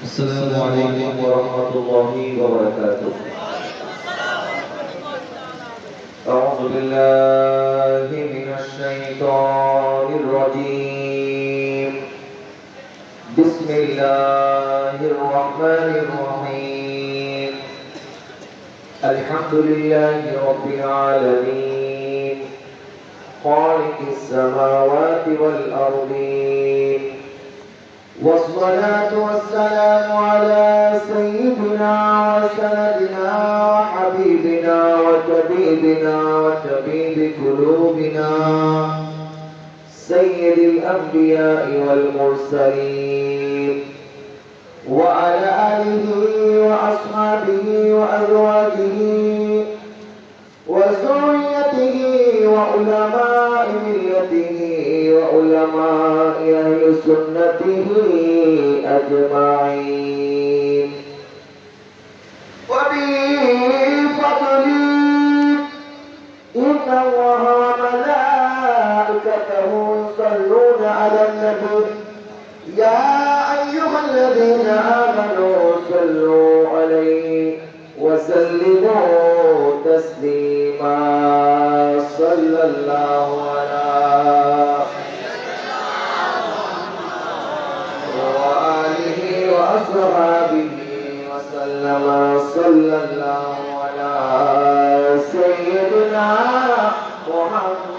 السلام عليكم ورحمة الله وبركاته. أعوذ بالله من الشيطان الرجيم. بسم الله الرحمن الرحيم. الحمد لله رب العالمين. خالق السماوات والأرضين. والصلاة والسلام على سيدنا وسندنا وحبيبنا وطبيبنا وطبيب قلوبنا. سيد الأنبياء والمرسلين. وعلى آله وأصحابه وأزواجه وذريته وعلماء ملته وعلماء أهل سنته أجمعين. وبفضله إن الله وملائكته يصلون على النبي. يا أيها الذين آمنوا صلوا عليه وسلموا. تسليما صلى الله على وآله وأصحابه وسلم. صلى الله على سيدنا محمد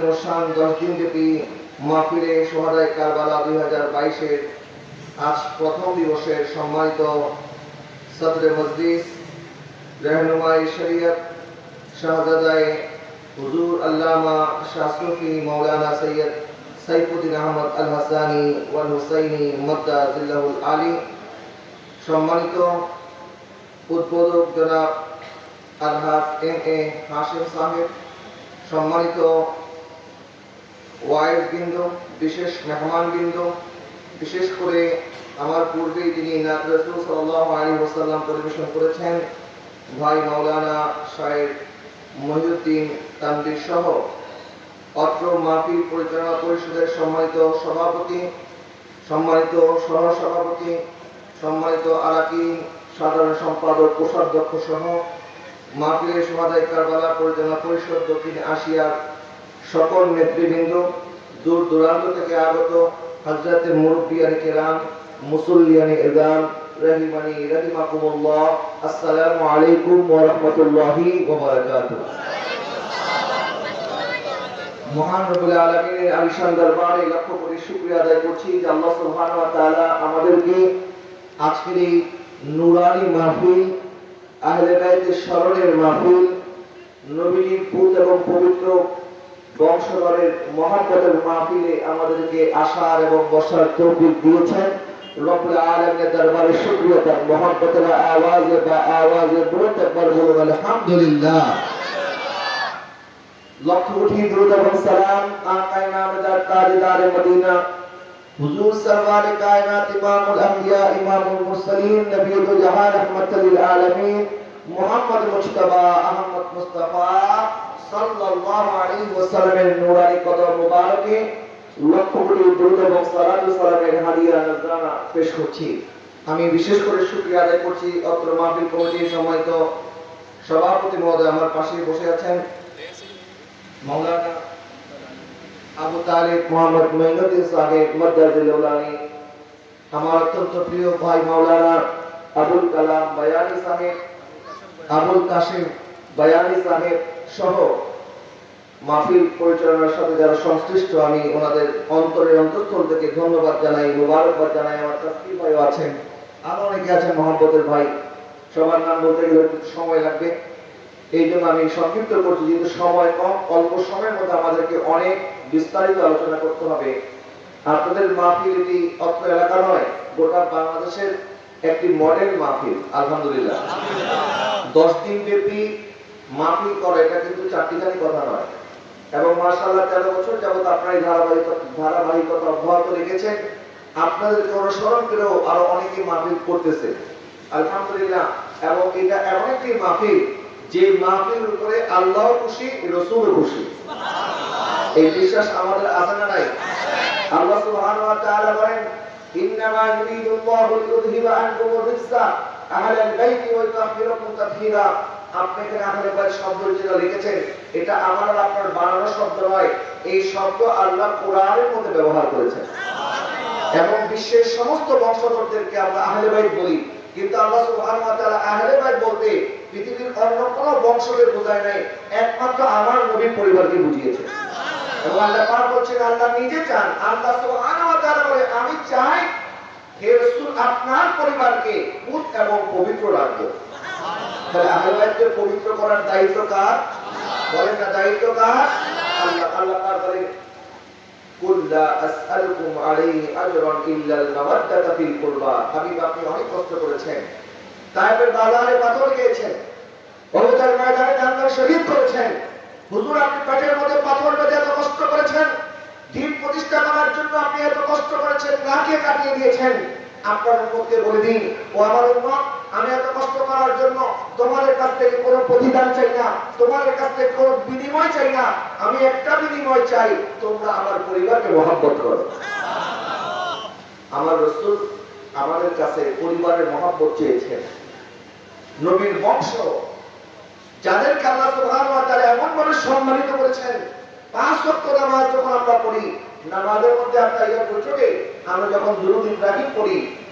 অনুষ্ঠান দশ দিনব্যাপী মাহফিলে সোহাদায় কারবালা দুই হাজার বাইশের আজ প্রথম দিবসের সম্মানিত সদরে মজলিস রহনুমাই শরিয়ত শাহজাদাই হুজুর আল্লামা শাসরফি মৌলানা সৈয়দ সাইফুদ্দিন আহমদ আল হাসানি ওয়াল হুসাইনি মদ্দা জিল্লাহুল আলী। সম্মানিত উদ্বোধক জনাব আলহাজ এম এ হাশিম সাহেব। সম্মানিত ওয়াইজ বিন্দু, বিশেষ মেহমান বিন্দু, বিশেষ করে আমার পূর্বেই যিনি নাত সাল্লাহ আলী ওসাল্লাম পরিবেশন করেছেন, ভাই মৌলানা সাহেব মহিউদ্দিন তানবির সহ অত্র মাহফিল পরিচালনা পরিষদের সম্মানিত সভাপতি, সম্মানিত সহসভাপতি, সম্মানিত আরাকি সাধারণ সম্পাদক, কোষাধ্যক্ষ সহ মাহফিলের সমাদায় কারবালা পরিচালনা পরিষদ দক্ষিণ আসিয়ার সকল নেতৃবৃন্দ দূর দূরান্ত থেকে আগত হাজরাতের মুরব্বিয়ানি কেরাম মুসল্লিয়ানি এদাম রহিমানি রহিমাকুমুল্লাহ, আসসালামু আলাইকুম ওয়া রাহমাতুল্লাহি ওয়া বারাকাতুহু মহান রব্বুল আলামিনের আলিশান দরবারে লক্ষ কোটি শুকরিয়া আদায় করছি যে আল্লাহ সুবহানাহু ওয়া তাআলা আমাদেরকে আজকের এই নুরানি মাহফিল, আহলে বাইতের স্মরণের মাহফিল, নবীজির পুত এবং পবিত্র বংশধরের মহাপদের মাহফিলে আমাদেরকে আসার এবং বসার তৌফিক দিয়েছেন। রব্বুল আলামিনের দরবারে শুকরিয়া তার মহব্বতের আওয়াজে বা আওয়াজে আলহামদুলিল্লাহ। আহমদ সাল্লাল্লাহু আলাইহি ওয়াসাল্লামের নূরানি কদম মুবারকে লক্ষ কোটি দুরুদ এবং সালাত ও সালামের হাদিয়া নজরানা পেশ করছি। আমি বিশেষ করে শুকরিয়া আদায় করছি অত্র মাহফিল কমিটির সম্মানিত সভাপতি মহোদয় আমার পাশে বসে আছেন মৌলানা আবু তালিব মোহাম্মদ মঈনুদ্দিন সাহেব মদ্দাজিলৌলানি আমার অত্যন্ত প্রিয় ভাই মাওলানা আবুল কালাম বায়ানি সাহেব, আবুল কাশিম বায়ানি সাহেব সহ মাহফিল পরিচালনার সাথে যারা সংশ্লিষ্ট, আমি ওনাদের অন্তরের অন্তঃস্থল থেকে ধন্যবাদ জানাই, মুবারকবাদ জানাই, আমার তাসকির ভাইও আছেন, আরও অনেকে আছেন মোহাম্মদের ভাই। সবার নাম বলতে গেলে সময় লাগবে। এই জন্য আমি সংক্ষিপ্ত করছি, যেহেতু সময় কম, অল্প সময়ের মধ্যে আমাদেরকে অনেক বিস্তারিত আলোচনা করতে হবে। আপনাদের মাহফিল এটি অত্র এলাকা নয়, গোটা বাংলাদেশের একটি মডেল মাহফিল, আলহামদুলিল্লাহ। দশ দিন ব্যাপী মাহফিল করে, এটা কিন্তু চারটিখানি কথা নয়। এবং মার্শাল্লাহ তেরো বছর যাবত আপনার এই ধারাবাহিকতা ধারাবাহিকতা অব্যাহত রেখেছেন। আপনাদেরকে অনুসরণ করেও আরও অনেকে মাহফিল করতেছে। আলহামদুলিল্লাহ। এবং এটা এমন একটি মাহফিল, যে মাহফিল উপরে আল্লাহ খুশি, রসুল খুশি। এই বিশ্বাস আমাদের আছে না নাই? আল্লাহ সুবহানাহু ওয়া তাআলা বলেন, ইন্নামা ইউরিদু আল্লাহু লিইউযহিবা আনকুম রিজসা আহলাল বাইতি ওয়া ইউতাহহিরাকুম তাতহীরা আপনি শব্দ যেটা লিখেছেন, এটা আমার আর আপনার বানানো শব্দ নয়। এই শব্দ আল্লাহ কোরআনের মধ্যে ব্যবহার করেছেন। এবং বিশ্বের সমস্ত বংশধরদেরকে আমরা আহলে বলি। কিন্তু আল্লাহ আহলে বলতে পৃথিবীর অন্য বোঝায় নাই, একমাত্র আমার নবীর পরিবারকে বুঝিয়েছে। এবং আল্লাহ পাক আল্লাহ নিজে চান, আল্লাহ সুবহানাহু বলে, আমি চাই হে আপনার পরিবারকে পুত এবং পবিত্র রাখব। তাহলে আহলে পবিত্র করার দায়িত্ব কার? বলেন না, দায়িত্ব কার? আল্লাহ আল্লাহ আপনি অনেক দিন প্রতিষ্ঠা করার জন্য আপনি এত কষ্ট করেছেন, নাকে কাটিয়ে দিয়েছেন। আপনার উম্মতকে বলে দিন, ও আমার উম্মত আমি এত কষ্ট করার জন্য তোমাদের কাছ থেকে কোনো প্রতিদান চাই না, তোমাদের কাছ থেকে কোনো বিনিময় চাই না। আমি একটা বিনিময় চাই, তোমরা আমার পরিবারকে মহাব্বত করো। আমার রসুল আমাদের কাছে পরিবারের মহাব্বত চেয়েছেন। নবীর বংশ, যাদেরকে আল্লাহ সুবহানাহু ওয়া তাআলা এমন ভাবে সম্মানিত করেছেন, পাঁচ ওয়াক্ত নামাজ যখন আমরা পড়ি, নামাজের মধ্যে আমরা ইয়া বৈঠকে আমরা যখন দুরূদ ইব্রাহিম পড়ি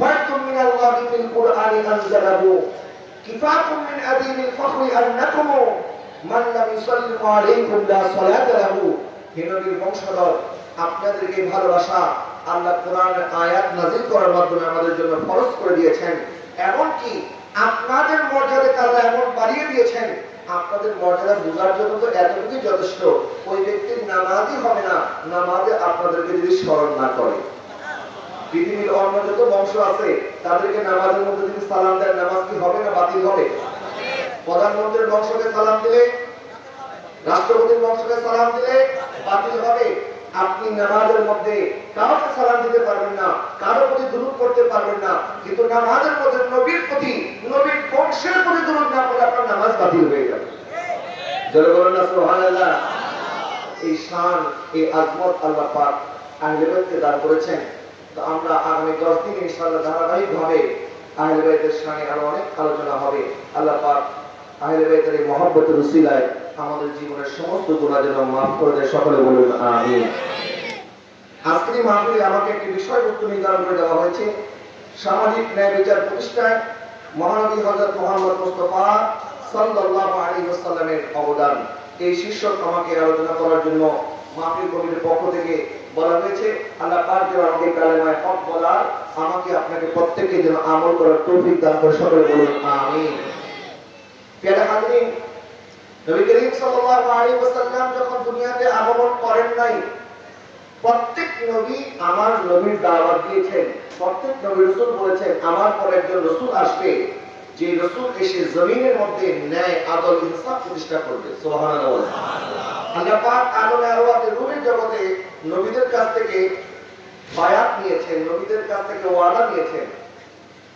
ফাতুম মিনাল্লাহি ফিল কুরআনি আনজালাহু কিফাকুম মিন আদিমিল ফখরি আন্নাকুম মান লাম ইউসাল্লিমু আলাইকুম লা সালাতা লাহু হে নবীর বংশধর, আপনাদেরকে ভালোবাসা আল্লাহ কোরআনের আয়াত নাযিল করার মাধ্যমে আমাদের জন্য ফরজ করে দিয়েছেন। এমনকি আপনাদের মর্যাদা আল্লাহ এমন বাড়িয়ে দিয়েছেন। আপনাদের মর্যাদা বোঝার জন্য তো এতটুকুই যথেষ্ট। ওই ব্যক্তির নামাজই হবে না। নামাজে আপনাদেরকে যদি স্মরণ না করে। পৃথিবীর অন্য যত বংশ আছে, তাদেরকে নামাজের মধ্যে যদি সালাম দেন, নামাজ কি হবে না বাতিল হবে? প্রধানমন্ত্রীর বংশকে সালাম দিলে? রাষ্ট্রপতির বংশকে সালাম দিলে বাতিল হবে? আপনি নামাজের মধ্যে কাউকে সালাম দিতে পারবেন না, কারও প্রতি দুরূদ করতে পারবেন না, কিন্তু নামাজের মধ্যে নবীর প্রতি, নবীর বংশের প্রতি দুরূদ না করলে আপনার নামাজ বাতিল হয়ে যাবে। জোরে বলেন না, সুবহানাল্লাহ। এই শান, এই আজমত আল্লাহ পাক আহলে দান করেছেন। তো আমরা আগামী দশ দিন ইনশাআল্লাহ ধারাবাহিক ভাবে আহলে বাইতের শানে আরও অনেক আলোচনা হবে। আল্লাহ পাক আহলে বাইতের এই মহব্বতের উসিলায় আমাদের জীবনের সমস্ত গুণা যেন মাফ করে দেয়। সকলে বলুন, আমিন। আজকের মাহফিলে আমাকে একটি বিষয়বস্তু নির্ধারণ করে দেওয়া হয়েছে। সামাজিক ন্যায় বিচার প্রতিষ্ঠায় মহানবী হযরত মোহাম্মদ মুস্তাফা সাল্লাল্লাহু আলাইহি ওয়াসাল্লামের অবদান। এই শীর্ষক আমাকে আলোচনা করার জন্য মাহফিল কমিটির পক্ষ থেকে বলা হয়েছে, আল্লাহ পাক যেন আমাকে কালেমায় হক বলার, আমাকে আপনাকে প্রত্যেককে যেন আমল করার তৌফিক দান করে সকলে বলুন, আমিন। প্যারা হাজরিন, নবী করিম সাল্লাল্লাহু আলাইহি ওয়াসাল্লাম যখন দুনিয়াতে আগমন করেন নাই, প্রত্যেক নবী আমার নবীর দাওয়াত দিয়েছেন, প্রত্যেক নবী রসুল বলেছেন, আমার পর একজন রসুল আসবে, যে রসুল এসে জমিনের মধ্যে ন্যায়, আদল, ইনসাফ প্রতিষ্ঠা করবে। সুবহানাল্লাহ আল্লাহ পাক আলম আরওয়াতে রূহের জগতে নবীদের কাছ থেকে বায়াত নিয়েছেন নবীদের কাছ থেকে ওয়াদা নিয়েছেন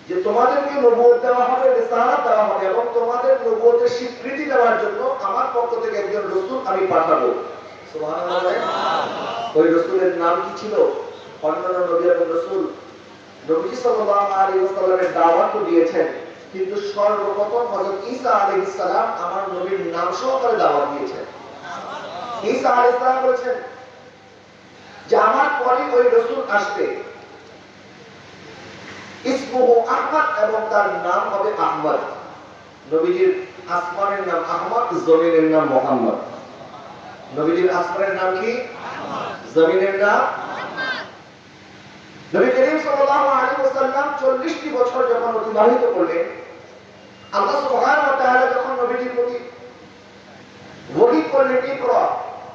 যে তোমাদেরকে নবুয়ত দেওয়া হবে রিসালাত দেওয়া হবে এবং তোমাদের নবুয়তের স্বীকৃতি দেওয়ার জন্য আমার পক্ষ থেকে একজন রসুল আমি পাঠাবো। ওই রসুলের নাম কি ছিল? অন্যান্য নবী এবং রসুল। নবী সাল্লাল্লাহু আলাইহি ওয়াসাল্লামের দাওয়াত দিয়েছেন কিন্তু সর্বপ্রথম হযরত ঈসা আলাইহিস সালাম আমার নবীর নাম সহকারে দাওয়াত দিয়েছেন। ঈসা যে আমার পরে ওই রসুল আসবে। এবং তার নাম হবে আহমদ। নবীজির আসমানের নাম আহমদ, জমিনের নাম মোহাম্মদ। নবীজির আসমানের নাম কি? জমিনের নাম নবী করিম সাল্লাল্লাহু আলাইহি ওয়াসাল্লাম 40 টি বছর যখন অতিবাহিত করলেন, আল্লাহ সুবহানাহু ওয়া তাআলা যখন নবীজির প্রতি ওহী করলেন ইকরা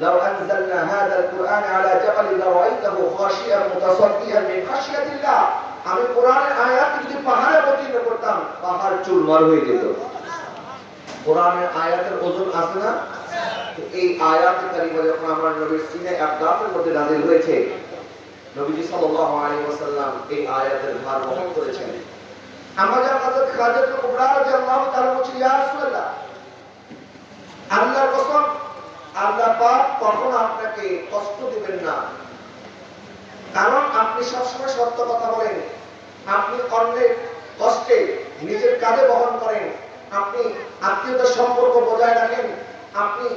বলেন লাউ আনজালনা হাযাল কুরআন আলা জাবালিন লারাআইতাহু খাশিয়ান মুতাসাদ্দিয়ান মিন খাশিয়াতিল্লাহ আমি কোরআনের আয়াত যদি পাহাড়ে অবতীর্ণ করতাম, পাহাড় চুরমার হয়ে যেত। কোরআনের আয়াতের ওজন আছে না? এই যখন আমার নবীর সিনে মধ্যে নাযিল হয়েছে, নবীজি সাল্লাল্লাহু আলাইহি ওয়াসাল্লাম এই আয়াতের ভার বহন করেছেন। আমাদের হযরত খাদিজা কুবরা রাদিয়াল্লাহু তাআলা বলছেন, ইয়া রাসূলুল্লাহ, আল্লাহর কসম আল্লাহ পাক কখনো আপনাকে কষ্ট দিবেন না। কারণ আপনি সবসময় সত্য কথা বলেন। আপনি অন্যের কষ্টে নিজের কাঁধে বহন করেন। আপনি আত্মীয়তার সম্পর্ক বজায় রাখেন। আপনি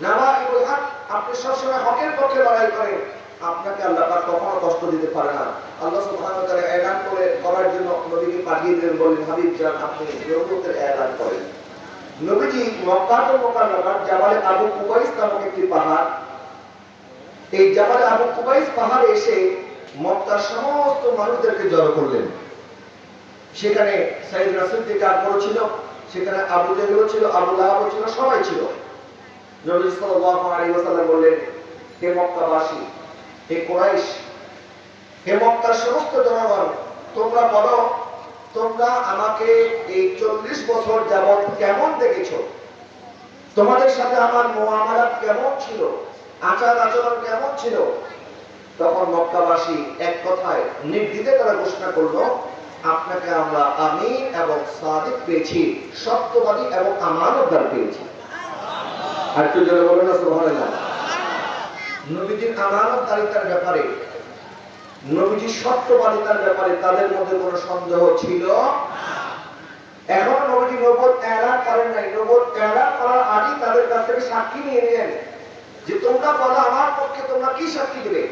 নাওয়াইবুল হক, আপনি সবসময় হকের পক্ষে লড়াই করেন। আপনাকে আল্লাহ পাক কখনো কষ্ট দিতে পারে না। আল্লাহ সুবহানাহু তাআলা এলান করে করার জন্য নবীকে পাঠিয়ে দিলেন বলেন হাবিব জান, আপনি নবুয়তের এলান করেন। নবীজি মক্কাতুল মুকাররমার জাবালে আবু কুবাইস নামক একটি পাহাড়। এই জাবালে আবু কুবাইস পাহাড়ে এসে মক্কার সমস্ত মানুষদেরকে জড়ো করলেন। সেখানে সাইদ রাসুল থেকে আকবর ছিল সেখানে আবু জেহেলও ছিল, আবু লাহাবও ছিল, সবাই ছিল। নবী বললেন, হে মক্কাবাসী, হে কুরাইশ, হে মক্কার সমস্ত জনগণ, তোমরা বলো তোমরা আমাকে এই চল্লিশ বছর যাবৎ কেমন দেখেছ? তোমাদের সাথে আমার মোয়ামালাত কেমন ছিল? আচার আচরণ কেমন ছিল? তখন মক্কাবাসী এক কথায় নির্দ্বিধে তারা ঘোষণা করল, আপনাকে আমরা আমিন এবং সাদিক পেয়েছি, সত্যবাদী এবং আমানতদার পেয়েছি। আর একটু জোরে বলুন না, সুবহানাল্লাহ। নবীজির আমানতদারিতার ব্যাপারে নবীজির সত্যবাদিতার ব্যাপারে তাদের মধ্যে কোনো সন্দেহ ছিল? এখন নবীজি নবদ এলান করেন নাই। নবদ এলান করার আগে তাদের কাছ থেকে সাক্ষী নিয়ে নিলেন যে তোমরা বলো আমার পক্ষে তোমরা কি সাক্ষী দিবে।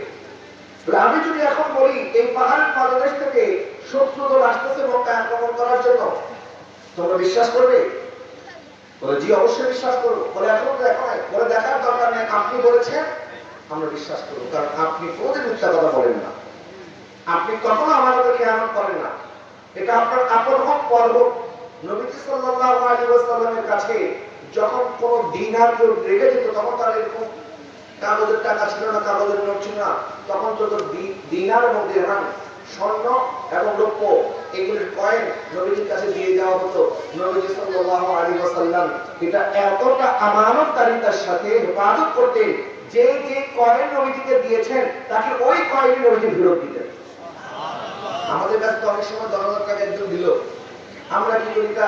আমি যদি এখন বলি, এই পাহাড়ের পাদদেশ থেকে শত্রু দল আসতেছে মক্কা আক্রমণ করার জন্য, তোমরা বিশ্বাস করবে? বলে, জি, অবশ্যই বিশ্বাস করব। বলে, এখন দেখো নাই। বলে, দেখার দরকার নেই। আপনি বলেছেন, আমরা বিশ্বাস করব। কারণ আপনি কোনোদিন মিথ্যা কথা বলেন না। আপনি কখনো আমাদের খেয়ানত করেন না। এটা আপনার আপন হোক, পর হোক। নবীজি সাল্লাল্লাহু আলাইহি কাছে যখন কোন দিনার কেউ রেখে যেত, তখন তার এরকম কাগজের টাকা ছিল না, কাগজের নোট ছিল না। তখন যত দিনার এবং দিরহাম স্বর্ণ এবং রৌপ্য এগুলির কয়েন নবীজির কাছে দিয়ে দেওয়া হতো। নবীজি সাল্লাল্লাহু আলাইহি ওয়াসাল্লাম এটা এতটা আমানতদারিতার সাথে হেফাজত করতেন, যে যে কয়েন নবীজিকে দিয়েছেন, তাকে ওই কয়েন নবীজি ফেরত দিতেন। আমাদের কাছে তো অনেক সময় দশ হাজার টাকা একজন দিল। আমরা কি করি তা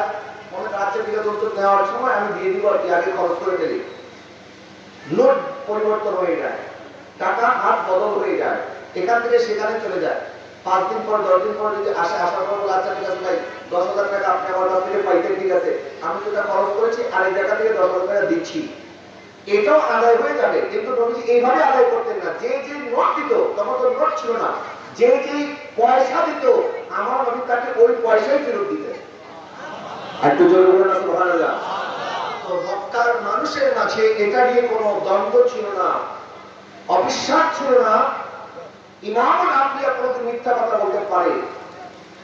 রাজ্যের দিকে দোস্তর নেওয়ার সময় আমি দিয়ে দিব আর কি, আগে খরচ করে ফেলি। নোট পরিবর্তন হয়ে যায়, টাকা হাত বদল হয়ে যায়, এখান থেকে সেখানে চলে যায়। পাঁচ দিন পর, দশ দিন পর যদি আসে, আসার পর আচ্ছা ঠিক আছে ভাই, দশ হাজার টাকা আপনি আমার কাছ থেকে পাইতেন ঠিক আছে। আমি যেটা খরচ করেছি আর এই জায়গা থেকে দশ হাজার টাকা দিচ্ছি। এটাও আদায় হয়ে যাবে, কিন্তু নবীজি এইভাবে আদায় করতেন না। যে যে নোট দিত, তখন তো নোট ছিল না। যে পয়সা দিত, আমার নবী তাকে ওই পয়সাই ফেরত দিতেন একটু জোরে বলুন না, সুবহানাল্লাহ। তো মক্কার মানুষের মাঝে এটা নিয়ে কোনো দ্বন্দ্ব ছিল না, অবিশ্বাস ছিল না। ইমামুল আম্বিয়া কোনোদিন মিথ্যা কথা বলতে পারে।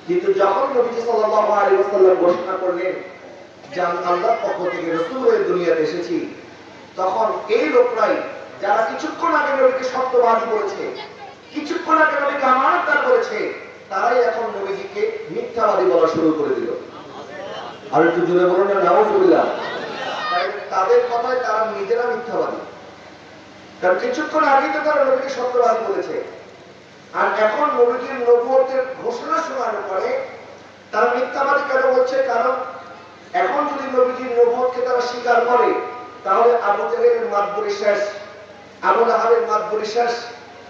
কিন্তু যখন নবীজি সাল্লাল্লাহু আলাইহি ওয়াসাল্লাম ঘোষণা করলেন যে আল্লাহর পক্ষ থেকে রাসূল হয়ে দুনিয়াতে এসেছি, তখন এই লোকরাই, যারা কিছুক্ষণ আগে নবীকে সত্যবাদী বলেছে কিছুক্ষণ আগে নবীকে আমানতদার করেছে, তারাই এখন নবীজিকে মিথ্যাবাদী বলা শুরু করে দিল। আর একটু জুড়ে বলুন না, নাউজুবিল্লাহ। তাই তাদের কথায় তারা নিজেরা মিথ্যাবাদী। কারণ কিছুক্ষণ আগেই তো তারা নবীকে সত্যবাদী বলেছে। আর এখন নবীজির নবুয়তের ঘোষণা শোনার পরে তারা মিথ্যাবাদী কেন বলছে? কারণ এখন যদি নবীজির নবুয়তকে তারা স্বীকার করে, তাহলে আবু জাহেলের মাতবরি শেষ, আবু লাহাবের মাতবরি শেষ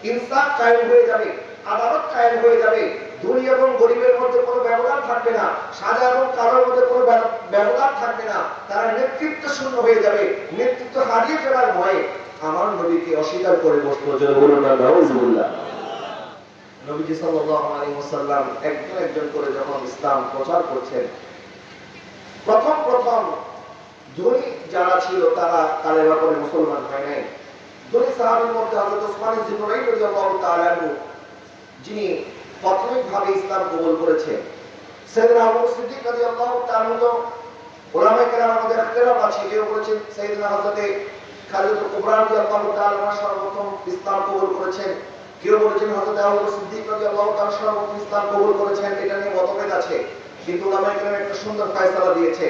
ইনসাফ কায়েম হয়ে যাবে, আদালত কায়েম হয়ে যাবে। ধনী এবং গরিবের মধ্যে কোনো ব্যবধান থাকবে না সাদা এবং কালোর মধ্যে কোনো ব্যবধান থাকবে না। তারা নেতৃত্ব শূন্য হয়ে যাবে, নেতৃত্ব হারিয়ে ফেলার ভয়ে। আমার নবীকে অস্বীকার করে না নবীজি সাল্লাল্লাহু একজন একজন করে যখন ইসলাম প্রচার করছেন, প্রথম প্রথম ধনী যারা ছিল তারা তাদের ব্যাপারে মুসলমান হয় নাই। সাহাবীর মধ্যে হযরত ওসমান রাদিয়াল্লাহু তাআলা যিনি প্রাথমিকভাবে ইসলাম কবুল সাইয়েদনা আবু সিদ্দিক রাদিয়াল্লাহু তাআলা আনহু, ওলামায়ে কেরামের মধ্যে ইখতিলাফ আছে কেউ বলেছেন সাইয়েদনা হযরতে খালিদ কুবরা রাদিয়াল্লাহু তাআলা সর্বপ্রথম ইসলাম কবুল করেছেন। কেউ বলেছেন হযরত আবু সিদ্দিক রাদিয়াল্লাহু তাআলা সর্বপ্রথম ইসলাম কবুল করেছেন, এটা নিয়ে মতভেদ আছে। কিন্তু ওলামায়ে কেরাম একটা সুন্দর ফয়সালা দিয়েছে,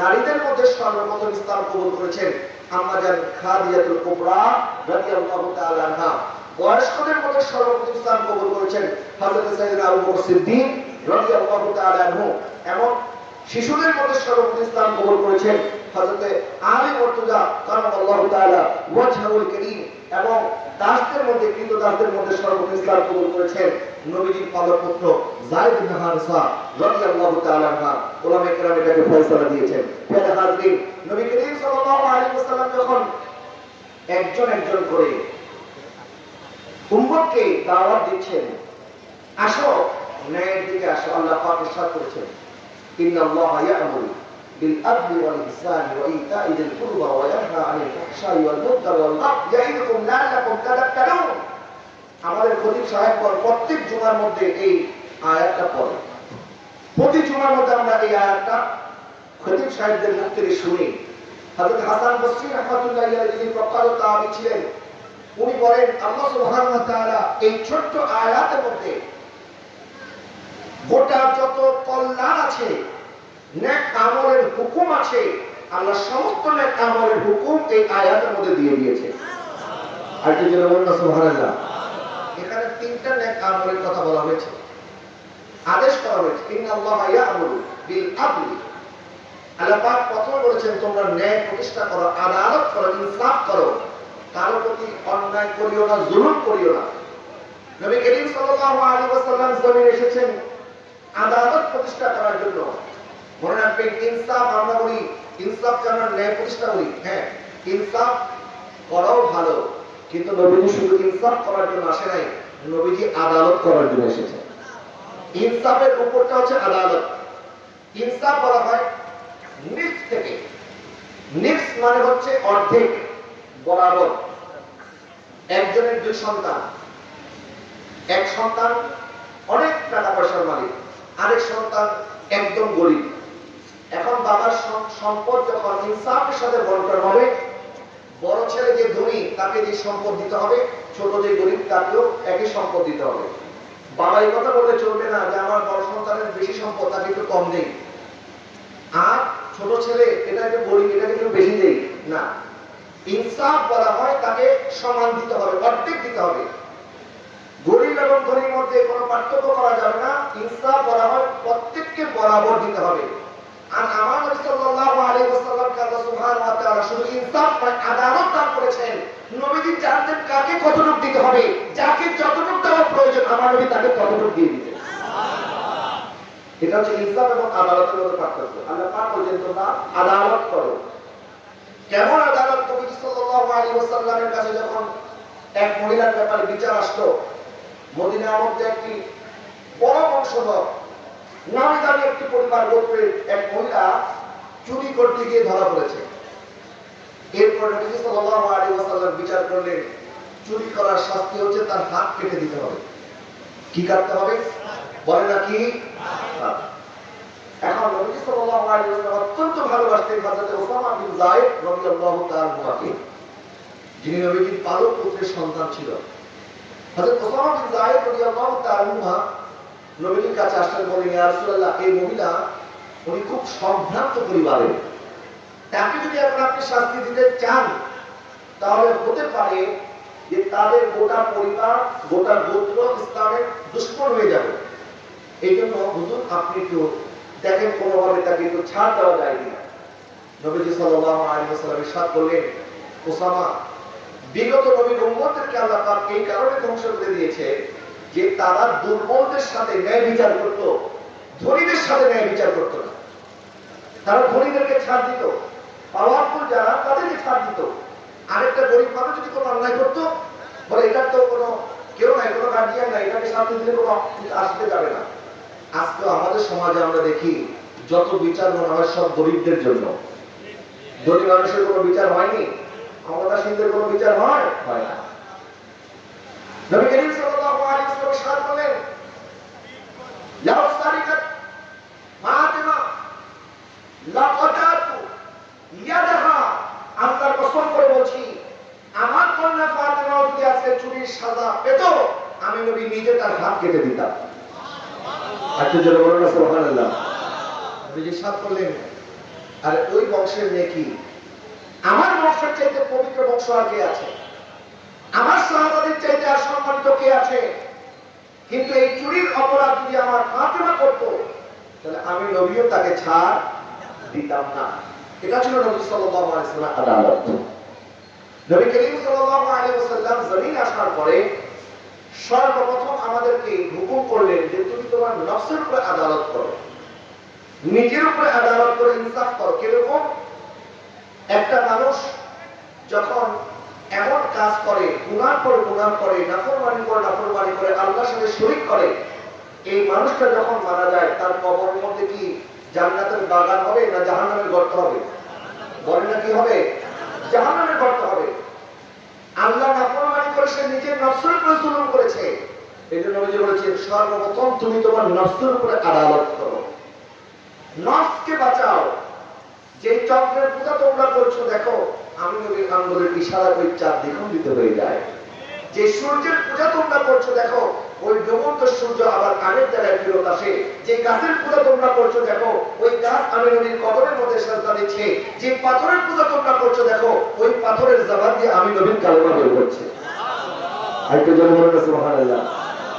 নারীদের মধ্যে সর্বপ্রথম ইসলাম কবুল করেছেন। আম্মাজান খাদিজাতুল কুবরা রাদিয়াল্লাহু তাআলা আনহা। বয়স্কদের মধ্যে সর্বপ্রথম ইসলাম কবুল করেছেন হযরত সাইয়েদনা আবু বকর সিদ্দিক রাদিয়াল্লাহু তাআলা আনহু এবং শিশুদের মধ্যে সর্বপ্রথম ইসলাম কবুল করেছেন হযরত আলী মুর্তজা কারামাল্লাহু তাআলা ওয়াজহুল কারীম এবং দাসদের মধ্যে কিন্তু দাসদের মধ্যে সর্বপ্রথম ইসলাম কবুল করেছেন নবীজির পালপুত্র যায়েদ ইবনে হারিসা রাদিয়াল্লাহু তাআলা আনহা। ওলামায়ে কেরাম এটাকে ফয়সালা দিয়েছেন। ফেলে হাজরিন নবী করিম সাল্লাল্লাহু আলাইহি ওয়াসাল্লাম যখন একজন একজন করে উম্মতকে দাওয়াত দিচ্ছেন, আসো, ন্যায়ের দিকে আসো, আল্লাহ পাক ইরশাদ করেছেন। ইন্নাল্লাহ আমাদের খতিব সাহেব পর প্রত্যেক জুমার মধ্যে এই আয়াতটা পড়ে। প্রতি জুমার মধ্যে আমরা এই আয়াতটা খতিব সাহেবদের হাসান বসরি আলাইহি তাবী ছিলেন, উনি বলেন, আল্লাহ সুবহানাহু ওয়া তাআলা এই আয়াতের মধ্যে গোটা যত কল্যাণ আছে আমলের হুকুম আছে, আল্লাহ সমস্ত নেক আমলের হুকুম এই আয়াতের মধ্যে দিয়ে দিয়েছে। আর কি যেন বলুন সুবহানাল্লাহ। এখানে তিনটা নেক আমলের কথা বলা হয়েছে। আদেশ করা হয়েছে, ইন্নাল্লাহ ইয়া'মুরু বিল আদলি আল্লাহ পাক বলেছেন, তোমরা ন্যায় প্রতিষ্ঠা করো, আদালত করো, ইনসাফ করো। কারও প্রতি অন্যায় করিও না, জুলুম করিও না। নবী করিম সাল্লাল্লাহু আলাইহি ওয়াসাল্লাম জমিনে এসেছেন আদালত প্রতিষ্ঠা করার জন্য। মনে রাখবেন, ইনসাফ আমরা বলি ইনসাফকে আমরা ন্যায় প্রতিষ্ঠা করি? হ্যাঁ ইনসাফ করাও ভালো, কিন্তু নবীজি শুধু ইনসাফ করার জন্য আসে নাই, নবীজি আদালত করার জন্য এসেছেন। ইনসাফের উপরটা হচ্ছে আদালত। ইনসাফ বলা হয় নিফ থেকে। নিফ মানে হচ্ছে অর্ধেক বরাবর। একজনের দুই সন্তান। এক সন্তান অনেক টাকা পয়সার মালিক, আরেক সন্তান একদম গরিব। এখন বাবার সম্পদ যখন ইনসাফের সাথে বন্টন হবে, বড় ছেলে যে ধনী, তাকে যে সম্পদ দিতে হবে, ছোট যে গরিব, তাকেও একই সম্পদ দিতে হবে। বাবা এই কথা বললে চলবে না যে, আমার বড় সন্তানের বেশি সম্পদ, তাকে একটু কম নেই আর ছোট ছেলে, এটা একটু গরিব এটা একটু বেশি দেই না। ইনসাফ বলা হয় তাকে সমান দিতে হবে, অর্ধেক দিতে হবে। গরিব এবং ধনীর মধ্যে কোনো পার্থক্য করা যাবে না। ইনসাফ বলা হয় প্রত্যেককে বরাবর দিতে হবে। আর আমার নবী সাল্লাল্লাহু আলাইহি ওয়াসাল্লামকে আল্লাহ সুবহানাহু ওয়া তাআলা শুধু ইনসাফ নয়, আদালত দান করেছেন। নবীজি জানতেন কাকে কতটুকু দিতে হবে। যাকে যতটুকু দেওয়া প্রয়োজন, আমার নবী তাকে ততটুকু দিয়ে দিতেন। এটা হচ্ছে ইনসাফ এবং আদালতের মধ্যে পার্থক্য। আল্লাহ পাক বলছেন, তোমরা আদালত করো। কেমন আদালত? নবী সাল্লাল্লাহু আলাইহি ওয়াসাল্লামের কাছে যখন এক মহিলার ব্যাপারে বিচার আসলো, মদিনার মধ্যে একটি বড় বংশধর নামি দামি একটি পরিবার গোত্রের এক মহিলা চুরি করতে গিয়ে ধরা পড়েছে। এরপর নবী সাল্লাল্লাহু আলাইহি ওয়াসাল্লাম বিচার করলেন, চুরি করার শাস্তি হচ্ছে তার হাত কেটে দিতে হবে। কি কাটতে হবে? বলে না কি হাত। এখন রাসূলুল্লাহ, এই মহিলা উনি খুব সম্ভ্রান্ত পরিবারের। তাকে যদি এখন আপনি শাস্তি দিতে চান, তাহলে হতে পারে যে তাদের গোটা পরিবার, গোটা গোত্র ইসলামের দুশ্মন হয়ে যাবে। এই জন্য হুজুর, আপনি একটু দেখেন কোনোভাবে তাকে একটু ছাড় দেওয়া যায় কিনা। নবীজি সাল্লাল্লাহু আলাইহি ওয়াসাল্লাম ইরশাদ করলেন ওসামা বিগত নবীর উম্মতদেরকে আল্লাহ পাক এই কারণে ধ্বংস করে দিয়েছে যে তারা দুর্বলদের সাথে ন্যায় বিচার করত, ধনীদের সাথে ন্যায় বিচার করত না। তারা ধনীদেরকে ছাড় দিত পাওয়ারফুল যারা, তাদেরকে ছাড় দিত। আরেকটা গরিব মানুষ যদি কোনো অন্যায় করতো, বলে এটার তো কোনো কেউ নাই, কোনো গার্জিয়ান নাই, এটাকে শাস্তি দিলে কোনো আসতে যাবে না। আজকে আমাদের সমাজে আমরা দেখি, যত বিচার মনে হয় সব গরিবদের জন্য। ধনী মানুষের কোনো বিচার হয়নি? ক্ষমতাসীনদের কোনো বিচার হয়? হয় না। বলছি, আমার কন্যা আজকে চুরির আমি নবী নিজে তার হাত কেটে দিতাম। আচ্ছা জন্য বলুন না, সুবহানাল্লাহ। নবীজি সাত করলেন আর ওই বংশের মেয়ে কি? আমার বংশের চাইতে পবিত্র বংশ আর কে আছে? আমার সাহাবাদের চাইতে আর সম্মানিত কে আছে? কিন্তু এই চুরির অপরাধ যদি আমার ফাতেমা করত, তাহলে আমি নবীও তাকে ছাড় দিতাম না। এটা ছিল নবী সাল্লাল্লাহু আলাইহি ওয়াসাল্লাম আদালত নবী করিম সাল্লাল্লাহু আলাইহি ওয়াসাল্লাম জমিন আসার পরে সর্বপ্রথম আমাদেরকে হুকুম করলেন যে তুমি তোমার নফসের উপরে আদালত করো। নিজের উপরে আদালত করে ইনসাফ করো। কীরকম? একটা মানুষ যখন এমন কাজ করে গুনার পর গুনার করে, নাফরমানি করে নাফরমানি করে, আল্লাহর সাথে শরীক করে, এই মানুষটা যখন মারা যায়, তার কবর মধ্যে কি জান্নাতের বাগান হবে না জাহান্নামের গর্ত হবে? বলে না কি হবে? জাহান্নামের গর্ত হবে। আল্লাহ নাফরমানি করে, সে নিজের নফসের উপরে করেছে। সর্বপ্রথম তুমি তোমার নফসের উপরে আদালত করো। নফসকে বাঁচাও। যে চক্রের পূজা তোমরা করছ, দেখো, আমি নবীর আঙ্গুলের ইশারা ওই চার দ্বিখণ্ডিত হয়ে যায়। যে সূর্যের পূজা তোমরা করছ, দেখো, ওই ডুবন্ত সূর্য আবার কানের দ্বারায় ফেরত আসে। যে গাছের পূজা তোমরা করছ, দেখো, ওই গাছ আমি নবীর কবরের মধ্যে সাজদা দিচ্ছে। যে পাথরের পূজা তোমরা করছ, দেখো, ওই পাথরের জবান দিয়ে আমি নবীর কালেমা বের করছে। আরেকটু জন সুবহানাল্লাহ।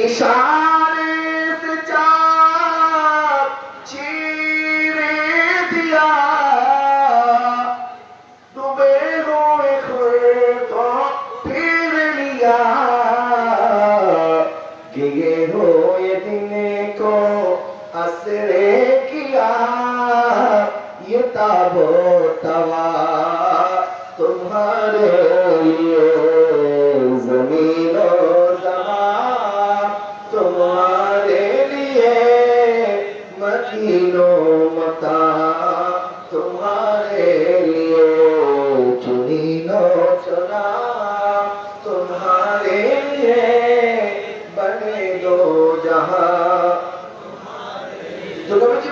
इशारे से चाँद चीरे दिया। डूबे हुए खुए को फिर लिया। गिरे हुए दिन को असरे किया। ये ताबो तवा तुम्हारे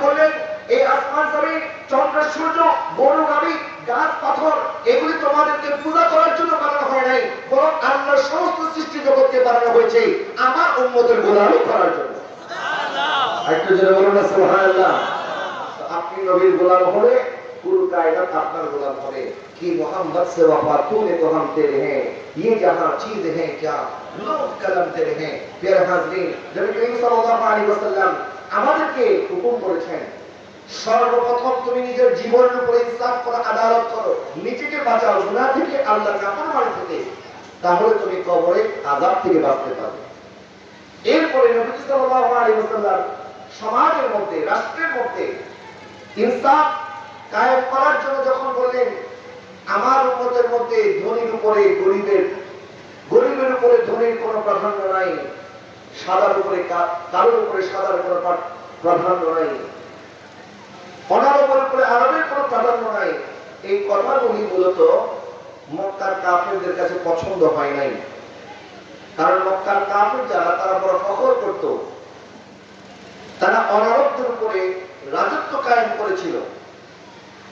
বললেন এই আসমান জমিন চন্দ্র সূর্য গরু গাড়ি গাছ পাথর এগুলি তোমাদেরকে পূজা করার জন্য বানানো হয় নাই বরং আল্লাহর সমস্ত সৃষ্টি জগৎকে বানানো হয়েছে আমার উন্মতের গোলামি করার জন্য। একটু জেনে বলুন না সুবহানাল্লাহ। আপনি নবীর গোলাম হলে পুরো কায়নাত আপনার গোলাম হবে कि मोहम्मद से वफा तूने तो हम तेरे हैं ये जहां चीज है क्या लोग कलम तेरे हैं प्यारे हाजरीन নবী করিম সাল্লাল্লাহু আলাইহি ওয়াসাল্লাম আমাদেরকে হুকুম করেছেন সর্বপ্রথম তুমি নিজের জীবনের উপরে ইনসাফ করো আদালত করো নিজেকে বাঁচাও গুনাহ থেকে আল্লাহর নাফরমানি থেকে তাহলে তুমি কবরে আযাব থেকে বাঁচতে পারবে এরপরে নবী সাল্লাল্লাহু আলাইহি ওয়াসাল্লাম সমাজের মধ্যে রাষ্ট্রের মধ্যে ইনসাফ কায়েম করার জন্য যখন বললেন, আমার উম্মতের মধ্যে ধনীর উপরে গরিবের গরিবের উপরে ধনীর কোনো প্রাধান্য নাই, সাদার উপরে কা- কালোর উপরে সাদার কোনো প্রা- প্রাধান্য নাই অনারবের উপরে আরবের কোনো প্রাধান্য নাই। এই কথাগুলি মূলত মক্কার কাফেরদের কাছে পছন্দ হয় নাই। কারণ মক্কার কাফের যারা, তারা বড় ফখর করত। তারা অনারবদের উপরে রাজত্ব কায়েম করেছিল।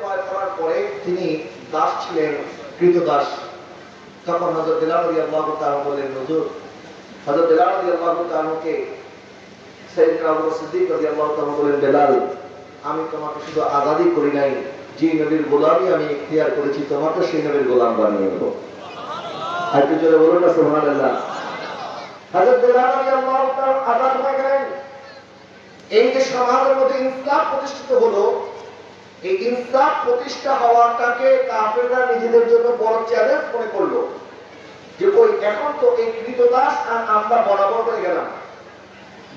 করার পরে তিনি দাস ছিলেন বেলাল হুজুর আমি তোমাকে শুধু আজাদি করি নাই, যে নবীর গোলামি আমি ইখতিয়ার করেছি তোমাকে সেই নবীর গোলাম বানিয়ে দেবো আর জোরে বলুন না বেলাল রাদিয়াল্লাহু তাআলা আজাদ হয়ে গেলেন। এই যে সমাজের মধ্যে ইনসাফ প্রতিষ্ঠিত হলো, এই ইনসাফ প্রতিষ্ঠা হওয়াটাকে কাফেররা নিজেদের জন্য বড় চ্যালেঞ্জ মনে করল। যে, ওই এখন তো এই কৃতদাস আর আমরা বরাবর হয়ে গেলাম।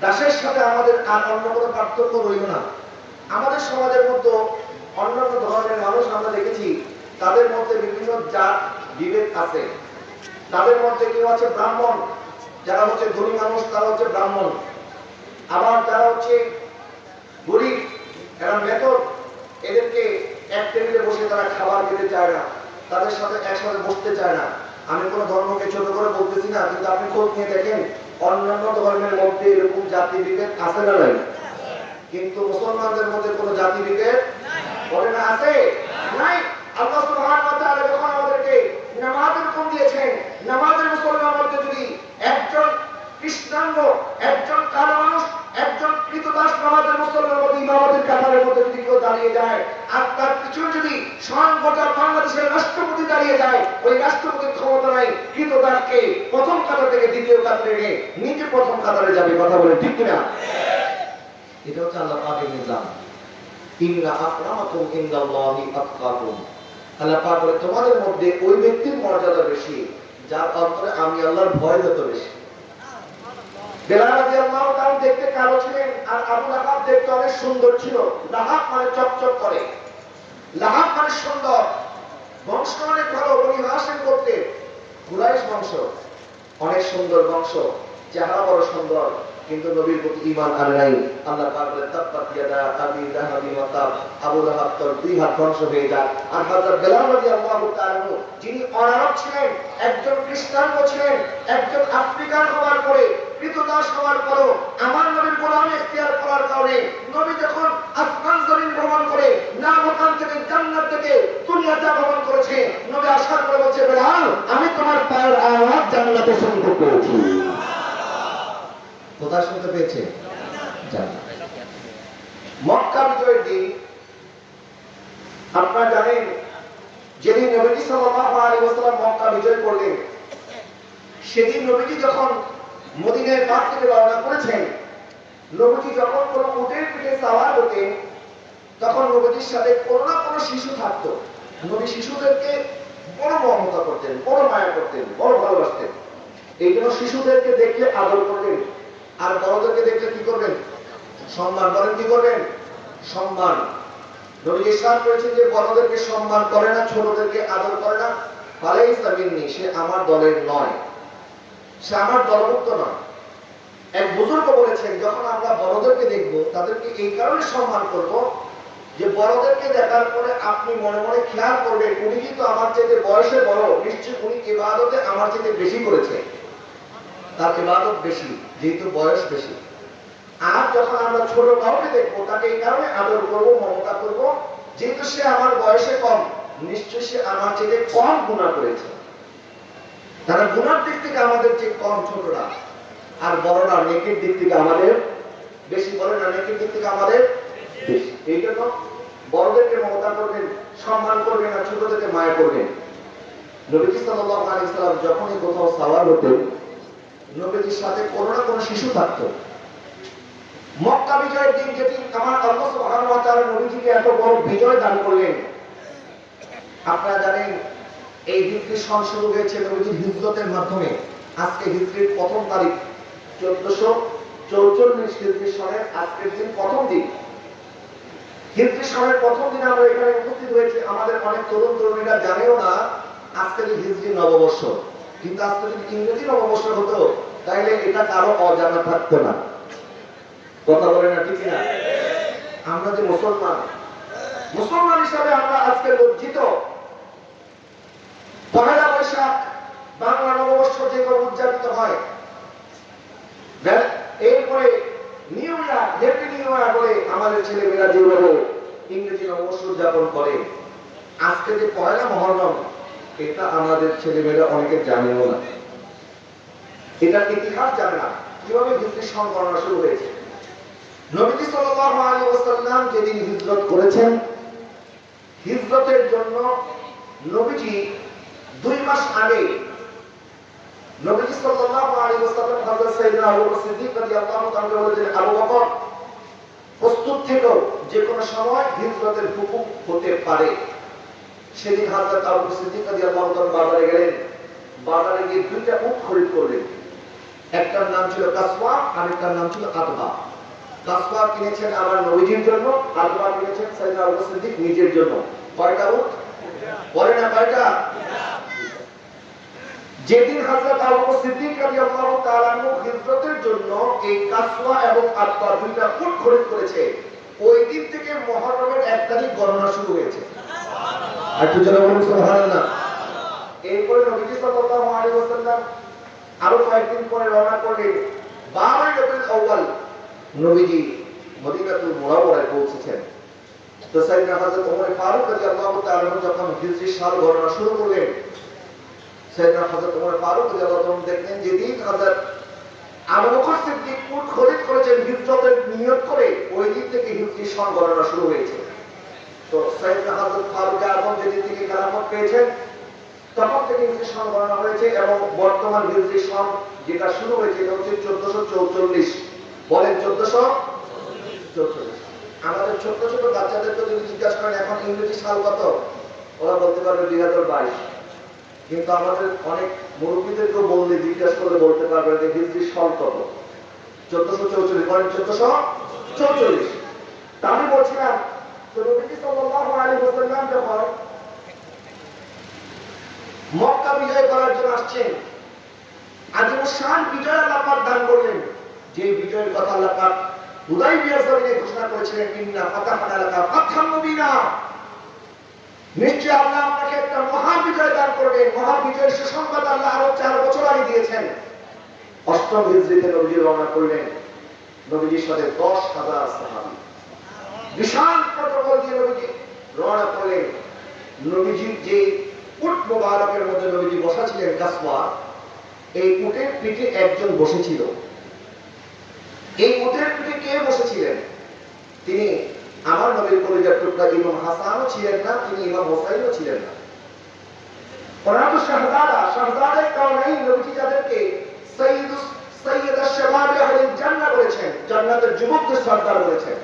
দাসের সাথে আমাদের আর অন্য কোনো পার্থক্য রইল না। আমাদের সমাজের মধ্যে অন্যান্য ধরনের মানুষ আমরা দেখেছি, তাদের মধ্যে বিভিন্ন জাত, বিভেদ আছে। তাদের মধ্যে কেউ আছে ব্রাহ্মণ, যারা হচ্ছে ধনী মানুষ, তারা হচ্ছে ব্রাহ্মণ। আবার যারা হচ্ছে গরিব, এরা মেথর এদেরকে এক টেবিলে বসে তারা খাবার খেতে চায় না, তাদের সাথে একসাথে বসতে চায় না। আমি কোনো ধর্মকে ছোট করে বলতেছি না, কিন্তু আপনি খোঁজ নিয়ে দেখেন, অন্যান্য ধর্মের মধ্যে এরকম জাতি বিভেদ আছে না নাই? কিন্তু মুসলমানদের মধ্যে কোনো জাতি বিভেদ বলে না, আছে? নাই। আল্লাহ সুবহানাহু ওয়া তাআলা যখন আমাদেরকে নামাজের হুকুম দিয়েছেন, নামাজের মুসলমানের মধ্যে যদি একজন কৃষ্ণাঙ্গ একজন কালো মানুষ, একজন কৃতদাস নামাজের মুসলমানের মধ্যে ইমামতের কাতারের মধ্যে যদি কেউ দাঁড়িয়ে যায়। আর তার পিছনে যদি স্বয়ং গোটা বাংলাদেশের রাষ্ট্রপতি দাঁড়িয়ে যায়, ওই রাষ্ট্রপতির ক্ষমতা নাই। কৃতদাসকে প্রথম কাতার থেকে দ্বিতীয় কাতারে নিয়ে নিজে প্রথম কাতারে যাবে। কথা বলে ঠিক কিনা? এটা হচ্ছে আল্লাহ পাকের নিজাম। ইন্না আকরামাকুম ইনদাল্লাহি আতকাকুম। আল্লাহ পাক বলে, তোমাদের মধ্যে ওই ব্যক্তির মর্যাদা বেশি, যার অন্তরে আমি আল্লাহর ভয় যত বেশি। দেখতে ছিলেন আর দেখতে অনেক সুন্দর ছিল। মানে মানে সুন্দর। করতে কিন্তু নবীর প্রতি ঈমান আনে নাই। আল্লাহ আবি তোর দুই হাত ধ্বংস হয়ে যাক আর হযরত বেলাল রাদিয়াল্লাহু যিনি অনারব ছিলেন, একজন খ্রিস্টান ছিলেন, একজন আফ্রিকান হওয়ার পরে হওয়ার পরও আমার নবীর গোলাম ইখতিয়ার করার কারণে নবী যখন আসমান জমিন ভ্রমণ করে না থেকে থেকে ভ্রমণ করেছে, নবী আসার পরে বলছে, বেলাল, আমি তোমার পায়ের আওয়াজ জান্নাতে শুনতে পেয়েছি কোথায় শুনতে পেয়েছে? মক্কা বিজয়ের দিন, আপনারা জানেন, যেদিন নবীজি মক্কা বিজয় করলেন, সেদিন নবীজি যখন মদিনার পাক থেকে রওনা করেছেন। নবীজি যখন কোনো উটের পিঠে সাওয়ার হতেন তখন নবীজির সাথে কোনো না কোনো শিশু থাকতো। নবী শিশুদেরকে বড় মমতা করতেন, বড় মায়া করতেন, বড় ভালোবাসতেন। এই জন্য শিশুদেরকে দেখলে আদর করবেন আর বড়দেরকে দেখলে কি করবেন? সম্মান করেন, কি করবেন? সম্মান। নবী ইসলাম করেছেন যে, বড়দেরকে সম্মান করে না, ছোটদেরকে আদর করে না। ফালাই ইসলামিনী সে আমার দলের নয়। সে আমার দলভুক্ত নয়। এক বুজুর্গ বলেছেন, যখন আমরা বড়দেরকে দেখব, তাদেরকে এই কারণে সম্মান করব যে বড়দেরকে দেখার পরে আপনি মনে মনে খেয়াল করবেন, উনি কিন্তু আমার চাইতে বয়সে বড়। নিশ্চয়ই উনি ইবাদতে আমার চাইতে বেশি করেছে। তার ইবাদত বেশি, যেহেতু বয়স বেশি। আর যখন আমরা ছোট কাউকে দেখব, তাকে এই কারণে আদর করব, মমতা করব, যেহেতু সে আমার বয়সে কম, নিশ্চয়ই সে আমার চেয়ে কম গুণা করেছে। তারা গুণার দিক থেকে আমাদের চেয়ে কম ছোটরা, আর বড়রা নেকের দিক থেকে আমাদের বেশি বড় না নেকের দিক থেকে আমাদের বেশি। এই জন্য বড়দেরকে মমতা করবেন, সম্মান করবেন, আর ছোটদেরকে মায়া করবেন। নবীজি সাল্লাল্লাহু আলাইহি সাল্লাম যখনই কোথাও সাওয়ার হতেন, নবীজির সাথে কোনো না কোনো শিশু থাকতো। মক্কা বিজয়ের দিন যেদিন আমার আল্লাহ ওয়া তাআলা নবীজিকে এত বড় বিজয় দান করলেন, আপনারা জানেন এই সন শুরু হয়েছে নবীজির হিজরতের মাধ্যমে। আজকে হিজরির প্রথম তারিখ, চোদ্দশো চৌচল্লিশ হিজরি সনের আজকের দিন প্রথম দিন। হিজরি সনের প্রথম দিন আমরা এখানে উপস্থিত হয়েছি। আমাদের অনেক তরুণ তরুণীরা জানেও না আজকে যে হিজরি নববর্ষ। কিন্তু আজকে যদি ইংরেজি নববর্ষ হতো, তাইলে এটা কারও অজানা থাকতো না। কথা বলে না ঠিক না? আমরা যে মুসলমান মুসলমান হিসাবে আমরা আজকে লজ্জিত। পহেলা বৈশাখ বাংলা নববর্ষ যে করে উদযাপিত হয় এরপরে new year happy new year বলে আমাদের ছেলেমেয়েরা যেভাবে ইংরেজি নববর্ষ উদযাপন করে। আজকে যে পয়লা মহরম, এটা আমাদের ছেলেমেয়েরা অনেকে জানেও না। এটার ইতিহাস জানে না, কীভাবে হিজরি সন গণনা শুরু হয়েছে। নবীজি সাল্লাল্লাহু আলাইহি ওয়াসাল্লাম যেদিন হিজরত করেছেন, হিজরতের জন্য নবীজি দুই মাস আগে নবীজি সাল্লাল্লাহু আলাইহি ওয়াসাল্লাম হযরত আবু বকর সিদ্দিক রাদিয়াল্লাহু তাআলা বলেছেন, আবু বকর, প্রস্তুত যে সময় হিজরতের হুকুম হতে পারে। সেদিন হযরত আবু বকর সিদ্দিক রাদিয়াল্লাহু তাআলা বাজারে গেলেন। বাজারে গিয়ে দুইটা উট খরিদ করলেন। একটার নাম ছিল কাসওয়া আর একটার নাম ছিল আতবা কাসওয়া কিনেছেন আমার নবীজির জন্য আতবা কিনেছেন আবু বকর সিদ্দিক নিজের জন্য। কয়টা উট? বলে না কয়টা? যেদিন হযরত আবু বকর সিদ্দিক রাদিয়াল্লাহু তাআলা হিজরতের জন্য এই কাসওয়া এবং আতবা দুইটা উট খরিদ করেছে ওই দিন থেকে মুহররমের এক তারিখ গণনা শুরু হয়েছে। সুবহানাল্লাহ। আর একটু জোরে বলুন সুবহানাল্লাহ। এরপরে নবীজি সাল্লাল্লাহু আলাইহি ওয়াসাল্লাম আরও কয়েকদিন পরে রওনা করলেন বারোই রবিউল আউয়াল নবীজি মদিনাতুল মুনাওয়ারায় পৌঁছেছেন। তো সাইয়েদনা হযরত ওমর ফারুক রাদিয়াল্লাহু তাআলা যখন হিজরি সাল গণনা শুরু করলেন তখন হয়েছে এবং বর্তমান হিজরি সন যেটা শুরু হয়েছে এটা হচ্ছে চোদ্দশো চৌচল্লিশ। বলেন চোদ্দশো চৌচল্লিশ। আমাদের ছোট্ট ছোট বাচ্চাদেরকে যদি জিজ্ঞাসা করেন, এখন ইংরেজি সাল কত? ওরা বলতে পারবে দুই হাজার বাইশ। কিন্তু আমাদের অনেক মুরব্বীদেরকেও বললে, জিজ্ঞাসা করলে বলতে পারবে যে হিজরি সাল কত চোদ্দশো চৌচল্লিশ বলেন চোদ্দশো চৌচল্লিশ। আমি বলছিলাম দান করলেন। যে কথা ঘোষণা করেছিলেন নিশ্চয় আল্লাহ আপনাকে একটা মহা বিজয় দান করবেন। মহা বিজয়ের সুসংবাদ আল্লাহ আরও চার বছর আগে দিয়েছেন। অষ্টম হিজরিতে নবীজি রওনা করলেন। নবীজির সাথে দশ হাজার সাহাবি। বিশাল প্রটোকল দিয়ে নবীজি রওনা করলেন। নবীজির যে উট মোবারকের মধ্যে নবীজি বসা ছিলেন কাসওয়া, এই উটের পিঠে একজন বসেছিল। এই উটের পিঠে কে বসেছিলেন? তিনি আমার নবীর কলিজার টুকরা ইমাম হাসানও ছিলেন না, তিনি ইমাম হোসাইনও ছিলেন না। শাহজাদা, শাহজাদের নবীজি যাদেরকে জান্নাতের যুবকদের সর্দার বলেছেন।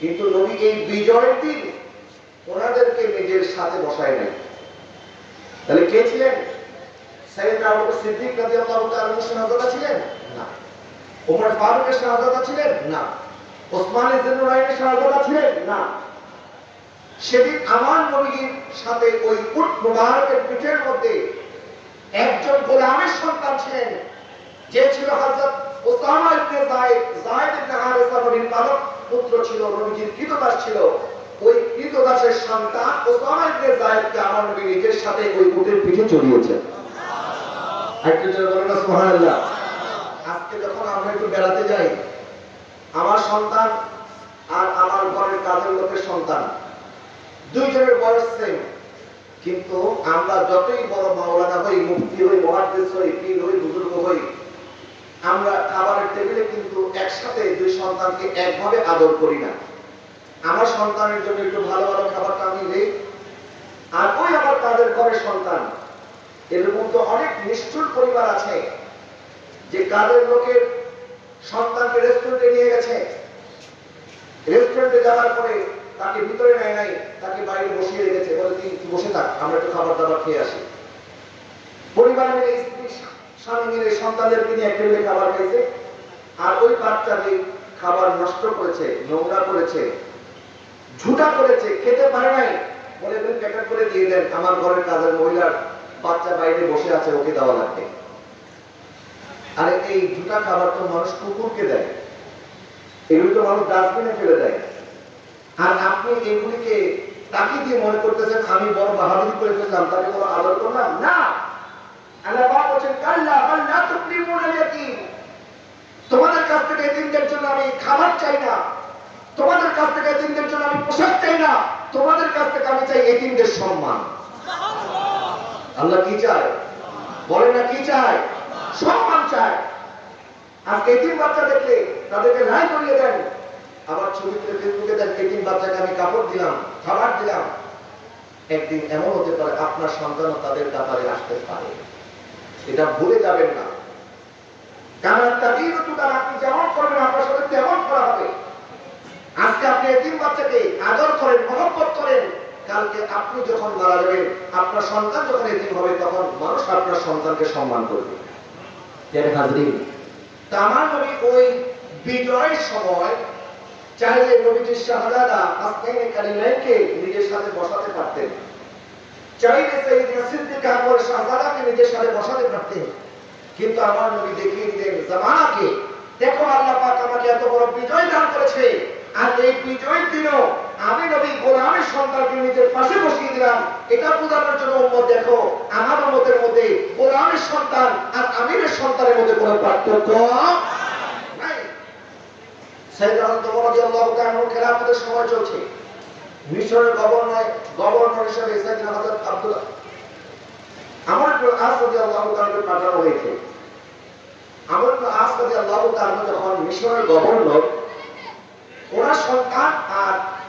কিন্তু নবী এই ওনাদেরকে নিজের সাথে বসায় নাই। তাহলে কে ছিলেন? আবু সিদ্দিক রাদিয়াল্লাহু তাআলা ছিলেন? না। ওমর ফারুকের শাহজাদা ছিলেন? না। ওসমান ইবনে নুরাইনের শাহজাদা ছিলেন? না। সেদিন আমার নবীর সাথে ওই উট মুবারকের পিঠের মধ্যে একজন গোলামের সন্তান ছিলেন। যে ছিল হযরত Osama ibn Zayd. Zayd ibn Haritha নবীর পালক পুত্র ছিল নবীজির কৃতদাস ছিল। ওই কৃতদাসের সন্তান ওসামা ইবনে যায়েদকে আমার নবী নিজের সাথে ওই উটের পিঠে চড়িয়েছেন। আজকে যখন আমরা একটু বেড়াতে যাই আমার সন্তান আর আমার ঘরের কাজের লোকের সন্তান। দুইজনের বয়স সেম কিন্তু আমরা যতই বড় মাওলানা হই মুক্তি হই মহাদ্দেশ হই, পীর হই, বুজুর্গ হই, আমরা খাবারের টেবিলে কিন্তু একসাথে দুই সন্তানকে একভাবে আদর করি না। আমার সন্তানের জন্য একটু ভালো ভালো খাবারটা আমি দেই আর ওই আমার কাজের ঘরের সন্তান এরকম তো অনেক নিষ্ঠুর পরিবার আছে, যে কাজের লোকের সন্তানকে রেস্টুরেন্টে নিয়ে গেছে। রেস্টুরেন্টে যাওয়ার পরে তাকে ভিতরে নেয় নাই, তাকে বাইরে বসিয়ে রেখেছে। বলে, তুই বসে থাক, আমরা একটু খাবার দাবার খেয়ে আসি। পরিবার মিলে স্ত্রী, স্বামী মিলে সন্তানদেরকে নিয়ে এক টেবিলে খাবার খাইছে। আর ওই বাচ্চাকে খাবার নষ্ট করেছে, নোংরা করেছে, ঝুটা করেছে, খেতে পারে নাই, বলে প্যাকেট করে দিয়ে দেন, আমার ঘরের কাজের মহিলার বাচ্চা বাইরে বসে আছে, ওকে দেওয়া লাগবে। আরে এই জুতা খাবার তো মানুষ কুকুরকে দেয়। এগুলো তো মানুষ ডাস্টবিনে ফেলে দেয়। আর আপনি এগুলিকে তাকে দিয়ে মনে করতেছেন, আমি বড় বাহাদুরি করে ফেললাম, তাকে বড় আদর করলাম? না। আল্লাহ বলছেন, কাল্লা তুকরিমুনা ইয়াতীম তোমাদের কাছ থেকে এতিমদের জন্য আমি খাবার চাই না। তোমাদের কাছ থেকে এতিমদের জন্য আমি পোশাক চাই না। তোমাদের কাছ থেকে আমি চাই এতিমদের সম্মান। আল্লাহ কি চায়? বলে না কি চায়? সম্মান চায়। আজকে এতিম বাচ্চা দেখলে তাদেরকে রায় করিয়ে দেন। আবার ছবিতে ফেসবুকে দেন এতিম বাচ্চাকে আমি কাপড় দিলাম খাবার দিলাম। একদিন এমন হতে পারে আপনার সন্তানও তাদের ব্যাপারে আসতে পারে। এটা ভুলে যাবেন না। কারণ তাদের তার আপনি যেমন করবেন, আপনার সাথে তেমন করা হবে। আজকে আপনি এতিম বাচ্চাকে আদর করেন, মহব্বত করেন। কালকে আপনি যখন মারা যাবেন, আপনার সন্তান যখন এতিম হবে, তখন মানুষ আপনার সন্তানকে সম্মান করবে। নিজের সাথে বসাতে পারতেন নিজের সাথে বসাতে পারতেন, কিন্তু আমার নবী দেখিয়ে দিলেন জামানাকে দেখো আল্লাহ আমাকে এত বড় বিজয় দান করেছে, আর এই বিজয়ের দিনও আমি নবী গোলামের সন্তানকে নিজের পাশে বসিয়ে দিলাম। এটা বোঝানোর জন্য উম্মত, দেখো, আমার উম্মতের মধ্যে গোলামের সন্তান আর আমিরের সন্তানের মধ্যে কোনো পার্থক্য গভর্নর, ওনার সন্তান আর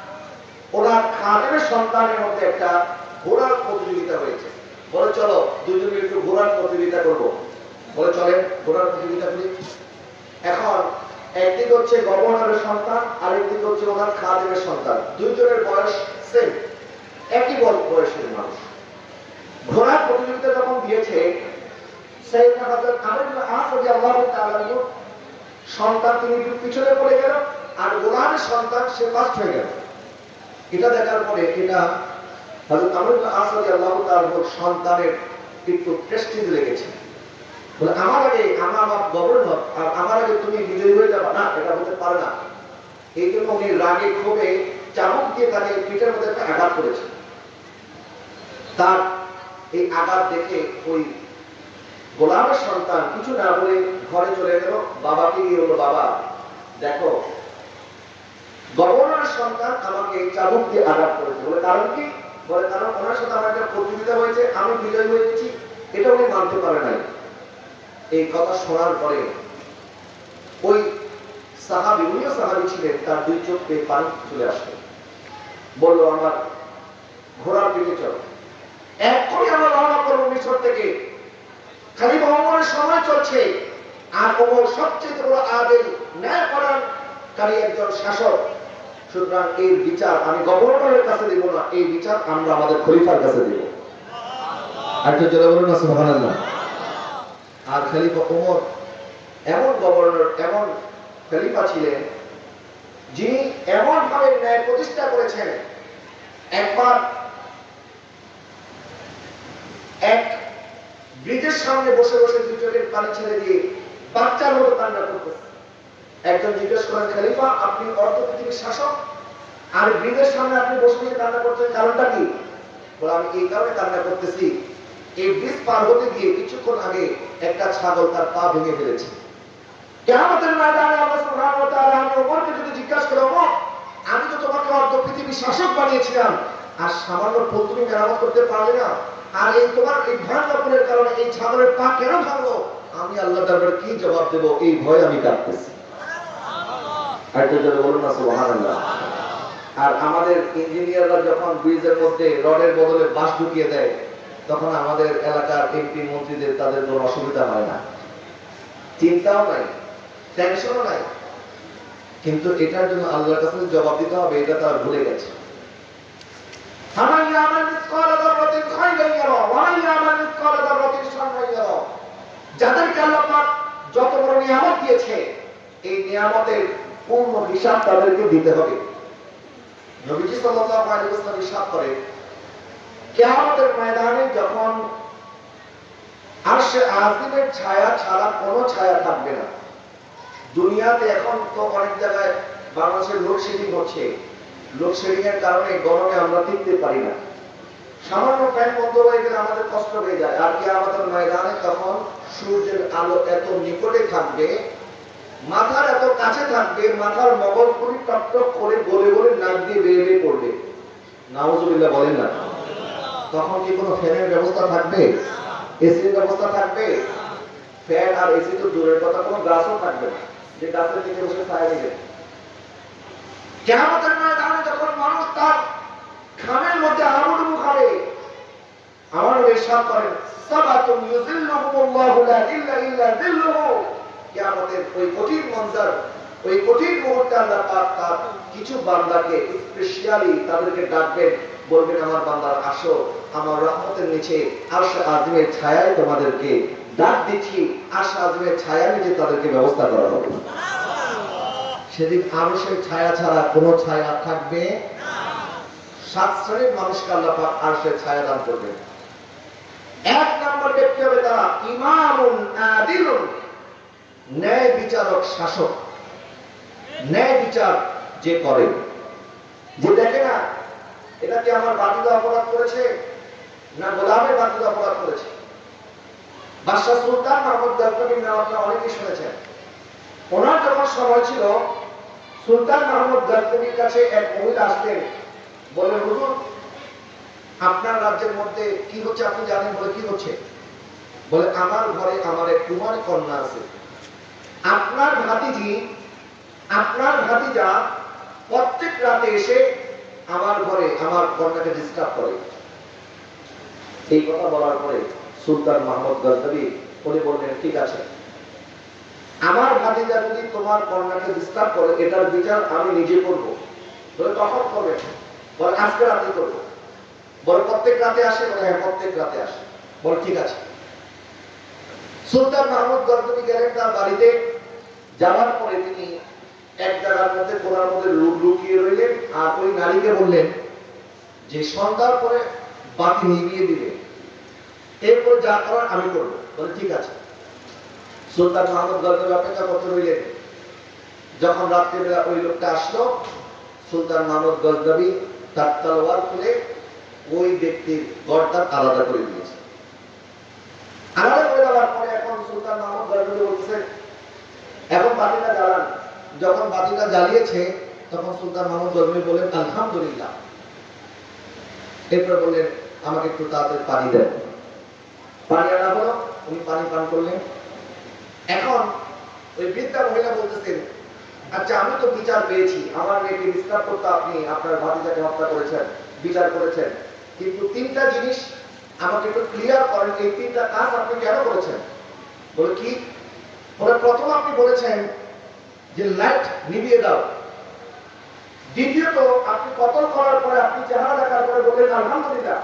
ওনার খাদেমের সন্তানের মধ্যে একটা ঘোড়ার প্রতিযোগিতা হয়েছে। বলে, চলো, দুজনে একটু ঘোড়ার প্রতিযোগিতা করব। বলে, চলেন, ঘোড়ার প্রতিযোগিতা করি। এখন, একদিক হচ্ছে গভর্নরের সন্তান আর একদিক হচ্ছে ওনার খাদেমের সন্তান। দুইজনের বয়স সেম একই বয়সের মানুষ। ঘোড়ার প্রতিযোগিতা যখন দিয়েছে সন্তান তিনি পিছনে পড়ে গেল, আর গোলামের সন্তান সে ফার্স্ট হয়ে গেল। এটা দেখার পরে এটা হযরত আমর ইবনে আস রাদিয়াল্লাহু তাআলার উপর সন্তানের একটু প্রেস্টিজ লেগেছে। আমার আগে আমার আমার গভর্নর আর আমার আগে তুমি বিজয়ী হয়ে যাবে। না, এটা হতে পারে না। এই জন্য উনি রাগে ক্ষোভে চাবুক দিয়ে তাকে পিঠের মধ্যে একটা আঘাত করেছে। তার এই আঘাত দেখে ওই গোলামের সন্তান কিছু না বলে ঘরে চলে গেল। বাবাকে গিয়ে বলল, বাবা, দেখো গভর্নরের সন্তান আমাকে চাবুক দিয়ে আঘাত করেছে। বলে কারণ কি? বলে কারণ ওনার সাথে আমার একটা প্রতিযোগিতা হয়েছে, আমি বিজয় হয়েছি এটা উনি মানতে পারে নাই। এই কথা শোনার পরে ওই সাহাবি, উনিও সাহাবি ছিলেন, তার দুই চোখ পেয়ে পানি চলে আসলো বলল, আমার ঘোড়ার পিঠে চলো। এখনই আমরা রওনা করব মিশর থেকে। খালি ভ্রমণের সময় চলছে। আর ওমর সবচেয়ে বড় আদেল ন্যায় করার কারী একজন শাসক সুতরাং এই বিচার আমি গভর্নরের কাছে দিব না, এই বিচার আমরা আমাদের খলিফার কাছে দিব। তো জোরে বলুন না, সুবহানাল্লাহ। আর খলিফা ওমর, এমন গভর্নর, এমন খলিফা ছিলেন, যিনি এমন ভাবে ন্যায় প্রতিষ্ঠা করেছেন, একবার এক ব্রিজের সামনে বসে বসে দু চোখের পানি ছেড়ে দিয়ে বাচ্চার মতো কান্না করতেছে। একজন জিজ্ঞেস করেন, খলিফা, আপনি পৃথিবীর শাসক? আর ব্রিজের সামনে আপনি বসে বসে কান্না করছেন কারণটা কি? আমি এই কারণে কান্না করতেছি। এই ব্রিজ পার হতে গিয়ে কিছুক্ষণ আগে একটা ছাগল তার পা ভেঙে ফেলেছে। আমি তো তোমাকে অর্ধ পৃথিবীর শাসক বানিয়েছিলাম, আর সামান্য মেরামত করতে পারলে না? আর এই তোমার এই ভয়ানকের কারণে এই ছাগলের পা কেন ভাঙলো? আমি আল্লাহ দরবারে কি জবাব দেব? এই ভয় আমি কাঁদতেছি। আর তো বলুন না, সুবহানাল্লাহ। আর আমাদের ইঞ্জিনিয়াররা যখন ব্রিজের মধ্যে রডের বদলে বাঁশ ঢুকিয়ে দেয়, তখন আমাদের এলাকার এমপি মন্ত্রীদের তাদের কোনো অসুবিধা হয় না। চিন্তাও নাই টেনশনও নাই। কিন্তু এটার জন্য আল্লাহর কাছে জবাব দিতে হবে, এটা তারা ভুলে গেছে। যাদেরকে আল্লাহ যত বড় নিয়ামত দিয়েছে, এই নিয়ামতের পূর্ণ হিসাব তাদেরকে দিতে হবে। নবীজি সাল্লাল্লাহু আলাইহি ওয়াসাল্লাম ইরশাদ করে, কিয়ামতের ময়দানে যখন আরশে আজিমের ছায়া ছাড়া কোনো ছায়া থাকবে না, দুনিয়াতে এখন তো অনেক জায়গায় বাংলাদেশের লোডশেডিং হচ্ছে। লোডশেডিং এর কারণে গরমে আমরা টিকতে পারি না। সামান্য ফ্যান বন্ধ হয়ে গেলে আমাদের কষ্ট হয়ে যায়। আর কি আমাদের ময়দানে তখন সূর্যের আলো এত নিকটে থাকবে মাথার এত কাছে থাকবে, মাথার মগজ পুরি টপ করে গলে গলে নাক দিয়ে বেয়ে পড়বে। নাউজুবিল্লাহ বলেন না। তখন কি কোনো ফ্যানের ব্যবস্থা থাকবে? এসির ব্যবস্থা থাকবে? ফ্যান আর এসি তো দূরের কথা, কোনো গাছও থাকবে না। যে গাছের নিচে বসে ছায়া দিবে। কেমতের ময়দানে যখন মানুষ তার খামের মধ্যে আবুডুবু খাবে আমার ইরশাদ করেন, সাবাতুন ইউযিল্লুহুমুল্লাহু লা ইল্লা ইল্লা যিল্লুহু কিয়ামতের ওই কঠিন মঞ্জার, ওই কঠিন মুহূর্তে আল্লাহ পাক তার কিছু বান্দাকে স্পেশালি তাদেরকে ডাকবেন, বলবেন, আমার বান্দার, আসো, আমার রহমতের নিচে আরশ আযমের ছায়ায় তোমাদেরকে ডাক দিচ্ছি, আরশ আযমের ছায়ার নিচে তাদেরকে ব্যবস্থা করা হবে। সেদিন আরশের ছায়া ছাড়া কোনো ছায়া থাকবে? সাত শ্রেণির মানুষকে আল্লাহ পাক আরশের ছায়া দান করবেন। এক নম্বর ব্যক্তি হবে তারা ইমামুন আদিলুন। ন্যায় বিচারক শাসক। ন্যায় বিচার যে করে, যে দেখে না, এটা কি আমার বাতিল অপরাধ করেছে, না গোলামের বাতিল অপরাধ করেছে? বাদশাহ সুলতান মাহমুদ দরকারির নাম আপনারা অনেকেই শুনেছেন। ওনার যখন সময় ছিল, সুলতান মাহমুদ দরকারির কাছে এক মহিলা আসতেন বলে হুজুর, আপনার রাজ্যের মধ্যে কি হচ্ছে আপনি জানেন বলে কি হচ্ছে? বলে, আমার ঘরে আমার এক কুমারী কন্যা আছে। আপনার ভাতিজি, আপনার ভাতিজা প্রত্যেক রাতে এসে আমার ঘরে, আমার কন্যাকে ডিস্টার্ব করে। এই কথা বলার পরে সুলতান মাহমুদ গজনবী উনি বললেন, ঠিক আছে। আমার ভাতিজা যদি তোমার কন্যাকে ডিস্টার্ব করে, এটার বিচার আমি নিজে করব। কখন করবে বলে, আজকে রাতে করব। বলে, প্রত্যেক রাতে আসে? বলে হ্যাঁ প্রত্যেক রাতে আসে। বলে, ঠিক আছে। সুলতান মাহমুদ গজনবী গেলেন তার বাড়িতে। যাওয়ার পরে তিনি এক জায়গার মধ্যে কোনার মধ্যে লুকিয়ে রইলেন আর ওই নারীকে বললেন যে সন্ধ্যার পরে বাতি নিভিয়ে দিবে। এরপর যা করার আমি করব। বলে, ঠিক আছে। সুলতান মাহমুদ গল্পের অপেক্ষা করতে রইলেন। যখন রাত্রিবেলা ওই লোকটা আসলো, সুলতান মাহমুদ গজনবী তার তলোয়ার খুলে ওই ব্যক্তির গর্দান আলাদা করে দিয়েছে। আলাদা করে দেওয়ার পরে এখন সুলতান মাহমুদ গজনবী বলতেছে এখন বাতিটা জ্বালান। যখন বাতিটা জ্বালিয়েছে, তখন সুলতান মাহমুদ গজনবী বলেন আলহামদুলিল্লাহ। এরপর বললেন, আমাকে একটু তাড়াতাড়ি পানি দেন। পানি আনা হলো, উনি পানি পান করলেন। এখন ওই বৃদ্ধা মহিলা বলতেছেন আচ্ছা আমি তো বিচার পেয়েছি। আমার মেয়েকে ডিস্টার্ব করতে আপনি আপনার ভাতিজাকে হত্যা করেছেন, বিচার করেছেন। কিন্তু তিনটা জিনিস আমাকে একটু ক্লিয়ার করেন, এই তিনটা কাজ আপনি কেন করেছেন? বলে, কি? বলে প্রথম আপনি বলেছেন যে লাইট নিভিয়ে দাও। দ্বিতীয়ত, আপনি কতল করার পরে আপনি চেহারা দেখার পরে বললেন, আলহামদুলিল্লাহ।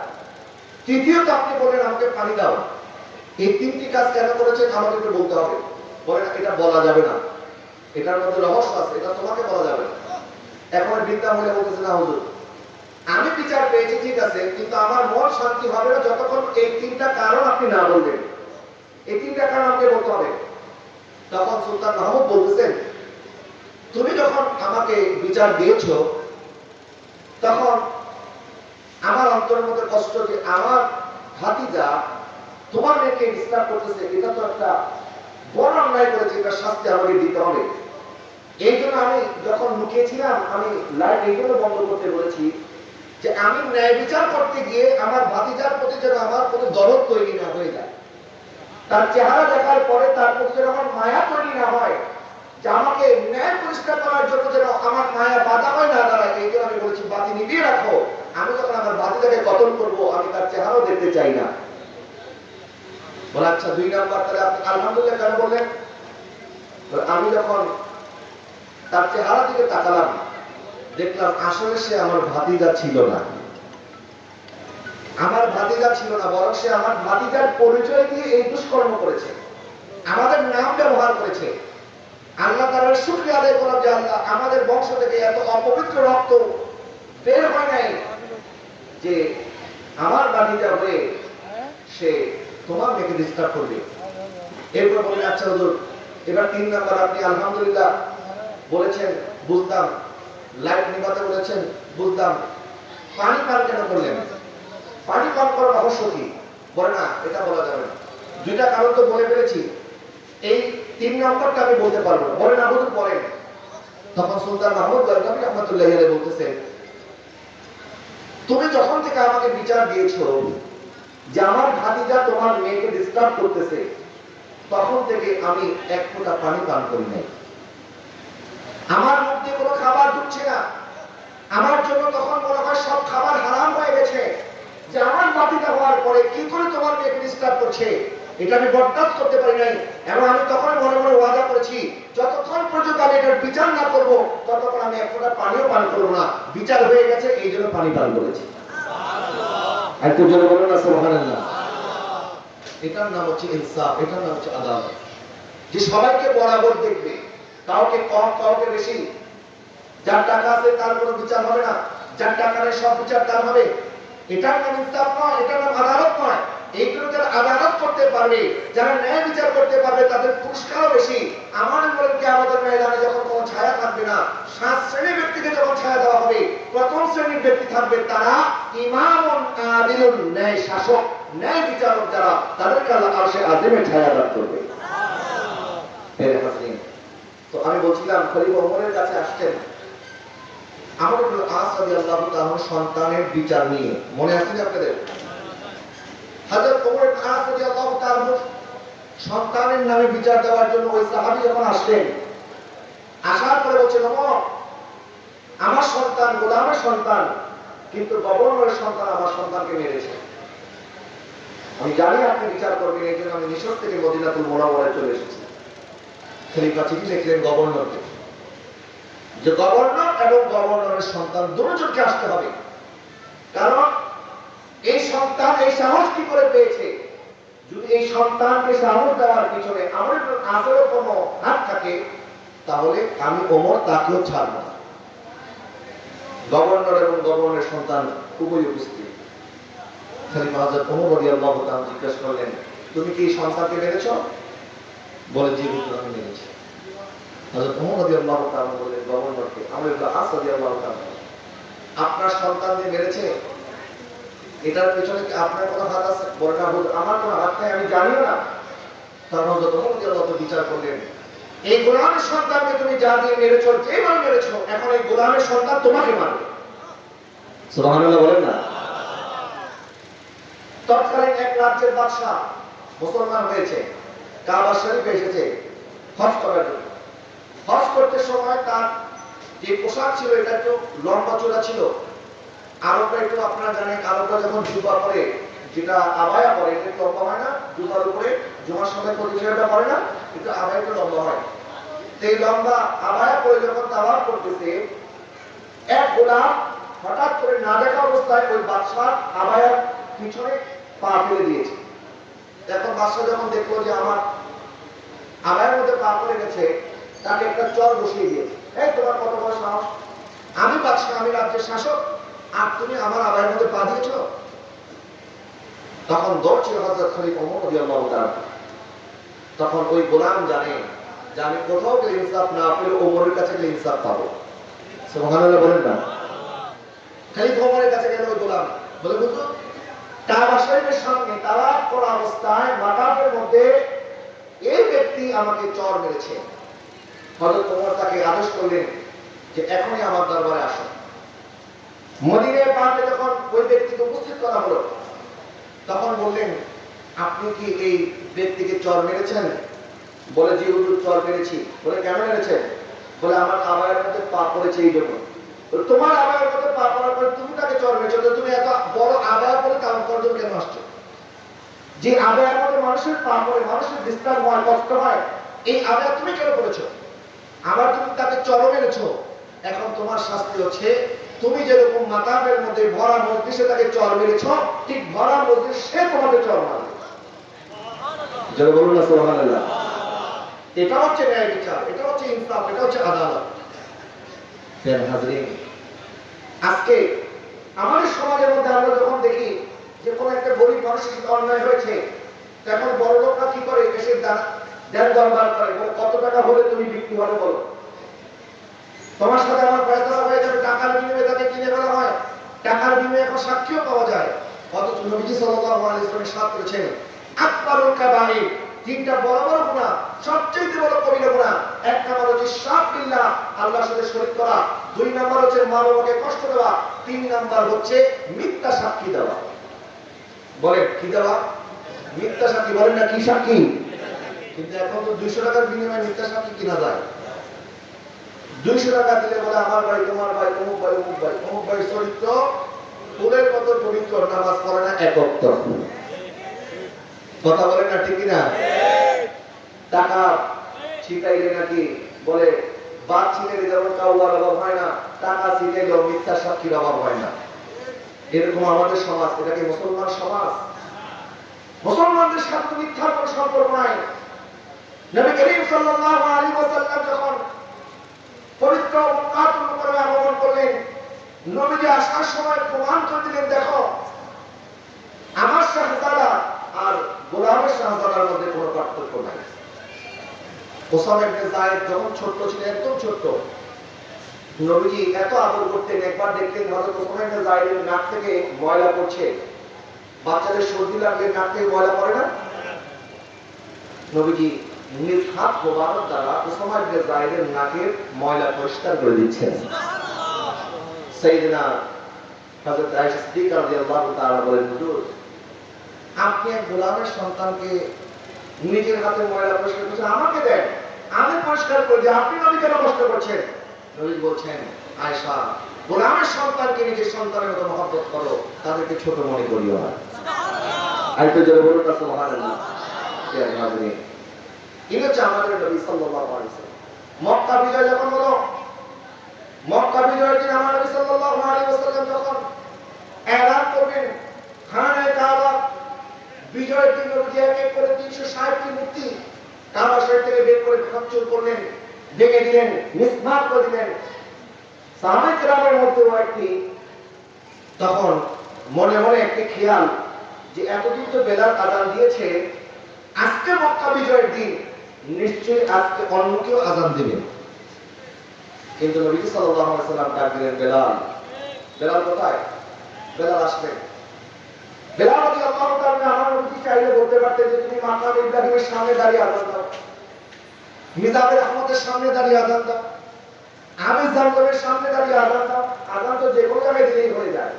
তৃতীয়ত আপনি বললেন, আমাকে পানি দাও। এই তিনটি কাজ কেন করেছে আমাকে একটু বলতে হবে। বলেন এটা বলা যাবে না। এটার মধ্যে রহস্য আছে, এটা তোমাকে বলা যাবে না। এখন বিদ্যা মহিলা বলতেছে, না, হুজুর, আমি বিচার পেয়েছি, ঠিক আছে, কিন্তু আমার মন শান্তি হবে না যতক্ষণ এই তিনটা কারণ আপনি না বলবেন এই তিনটা কারণ আমাকে বলতে হবে। তখন সুলতান মাহমুদ বলতেছেন, তুমি যখন আমাকে বিচার দিয়েছ, তখন আমার অন্তরের মধ্যে কষ্ট যে আমার ভাতিজা তোমার মেয়েকে ডিস্টার্ব করতেছে, এটা তো একটা বড় অন্যায় করেছে, এটা শাস্তি আমাকে দিতে হবে। এই জন্য আমি যখন লুকিয়েছিলাম, আমি লাইট এই জন্য বন্ধ করতে বলেছি যে আমি ন্যায় বিচার করতে গিয়ে আমার ভাতিজার প্রতি যেন আমার কোনো দরদ তৈরি না হয়ে যায়। তার চেহারা দেখার পরে তার যেন আমার মায়া তৈরি না হয়, যে আমাকে ন্যায় পরিষ্কার করার জন্য যেন আমার মায়া বাধা হয় না দাঁড়ায় এই জন্য আমি বলেছি, বাতি নিভিয়ে রাখো। আমি যখন আমার বাতিটাকে কতল করব, আমি তার চেহারাও দেখতে চাই না। বলে আচ্ছা দুই নাম্বার, তাহলে আপনি আলহামদুলিল্লাহ কেন বললেন? আমি যখন তার চেহারা দিকে তাকালাম, দেখলাম আসলে সে আমার ভাতিজা ছিল না। আমার ভাতিজা ছিল না, বরং সে আমার ভাতিজার পরিচয় দিয়ে এই দুষ্কর্ম করেছে। আমাদের নাম ব্যবহার করেছে। আল্লাহ তাআলার শুকরিয়া আদায় করা যে আল্লাহ আমাদের বংশ থেকে এত অপবিত্র রক্ত বের হয় নাই যে আমার ভাতিজা হয়ে সে তোমার মেয়েকে ডিস্টার্ব করবে। এরপর বলে আচ্ছা হুজুর, এবার তিন নাম্বার আপনি আলহামদুলিল্লাহ বলেছেন, বুঝতাম। লাইট নিভাতে বলেছেন, বুঝতাম। পানি পান কেন করলেন? পানি পান করার রহস্য কি? বলে না, এটা বলা যাবে না। দুইটা কারণ তো বলে ফেলেছি। এই তিন নম্বরটা আমি বলতে পারব না। বলে না বলতে বলেন তখন সুলতান মাহমুদ গরগাবি রহমতুল্লাহ বলতেছে তুমি যখন থেকে আমাকে বিচার দিয়েছ যে আমার ভাতিজা তোমার মেয়েকে ডিস্টার্ব করতেছে, তখন থেকে আমি এক ফোঁটা পানি পান করি নাই। আমার মধ্যে কোনো খাবার ঢুকছে না। আমার জন্য তখন মনে হয় সব খাবার হারাম হয়ে গেছে। যে আমার বাতিটা হওয়ার পরে কি করে তোমার মেয়েকে ডিস্টার্ব করছে? এটা আমি বরদাস্ত করতে পারি নাই। এবং আমি তখন মনে মনে ওয়াদা করেছি যতক্ষণ পর্যন্ত আমি এটার বিচার না করব ততক্ষণ আমি এক ফোঁটা পানিও পান করব না। বিচার হয়ে গেছে এই জন্য পানি পান করেছি। একটু জোরে বলুন না সুবহানাল্লাহ। এটার নাম হচ্ছে ইনসাফ এটার নাম হচ্ছে আদালত। যে সবাইকে বরাবর দেখবে কাউকে কম কাউকে বেশি। যার টাকা আছে তার কোনো বিচার হবে না। যার টাকা নেই সব বিচার তার হবে। নাম ইনসাফ নয় নাম আদালত নয়। এইগুলো যারা আদালত করতে পারবে যারা ন্যায় বিচার করতে পারবে তাদের পুরস্কারও বেশি। আমার বলেন আমাদের ময়দানে যখন কোনো ছায়া থাকবে না সাত শ্রেণির ব্যক্তিকে যখন ছায়া দেওয়া হবে প্রথম শ্রেণির ব্যক্তি থাকবে তারা আদিলুন ন্যায় শাসক ন্যায় বিচারক যারা তাদেরকে আল্লাহ আরশে আযিমে ছায়া দান করবে। তো আমি বলছিলাম খলিফা ওমরের কাছে আসছেন। আমর ইবনে আস রাদিয়াল্লাহু তাআলা সন্তানের বিচার নিয়ে। মনে আছে না আপনাদের? সন্তানের নামে বিচার দেওয়ার জন্য ওই সাহাবী যখন আসলেন, আসার পরে বলছেন আমার সন্তান গোলামের সন্তান, কিন্তু গভর্নরের সন্তান আমার সন্তানকে মেরেছে। আমি জানি আপনি বিচার করবেন, এই জন্য আমি মিশর থেকে মদিনাতুল মোনাওয়ারায় চলে এসেছি। খলিফা চিঠি লিখলেন গভর্নরকে। যে গভর্নর এবং গভর্নরের সন্তান দুজনকে আসতে হবে। কারণ এই সন্তান এই সাহস কি করে পেয়েছে? যদি এই সন্তানকে সাহস দেওয়ার পিছনে আমার আজেরও কোনো হাত থাকে, তাহলে আমি ওমর তাকেও ছাড়ব না। গভর্নর এবং গভর্নরের সন্তান খুবই উপস্থিত। খলিফা হযরত ওমর জিজ্ঞেস করলেন, তুমি কি সন্তানকে মেরেছ বলে, জি, হুজুর, আমি মেরেছি আপনার সন্তানকে মেরেছে, এটার পেছনে আপনার কোনো হাত আছে? আমার কোনো হাত আমি জানিও না। তুমি যা দিয়ে মেরেছো মেরেছো, এখন এই সন্তান মারবে। বলেন না। তৎকালীন এক রাজ্যের বাদশাহ মুসলমান হয়েছে, কাবা শরীফে এসেছে, হজ করার জন্য। হজ করতে সময় তার যে পোশাক ছিল, এটা একটু লম্বা চূড়া ছিল। আরবরা একটু আপনারা জানেন, আরবরা যখন জুবা পরে যেটা আবায়া পরে, এটা লম্বা হয় না জুবার উপরে, জুমার সময় পরিচয়টা পরে না, কিন্তু আবায়া একটু লম্বা হয়। এই লম্বা আবায়া পরে যখন তাওয়ার করতেছে, এক গোলাম হঠাৎ করে না দেখা অবস্থায় ওই বাদশাহ আবায়ার পিছনে পা ফেলে দিয়েছে। এখন বাদশাহ যখন দেখল যে আমার আবায়ের মধ্যে পা পড়ে গেছে তাকে একটা চর বসিয়ে দিয়েছে। এই, তোমার কত বড় সাহস আমি পাচ্ছি আমি রাজ্যের শাসক। আর তুমি আমার আবায়ের মধ্যে পা দিয়েছ? তখন দৌড়ছিল হজরত খলিফ ওমর রাদিয়াল্লাহু তখন ওই গোলাম জানে যে আমি কোথাও গেলে ইনসাফ না পেলে ওমরের কাছে গেলে ইনসাফ পাবো। বলেন না। খালি ওমরের কাছে গেল ওই গোলাম। বলে বুঝলো কাবা শরীফের সামনে তালাক করা অবস্থায় মাকাফের মধ্যে এই ব্যক্তি আমাকে চর মেরেছে। হযরত ওমর তাকে আদেশ করলেন যে এখনই আমার দরবারে আসো। মদিনায় পাকে যখন ওই ব্যক্তিকে উপস্থিত করা হলো, তখন বললেন, আপনি কি এই ব্যক্তিকে চর মেরেছেন? বলে, জি হুজুর, চর মেরেছি। বলে, কেন মেরেছেন? বলে, আমার আবায়ের মধ্যে পা পড়েছে এই জন্য তোমার আবায়ের মধ্যে পা পড়ার পরে তুমি তাকে চর মেরেছো? তুমি এত বড় আবায়া পরে কাম জন্য কেন আসছো? যে আবায়ের মধ্যে মানুষের পা পড়ে, মানুষের বিস্তার হয় কষ্ট হয়, এই আবায়া তুমি কেন করেছ? আবার তুমি তাকে চর মেরেছো এখন তোমার শাস্তি হচ্ছে, তুমি যেরকম মাতাবের মধ্যে ভরা মসজিদে তাকে চর মেরেছ ঠিক ভরা মসজিদ সে তোমাকে চর মারবে যারা বলুন না, সুবহানাল্লাহ। এটা হচ্ছে ন্যায় বিচার, এটা হচ্ছে ইনসাফ, এটা হচ্ছে আদালত। আজকে আমাদের সমাজের মধ্যে আমরা যখন দেখি যে কোনো একটা গরিব মানুষের সাথে অন্যায় হয়েছে, তখন বড় লোকরা কি করে এসে দান দেন দরবার কত টাকা হলে তুমি বিক্রি হবে, বলো। তোমার সাথে আমার ফয়সলা হয়ে যাবে, টাকার বিনিময়ে তাকে কিনে ফেলা হয়। টাকার বিনিময়ে এখন সাক্ষীও পাওয়া যায়। অথচ নবীজি সাল্লাল্লাহু আলাইহি ওয়াসাল্লাম সাথ করেছেন, আকবারুল কাবাইর তিনটা বড় বড় গুনাহ সবচেয়ে বড় কবিরা গুনাহ এক নাম্বার হচ্ছে শাক বিল্লাহ, আল্লাহর সাথে শরীক করা। দুই নাম্বার হচ্ছে মা বাবাকে কষ্ট দেওয়া। তিন নাম্বার হচ্ছে মিথ্যা সাক্ষী দেওয়া। বলেন, কি দেওয়া? মিথ্যা সাক্ষী, বলেন না কি সাক্ষী? কিন্তু এখন তো দুইশো টাকার বিনিময়ে মিথ্যা সাক্ষী কিনা যায়? দুইশো টাকা দিলে বলে, আমার ভাই, তোমার ভাই, অমুক ভাই অমুক ভাই অমুক ভাই চরিত্র, ফুলের মতো পবিত্র, নামাজ পড়ে না, একত্র। কথা বলে না ঠিকই না টাকা ছিটাইলে নাকি বলে বাদ ছিটাইলে যেমন কাউয়ার অভাব হয় না, টাকা ছিটাইলেও মিথ্যা সাক্ষীর অভাব হয় না। এরকম আমাদের সমাজ, এটা কি মুসলমান সমাজ? মুসলমানদের সাথে মিথ্যার কোনো সম্পর্ক নাই। নবী করিম সাল্লাল্লাহু আলাইহি ওয়াসাল্লাম যখন পবিত্র মক্কাতুল মুকাররমে আগমন করলেন, নবীজি আসার সময় প্রমাণ করে দিলেন, দেখো, আমার শাহজাদা আর গোলামের শাহজাদার মধ্যে কোনো পার্থক্য নাই। ওসামা ইবনে যায়েদ যখন ছোট্ট ছিলেন, একদম ছোট্ট, নবীজি এত আদর করতেন, একবার দেখলেন হযরত ওসামা ইবনে যায়েদের নাক থেকে ময়লা পড়ছে। বাচ্চাদের সর্দি লাগলে নাক থেকে ময়লা পড়ে না? নবীজি হাত মোবারক দ্বারা ওসামা ইবনে যায়েদের নাকের ময়লা পরিষ্কার করে দিচ্ছেন। সাইয়েদনা হযরত আয়েশা সিদ্দিকা রাদিয়াল্লাহু তাআলা বলেন হুজুর আপনি এক গোলামের সন্তানকে নিজের হাতে ময়লা পরিষ্কার করছেন আমাকে দেন। আমি পরিষ্কার করে দিই। আপনি নবী কেন কষ্ট করছেন। নবী বলছেন আয়েশা গোলামের সন্তানকে নিজের সন্তানের মতো মহব্বত করো। তাদেরকে ছোট মনে করিও না। আরেকটু জোরে বলুন না সুবহানাল্লাহ। ইনি হচ্ছে আমাদের নবী আলাইহি মক্কা বিজয় যখন হলো, মক্কা বিজয়ের দিন আমার নবী সাল্লাল্লাহু আলাইহি ওয়াসাল্লাম যখন এলান করবেন, খানায় কাবা, বিজয়ের দিন নবীজি করে 360টি মূর্তি কাবা শরীফ থেকে বের করে ভাঙচুর করলেন, ভেঙে দিলেন মিসমার করে দিলেন। সাহাবে গ্রামের মধ্যেও একটি, তখন মনে মনে একটি খেয়াল যে এতদিন তো বেলাল আজান দিয়েছে, আজকে মক্কা বিজয়ের দিন। নিশ্চয়ই আজকে অন্য কেউ আজান দিবে। কিন্তু নবী সাল্লাল্লাহু আলাইহি সাল্লাম ডাক বেলাল। বেলাল কোথায়? বেলাল আসবেন বেলাল রাদিয়াল্লাহু তাআলা আমার নবী চাইলে বলতে পারতেন যে তুমি মাকাম ইব্রাহিমের সামনে দাঁড়িয়ে আজান দাও? মিজাবের আহমদের সামনে দাঁড়িয়ে আজান দাও। আমির জামজমের সামনে দাঁড়িয়ে আজান দাও। আজান তো যে কোনো জায়গায় দিলেই হয়ে যায়।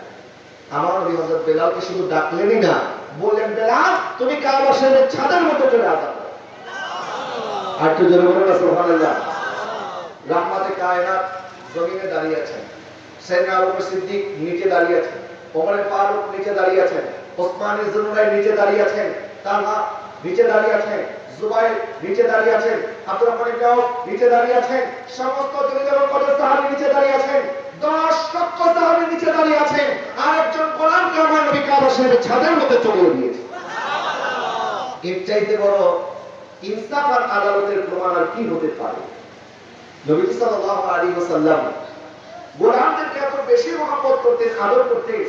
আমার নবী হযরত বেলালকে শুধু ডাকলেনই না, বললেন, বেলাল, তুমি কাবা শরীফের ছাদের মতো চলে আজান আর নিচে দাঁড়িয়ে আছেন। ওমর ফারুক নিচে দাঁড়িয়ে নিচে দাঁড়িয়ে আছেন। দশ লক্ষ নিচে দাঁড়িয়ে আছেন। আর একজন শরীফের ছাদের মধ্যে চলে বড় ইনসাফ আর আদালতের প্রমাণ আর কি হতে পারে? নবী সাল্লাল্লাহু আলাইহি ওয়াসাল্লাম গোলামদেরকে এত বেশি মহব্বত করতেন, আদর করতেন,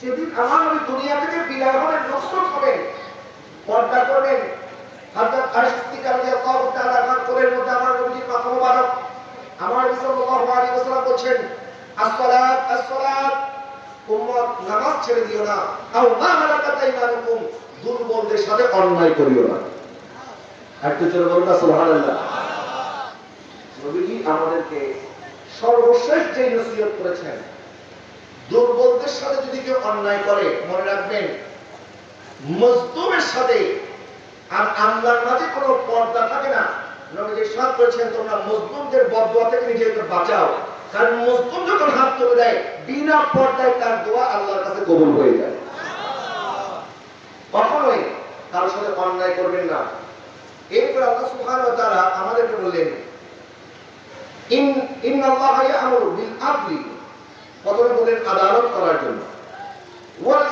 যেদিন আমার দুনিয়া থেকে বিদায় হবেন হবেন, পর্দা করবেন। মধ্যে আমার আমার নবী সাল্লাল্লাহু আলাইহি ওয়াসাল্লাম বলছেন, আসসালাত আসসালাত, উম্মত, নামাজ ছেড়ে দিও না। আও মা মালাকাত দুর্বলদের সাথে অন্যায় করিও না। একটু চলে বলুন না নবীজি আমাদেরকে সর্বশেষ যে নসিহত করেছেন, দুর্বলদের সাথে যদি কেউ অন্যায় করে, মনে রাখবেন মজদুমের সাথে আর আল্লাহর মাঝে কোনো পর্দা থাকে না। সাথ করেছেন, তোমরা মজদুমদের বদদোয়া থেকে নিজেকে বাঁচাও। কারণ মজদুম যখন হাত তুলে দেয়, বিনা পর্দায় তার দোয়া আল্লাহর কাছে কবুল হয়ে যায়। কখনোই কারোর সাথে অন্যায় করবেন না। আল্লাহ আমাদেরকে বললেন, ইন প্রথমে আদালত করার জন্য। ওয়াল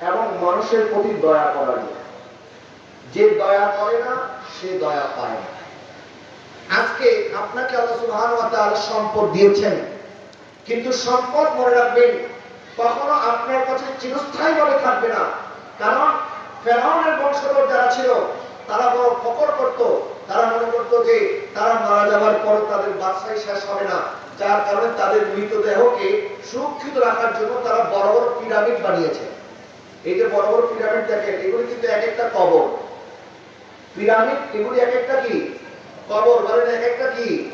এবং মানুষের প্রতি দয়া করার জন্য। যে দয়া করে না, সে দয়া পায় না। আজকে আপনাকে আল্লাহ তাআলা সম্পদ দিয়েছেন, কিন্তু সম্পদ মনে রাখবেন, কখনো আপনার কাছে চিরস্থায়ী চিরস্থায়ীভাবে থাকবে না। কারণ ফেরাউনের বংশধর যারা ছিল তারা বড় ফকর করত। তারা মনে করত যে তারা মারা যাবার পর তাদের বাদশাহী শেষ হবে না। যার কারণে তাদের মৃতদেহকে সুরক্ষিত রাখার জন্য তারা বড় বড় পিরামিড বানিয়েছে। এই যে বড় বড় পিরামিড দেখেন, এগুলি কিন্তু এক একটা কবর। পিরামিড, এগুলি এক একটা কি? কবর, বলেন এক একটা কি?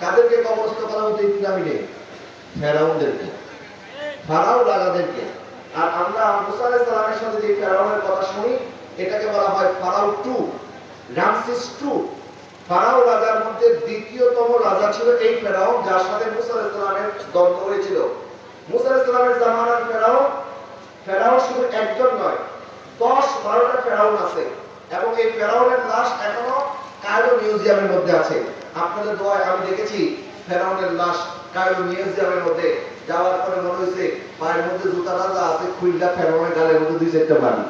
কাদেরকে কবরস্থ করা হতো এই পিরামিডে? ফেরাউনদেরকে। ফারাও রাজাদেরকে। আর আমরা মুসা আলাইহিস সালামের সাথে যে ফেরাউনের কথা শুনি এটাকে বলা হয় Pharaoh two Ramses two Pharaoh রাজার মধ্যে দ্বিতীয়তম রাজা ছিল এই ফেরাও, যার সাথে মুসা আলাইহিস সালামের দ্বন্দ্ব হয়েছিল। মুসা আলাইহিস সালামের জামানার ফেরাও ফেরাও শুধু একজন নয়, দশ বারোটা ফেরাউন আছে। এবং এই ফেরাউনের লাশ এখনও কায়রো মিউজিয়ামের মধ্যে আছে। আপনাদের দোয়ায় আমি দেখেছি, ফেরাউনের লাশ কায়রো মিউজিয়ামের মধ্যে। যাওয়ার পরে মনে হয়েছে, পায়ের মধ্যে জুতা রাজা আছে খুইলা ফেরাউনের গালের মধ্যে দুই চারটা বাড়ি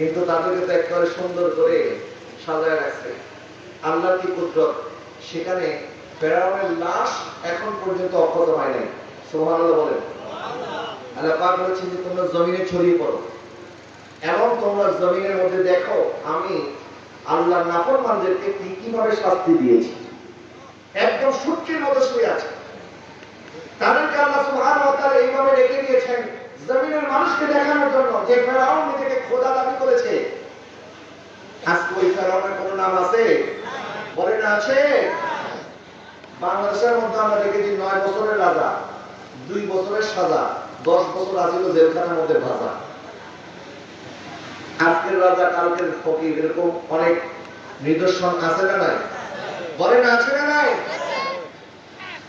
কিন্তু তাদেরকে তো একেবারে সুন্দর করে সাজায় রাখছে। আল্লাহ কি কুদরত? সেখানে ফেরাউনের লাশ এখন পর্যন্ত অক্ষত হয় নাই। সুবহানাল্লাহ বলেন। আল্লাহ পাক যে, তোমরা জমিনে ছড়িয়ে পড়ো এবং তোমরা জমিনের মধ্যে দেখো, আমি আল্লাহ নাফরমানদেরকে কি কীভাবে শাস্তি দিয়েছি। একদম সূর্যের মতো শুয়ে আছে। তাদেরকে আল্লাহ ওয়া এইভাবে রেখে দিয়েছেন জমিনের মানুষকে দেখানোর জন্য যে ফেরাউন নিজেকে খোদা দাবি করেছে। আজকে ওই ফেরাউনের কোনো নাম আছে? বলে না আছে? বাংলাদেশের মধ্যে আমরা দেখেছি নয় বছরের রাজা, দুই বছরের সাজা, দশ বছর আছিল জেলখানার মধ্যে ভাজা। আজকের রাজা, কালকের ফকির, এরকম অনেক নিদর্শন আছে না নাই? বলে না আছে না নাই?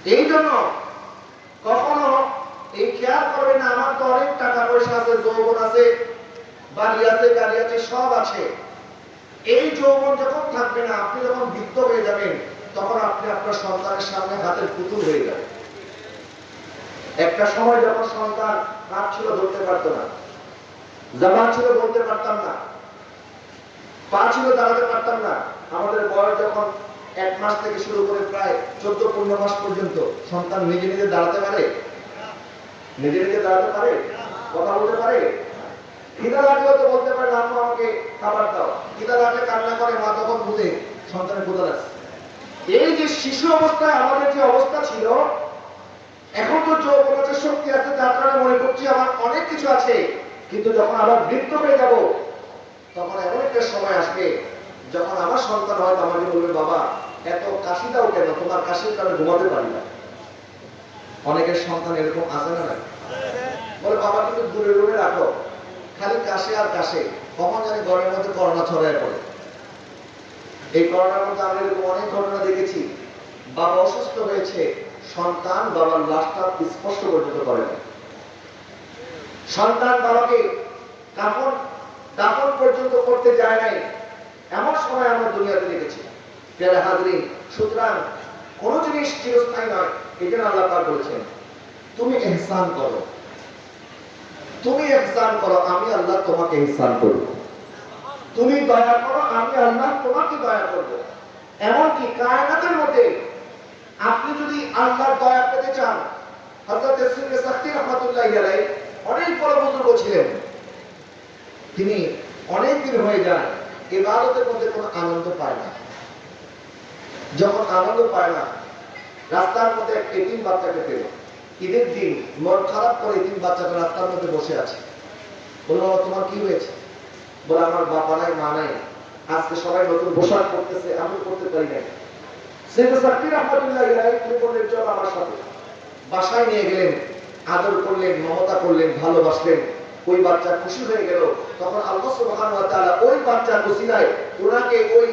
এই জন্য এই খেয়াল করবে না, আমার তো অনেক টাকা পয়সা আছে, যৌবন আছে, বাড়ি আছে, গাড়ি আছে, সব আছে। এই যৌবন যখন থাকবে না, আপনি যখন বৃদ্ধ হয়ে যাবেন, তখন আপনি আপনার সন্তানের সামনে হাতের পুতুল হয়ে যাবেন। একটা সময় যখন সন্তান হাত ছিল ধরতে পারতো না, জামা ছিল বলতে পারতাম না, পা ছিল দাঁড়াতে পারতাম না, আমাদের বয়স যখন এক মাস থেকে শুরু করে প্রায় চোদ্দ পনেরো মাস পর্যন্ত সন্তান নিজে নিজে দাঁড়াতে পারে নিজে নিজে দাঁড়াতে পারে? কথা বলতে পারে? খিদা লাগলেও তো বলতে পারে, আম্মু, আমাকে খাবার দাও। খিদা লাগলে কান্না করে, মা তখন বুঝে, সন্তানের ক্ষুদা লাগছে এই যে শিশু অবস্থায় আমাদের যে অবস্থা ছিল, এখন তো যৌবনের শক্তি আছে যার কারণে মনে করছি আমার অনেক কিছু আছে। কিন্তু যখন আবার বৃদ্ধ হয়ে যাব, তখন এমন একটা সময় আসবে, যখন আমার সন্তান হয়তো আমাকে বলবে, বাবা, এত কাশি দাও কেন তোমার কাশির কারণে ঘুমাতে পারি না। অনেকের সন্তান এরকম আছে না বলে, বাবা, কিন্তু দূরে দূরে রাখো। খালি কাশে আর কাশে। কখন জানি ঘরের মধ্যে করোনা ছড়ায় পড়ে। এই করোনার মধ্যে আমরা এরকম অনেক ঘটনা দেখেছি। বাবা অসুস্থ হয়েছে। সন্তান বাবার লাশটা স্পষ্ট পর্যন্ত করে না সন্তান বাবাকে কাপড়, দাপন পর্যন্ত করতে যায় নাই। এমন সময় আমরা দুনিয়াতে দেখেছি। পেয়ারা হাজরিন, সুতরাং কোন জিনিস চিরস্থায়ী নয়। এই জন্য আল্লাহ পাক বলেছেন, তুমি এহসান করো। তুমি এহসান করো, আমি আল্লাহ তোমাকে এহসান করব। তুমি দয়া করো, আমি আল্লাহ তোমাকে দয়া করব। এমনকি কায়নাতের মধ্যে আপনি যদি আল্লাহর দয়া পেতে চান, হযরত ইসমাইল সাক্তি রাহমাতুল্লাহি আলাইহি অনেক বড় বুজুর্গ ছিলেন। তিনি অনেক দিন হয়ে যান ইবাদতের মধ্যে কোনো আনন্দ পায় না। যখন আনন্দ পায় না, রাস্তার মধ্যে এক এতিম বাচ্চাকে পেল। ঈদের দিন মন খারাপ করে এতিম বাচ্চাটা রাস্তার মধ্যে বসে আছে। বলল তোমার কি হয়েছে? বলে, আমার বাবা নাই, মা নাই। আজকে সবাই নতুন পোশাক করতেছে আমি করতে পারি নাই। সেটা সাকির রহমতুল্লাহ ইলাহি বললেন, চল আমার সাথে। বাসায় নিয়ে গেলেন, আদর করলেন, মমতা করলেন, ভালোবাসলেন। ওই বাচ্চা খুশি হয়ে গেল। তখন আল্লাহ সুবহানাহু ওয়া তাআলা ওই বাচ্চার ওসিলায় ওনাকে ওই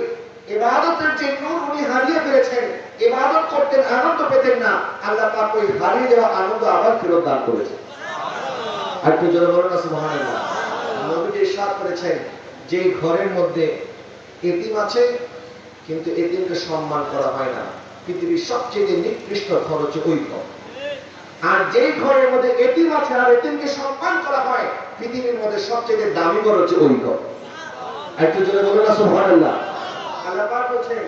ইবাদতের যে নূর উনি হারিয়ে ফেলেছেন, ইবাদত করতেন, আনন্দ পেতেন না। আল্লাহ পাক ওই হারিয়ে যাওয়া আনন্দ আবার ফেরত দান করেছেন। আর জোরে ইরশাদ করেছেন, যে ঘরের মধ্যে এতিম আছে, কিন্তু এতিমকে সম্মান করা হয় না। পৃথিবীর সবচেয়ে নিকৃষ্ট ঘর হচ্ছে ওই ঘর। আর যেই ঘরের মধ্যে এতিম আছে আর এতিমকে সম্মান করা হয়, পৃথিবীর মধ্যে সবচেয়ে দামি ঘর হচ্ছে ওই ঘর। একটু জোরে বলুন না, সুবহানাল্লাহ। আল্লাহ পাক বলছেন,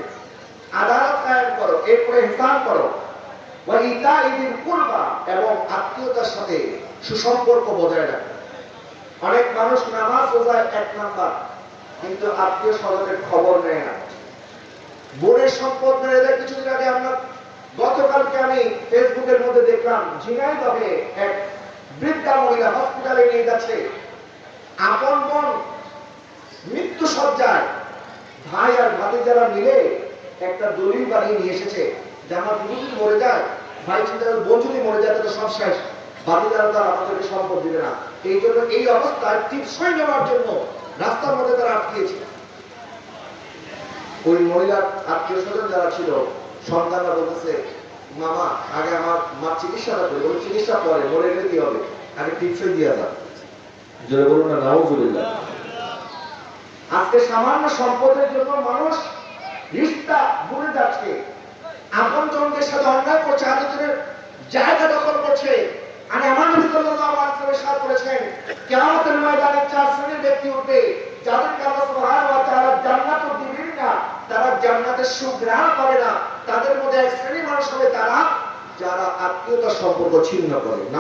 আদালত কায়েম করো, এরপরে হিসাব করো। এবং আত্মীয়তার সাথে সুসম্পর্ক বজায় রাখো। অনেক মানুষ নামাজ রোজায় এক নাম্বার, কিন্তু আত্মীয় স্বজনের খবর নেয় না। বোনের সম্পদ মেরে কিছুদিন আগে আমরা গতকালকে আমি ফেসবুকের মধ্যে দেখলাম, ঝিনাইদহে এক বৃদ্ধা মহিলা হসপিটালে নিয়ে যাচ্ছে। আপন বোন মৃত্যু সজ্জায় ভাই আর ভাতিজারা মিলে একটা দলিল বানিয়ে নিয়ে এসেছে যে আমার যদি মরে যায়, ভাই চিন্তা বোন যদি মরে যায়, তাহলে সব শেষ। ভাতিজারা তারা আমাদেরকে সম্পদ দিবে না। এই জন্য এই অবস্থায় টিপসই নেওয়ার জন্য রাস্তার মধ্যে তারা আটকিয়েছে। ওই মহিলার আত্মীয় স্বজন যারা ছিল, সন্তানরা বলতেছে, মামা, আগে আমার মা চিকিৎসাটা করি বলে চিকিৎসা পরে, মরে গেলে কি হবে? আগে টিপসই দিয়ে দাও জোরে বলুন না নাও নাউজুবিল্লাহ আজকে সামান্য সম্পদের জন্য মানুষ রিস্তা ভুলে যাচ্ছে। আপন জনদের সাথে অন্যায় করছে আলোচনের জায়গা দখল করছে। আর আমার করেছেন। ময়দানে চার শ্রেণির ব্যক্তি উঠবে ওয়া তাআলা জান্নাত দিবেন না। তারা জান্নাতের সুখ করে না। তাদের মধ্যে এক মানুষ হবে তারা যারা আত্মীয়তার সম্পর্ক ছিন্ন করে।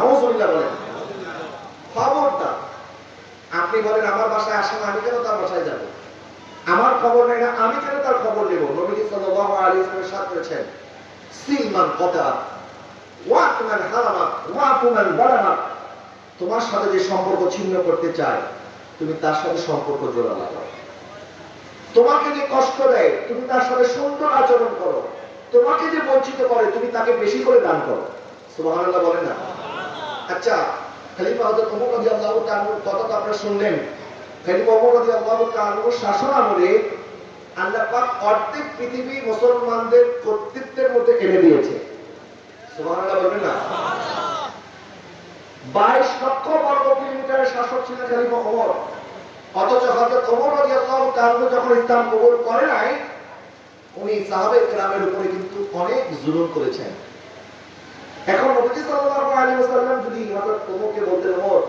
খবরদার। আপনি বলেন, আমার বাসায় আসেন, আমি কেন তার বাসায় যাব? আমার খবর নেই না, আমি কেন তার খবর নেব? নবীজি সাল্লাল্লাহু আলাইহি সাথ করেছেন সিলমান হারামা বারামা। তোমার সাথে যে সম্পর্ক ছিন্ন করতে চায়, তুমি তার সাথে সম্পর্ক জোড়া লাগাও। তোমাকে যে কষ্ট দেয়, তুমি তার সাথে সুন্দর আচরণ করো। তোমাকে যে বঞ্চিত করে, তুমি তাকে বেশি করে দান করো। সুবহানাল্লাহ বলেন না? আচ্ছা খলিফা তাআলার কথা তো আপনারা শুনলেন। খলিফা শাসন আমলে আল্লাহ পাক অর্ধেক পৃথিবী মুসলমানদের কর্তৃত্বের মধ্যে এনে দিয়েছে। সুবহানাল্লাহ বলবেন না? 22 লক্ষ বর্গ কিলোমিটারের শাসক ছিলেন খলিফা ওমর। অথচ হযরত ওমর রাদিয়াল্লাহু তাআলা যখন ইসলাম কবুল করে নাই, উনি সাহাবে কেরামের উপরে কিন্তু অনেক জুলুম করেছেন। এখন নবীজি সাল্লাল্লাহু আলাইহি ওয়াসাল্লাম যদি হযরত ওমরকে বলতেন ওমর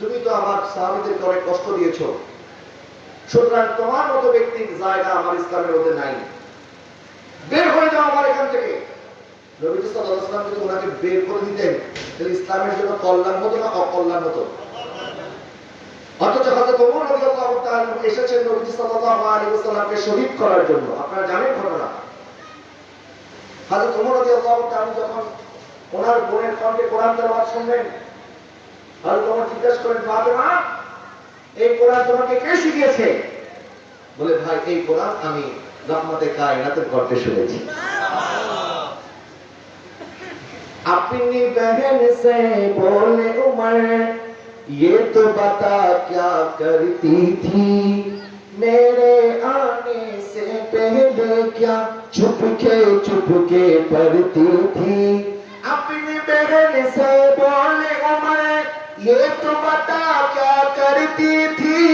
তুমি তো আমার সাহাবীদেরকে অনেক কষ্ট দিয়েছ। সুতরাং তোমার মতো ব্যক্তির জায়গা আমার ইসলামের মধ্যে নাই। বের হয়ে যাও আমার এখান থেকে। নবীজি সাল্লাল্লাহু আলাইহি ওয়াসাল্লাম যদি ওনাকে বের করে দিতেন, তাহলে ইসলামের জন্য কল্যাণ হতো না অকল্যাণ হতো? অথচ হযরত ওমর রাদিয়াল্লাহু তাআলা এসেছেন নবীজি সাল্লাল্লাহু আলাইহি ওয়াসাল্লামকে শহীদ করার জন্য। আপনারা জানেন ঘটনা। হযরত ওমর রাদিয়াল্লাহু তাআলা যখন ওনার বোনের কণ্ঠে কোরআন তেলাওয়াত শুনলেন হযরত ওমর জিজ্ঞাসা করেন ফাতেমা এই কোরআন তোমাকে কে শিখিয়েছে বলে ভাই এই কোরআন আমি রহমতে কায়নাতের কণ্ঠে শুনেছি अपनी बहन से बोले उमर ये तो बता क्या करती थी मेरे आने से पहले क्या चुपके चुपके पढ़ती थी अपनी बहन से बोले, उमर, ये तो बता क्या करती थी?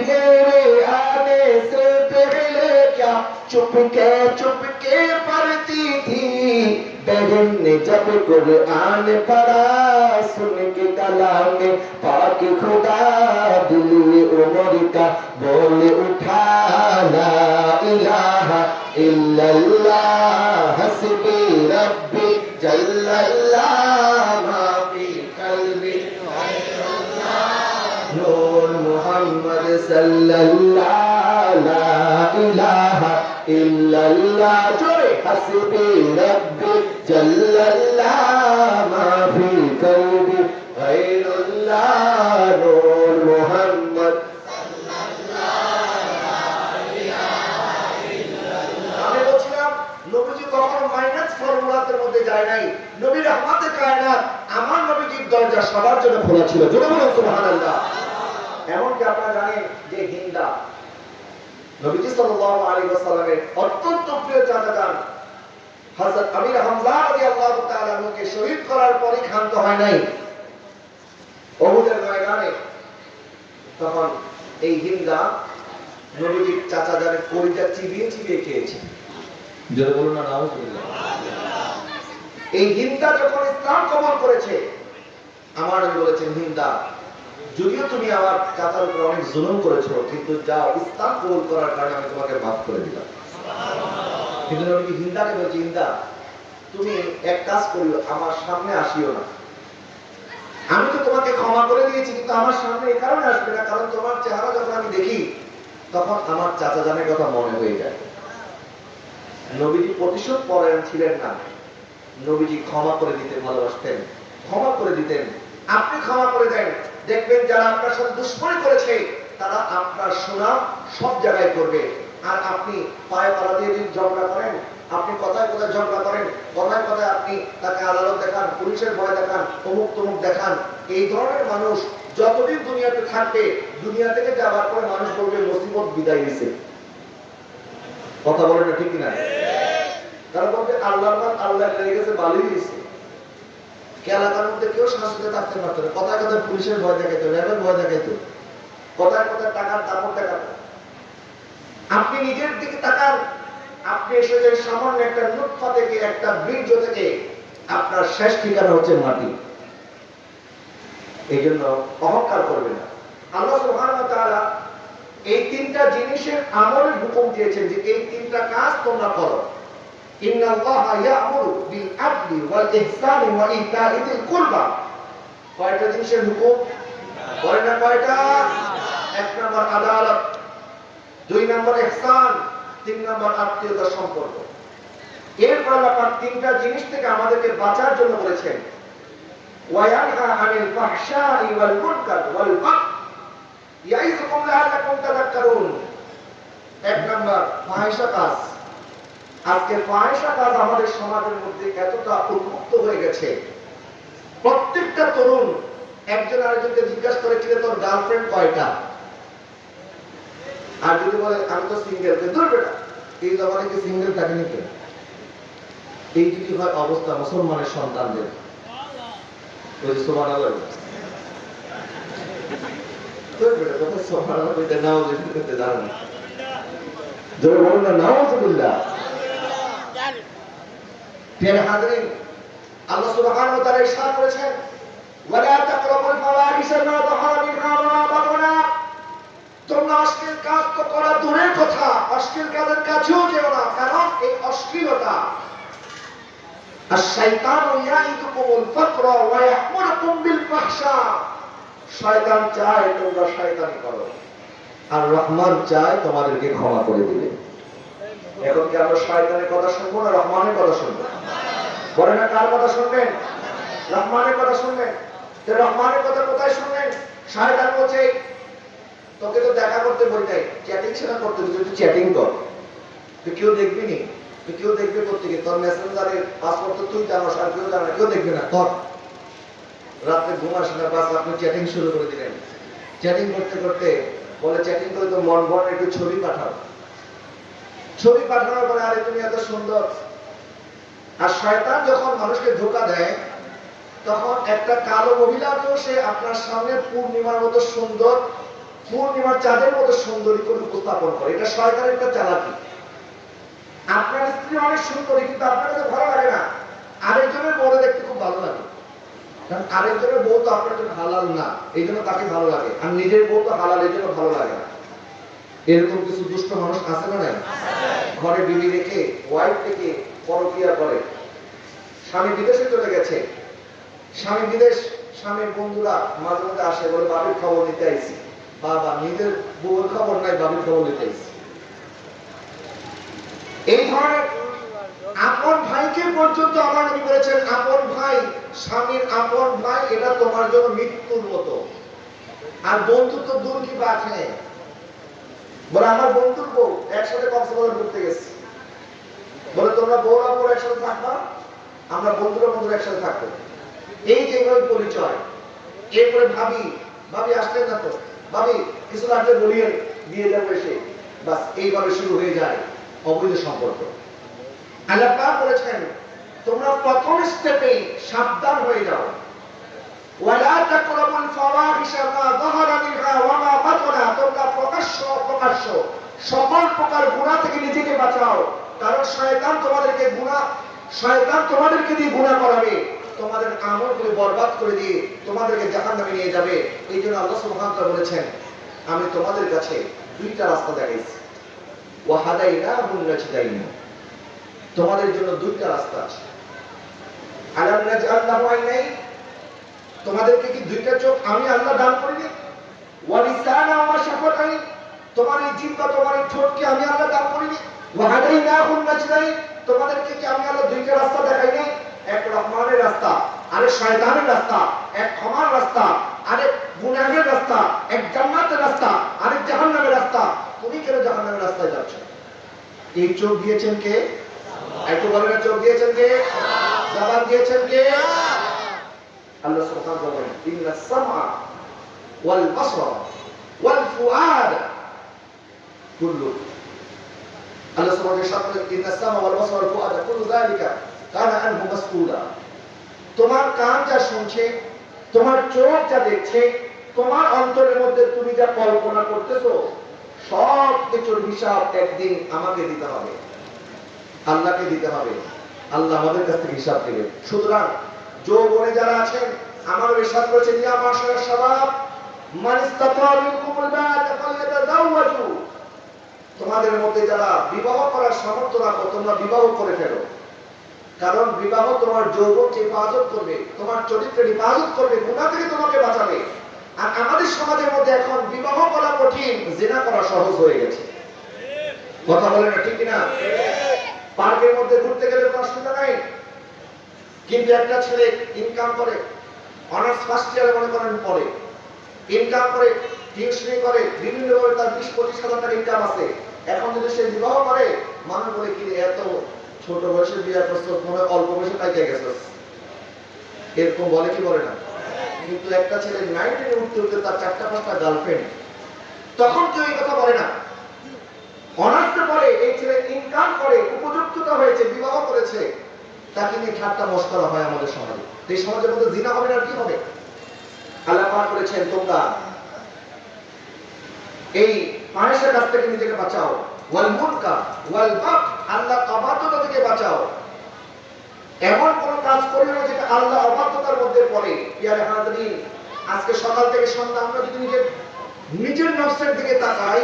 मेरे आने से पहले क्या चुपके चुपके पढ़ती थी? बहन ने जब कुरान पढ़ा, सुन के कलाम पाक खुदा दिल उमर का बोल उठा, ला इलाहा इल्लल्लाह, हस्बी रब्बी جل الله ما في قلبي نور محمد صلى الله لا إله إلا الله حسبي ربي جل الله ما في قلبي غير الله نور যায় নাই। নবী রহমাতে কায়নাত আমার নবীজির দরজা সবার জন্য খোলা ছিল। জোরে বলুন, সুবহানাল্লাহ। এমনকি আপনারা জানেন যে হিন্দা। নবীজি সাল্লাল্লাহু আলাইহি ওয়াসাল্লামের অত্যন্ত প্রিয় চাচা যান হযরত আমির হামজা শহীদ করার পরই ক্ষান্ত হয় নাই। ময়দানে তখন এই হিন্দা নবীজির চাচা জানের কলিজা চিবিয়ে চিবিয়ে খেয়েছে। জোরে বলুন না এই হিন্দা যখন ইসলাম কবল করেছে, আমার বলেছেন, হিন্দা, যদিও তুমি আমার চাচার উপর অনেক জুলুম করেছ, কিন্তু যাও, ইসলাম কবুল করার কারণে আমি তোমাকে মাফ করে দিলাম। কিন্তু নবী হিন্দাকে বলছে, হিন্দা, তুমি এক কাজ করিও, আমার সামনে আসিও না। আমি তো তোমাকে ক্ষমা করে দিয়েছি, কিন্তু আমার সামনে এই কারণে আসবে না, কারণ তোমার চেহারা যখন আমি দেখি, তখন আমার চাচা জানের কথা মনে হয়ে যায়। নবীজি প্রতিশোধ পরায়ণ ছিলেন না। নবীজি ক্ষমা করে দিতে ভালোবাসতেন। ক্ষমা করে দিতেন। আপনি ক্ষমা করে দেন। দেখবেন যারা আপনার সাথে দুশ্মনী করেছে, তারা আপনার সুনাম সব জায়গায় করবে। আর আপনি পায়ে পালা দিয়ে যদি ঝগড়া করেন, আপনি কথায় কথায় ঝগড়া করেন কথায় কথায় আপনি তাকে আদালত দেখান, পুলিশের ভয় দেখান, অমুক তমুক দেখান, এই ধরনের মানুষ যতদিন দুনিয়াতে থাকবে, দুনিয়া থেকে যাওয়ার পরে মানুষ বলবে, মুসিবত বিদায় দিছে কথা বলেন ঠিক না তারা বলবে, আল্লাহর নাম আল্লাহ লেগে গেছে দিছে কে এলাকার মধ্যে কেউ শান্তিতে থাকতে পারতো না। কথায় কথায় পুলিশের ভয় দেখাইতো, র্যাবের ভয় দেখাইতো। কথায় কথায় টাকার দাপট দেখাতো। আপনি নিজের দিকে তাকান। আপনি এসেছেন সামান্য একটা নুৎফা থেকে, একটা বীর্য থেকে আপনার শেষ ঠিকানা হচ্ছে মাটি। এই জন্য অহংকার করবে না। আল্লাহ ওয়া তাআলা এই তিনটা জিনিসের আমলের হুকুম দিয়েছেন যে এই তিনটা কাজ তোমরা করো। বিল আদলি ওয়াল ইহসানি ওয়া ইতা'i যিল কুরবা কয়টা জিনিসের হুকুম? বলে না কয়টা? এক নম্বর আদালত, দুই নম্বর ইহসান, তিন নম্বর আত্মীয়তা সম্পর্ক। এরপর আল্লাহ তিনটা জিনিস থেকে আমাদেরকে বাঁচার জন্য বলেছেন। ওয়ায়ানহা আনিল ফাহশাই ওয়াল মুনকার ওয়াল বাগয় ইয়াইযুকুম লাআল্লাকুম তাযাক্কারুন। এক নাম্বার ফাহিশা কাজ আজকে ফাহিশা কাজ আমাদের সমাজের মধ্যে এতটা উন্মুক্ত হয়ে গেছে। প্রত্যেকটা তরুণ একজন আরেকজনকে জিজ্ঞাসা করে, কিরে তোর গার্লফ্রেন্ড কয়টা? আর যদি বলে, আমি তো সিঙ্গেল দূর বেটা এই জমানে কি সিঙ্গেল থাকেনি কেন এই যদি হয় অবস্থা মুসলমানের সন্তানদের। ওই যে সুবহানাল্লাহ দূর বেটা তোকে সুবহানাল্লাহ কইতে নাও যে করতে দাঁড়ান জোরে বলুন না নাউজুবিল্লাহ প্রিয় হাজরিন, আল্লাহ ওয়া তাআলা তাকরাবুল ফাওয়াহিশা মা যাহারা মিনহা ওয়া তোমরা অশ্লীল কাজ তো করা দূরের কথা, অশ্লীল কাজের কাছেও যেও না, কারণ এই অশ্লীলতা। ফাকর ওয়া ইয়া'মুরুকুম বিল ফাহশা। শয়তান চায় তোমরা শয়তানি করো, আর রহমান চায় তোমাদেরকে ক্ষমা করে দিবে। এখন কি আমরা শয়তানের কথা শুনব না রহমানের কথা শুনব? বলে না কার কথা শুনবেন? রহমানের কথা শুনবেন? রহমানের কথা কোথায় শুনবেন? শয়তান বলছে, তোকে তো দেখা করতে বলি নাই চ্যাটিং সেটা করতে তুই একটু চ্যাটিং কর। তুই কেউ দেখবি নি? তুই কেউ দেখবে গিয়ে তোর মেসেঞ্জারের পাসওয়ার্ড তো তুই জানো আর কেউ জানো কেউ দেখবে না তোর রাত্রে ঘুম আসে না, বাস আপনি চ্যাটিং শুরু করে দিলেন। চ্যাটিং করতে করতে বলে চ্যাটিং করে তো মন ভরে একটু ছবি পাঠাও। ছবি পাঠানোর পরে, আরে, তুমি এত সুন্দর। আর শয়তান যখন মানুষকে ধোকা দেয়, তখন একটা কালো মহিলাকেও সে আপনার সামনে পূর্ণিমার মতো সুন্দর, পূর্ণিমার চাঁদের মতো সুন্দরী করে উপস্থাপন করে। এটা শয়তানের একটা চালাকি। আপনার স্ত্রী অনেক সুন্দরী, কিন্তু আপনার কাছে ভালো লাগে না। আরেকজনের বউরে দেখতে খুব ভালো লাগে। কারণ আরেকজনের বউ তো আপনার জন্য হালাল না, এই জন্য তাকে ভালো লাগে। আর নিজের বউ তো হালাল, এই জন্য ভালো লাগে না। এরকম কিছু দুষ্ট মানুষ আছে না নাই? ঘরে বিবি রেখে ওয়াইফ থেকে পরকিয়া করে। স্বামী বিদেশে চলে গেছে। স্বামী বিদেশ, স্বামীর বন্ধুরা মাঝে মধ্যে আসে, বলে, বাবির খবর নিতে আইছি। বাবা, নিজের বউয়ের খবর নাই, বাবির খবর নিতে আইছি। এই ধরনের আপন ভাইকে পর্যন্ত আমার নবী বলেছেন আপন ভাই, স্বামীর আপন ভাই, এটা তোমার জন্য মৃত্যুর মতো। আর বন্ধুত্ব দূর কি হ্যাঁ বলে, আমার বন্ধুর বউ একসাথে কক্সবাজার ঘুরতে গেছে। বলে, তোমরা বউরা বউ একসাথে থাকবা, আমরা বন্ধুরা বন্ধুরা একসাথে থাকব। এই যে এইভাবে পরিচয়, এরপরে ভাবি ভাবি, আসলেন না তো? ভাবি, কিছু লাগলে বলিয়ে দিয়ে যাব এসে। বাস এইভাবে শুরু হয়ে যায় অবৈধ সম্পর্ক। আল্লাহ বলেছেন, তোমরা প্রথম স্টেপে সাবধান হয়ে যাও। ওয়ালা তাকরাবুল ফাওয়াহিশা মা যাহারা মিনহা ওয়া মা বাতানা, তোমরা প্রকাশ্য সকল প্রকার গুনাহ থেকে নিজেকে বাঁচাও। কারণ শয়তান তোমাদেরকে গুনাহ, শয়তান তোমাদেরকে দিয়ে গুনাহ করাবে। তোমাদের আমলগুলো বরবাদ করে দিয়ে তোমাদেরকে জাহান্নামে নিয়ে যাবে। এই জন্য আল্লাহ সুবহানাহু বলেছেন, আমি তোমাদের কাছে দুইটা রাস্তা দেখাইছি। ওয়া হাদাইনাহুন নাজদাইন। তোমাদের জন্য দুইটা রাস্তা আছে। আলাম নাজআল লাহু আইনাইন তোমাদেরকে কি দুইটা চোখ আমি আল্লাহ দান করিনি? ওয়ালিসানা ওয়া শাফাতাইন তোমার এই জিহ্বা তোমার এই ঠোঁটকে আমি আল্লাহ দান করিনি। ওয়া হাদাইনাহুন নাজদাইন তোমাদেরকে কি আমি আল্লাহ দুইটা রাস্তা দেখাই নাই? এক রহমানের রাস্তা আরেক শয়তানের রাস্তা এক ক্ষমার রাস্তা আরেক গুনাহের রাস্তা এক জান্নাতের রাস্তা আরেক জাহান্নামের রাস্তা। তুমি কেন জাহান্নামের রাস্তায় যাচ্ছ? এই চোখ দিয়েছেন কে? একটু বলেন না, চোখ দিয়েছেন কে? জবান দিয়েছেন কে? আল্লাহ তাআলা বলেন ইন্নাস সামআ ওয়াল বাসরা ওয়াল ফুআদ কুল্লু আল্লাহ তাআলা বলেন ইন্নাস সামআ ওয়াল বাসরা ওয়াল ফুআদ কুল্লু যালিকা কানা আনহু মাসউলা। তোমার কান যা শুনছে, তোমার চোখ যা দেখছে, তোমার অন্তরের মধ্যে তুমি যা কল্পনা করতেছো, সব কিছুর হিসাব একদিন আমাকে দিতে হবে। আল্লাহকে দিতে হবে। আল্লাহ আমাদের কাছ থেকে হিসাব দেবে সুতরাং যৌবনে যারা আছেন আমার বিশ্বাস করেছেন ইয়া মাশাআল্লাহ শাবাব মান ইসতাতা মিনকুমুল বাত ফালইয়াতাজাওয়াজু তোমাদের মধ্যে যারা বিবাহ করার সামর্থ্য রাখো তোমরা বিবাহ করে ফেলো। কারণ বিবাহ তোমার যৌবনকে হেফাজত করবে তোমার চরিত্রের হেফাজত করবে গুনাহ থেকে তোমাকে বাঁচাবে। আর আমাদের সমাজের মধ্যে এখন বিবাহ করা কঠিন জেনা করা সহজ হয়ে গেছে। কথা বলে না ঠিক না পার্কের মধ্যে ঘুরতে গেলে কোনো অসুবিধা নাই? কিন্তু একটা ছেলে ইনকাম করে অনার্স ফার্স্ট ইয়ারে মনে করেন পরে ইনকাম করে, টিউশনি করে বিভিন্ন ভাবে তার বিশ, পঁচিশ হাজার টাকা ইনকাম আছে। এখন যদি সে বিবাহ করে মানুষ বলে কি এত ছোট বয়সে বিয়ার প্রস্তুত মনে অল্প বয়সে পাইতে গেছে। এরকম বলে কি বলে না? কিন্তু একটা ছেলে নাইনটিনে উঠতে উঠতে তার চারটা পাঁচটা গার্লফ্রেন্ড তখন কেউ এই কথা বলে না। অনার্সে পরে এই ছেলে ইনকাম করে, উপযুক্ততা হয়েছে, বিবাহ করেছে। তাকে নিয়ে ঠাট্টা মস্করা হয় আমাদের সমাজে। এই সমাজের মধ্যে জিনা হবে না কি হবে? আল্লাহ পাক করেছেন তোমরা এই মানুষের কাছ থেকে নিজেকে বাঁচাও। ওয়াল মুনকা ওয়াল বাক আল্লাহ অবাধ্যতা থেকে বাঁচাও। এমন কোন কাজ করিও না যেটা আল্লাহ অবাধ্যতার মধ্যে পড়ে। ইয়ারে হাজরিন আজকে সকাল থেকে সন্ধ্যা আমরা যদি নিজের নিজের নফসের দিকে তাকাই,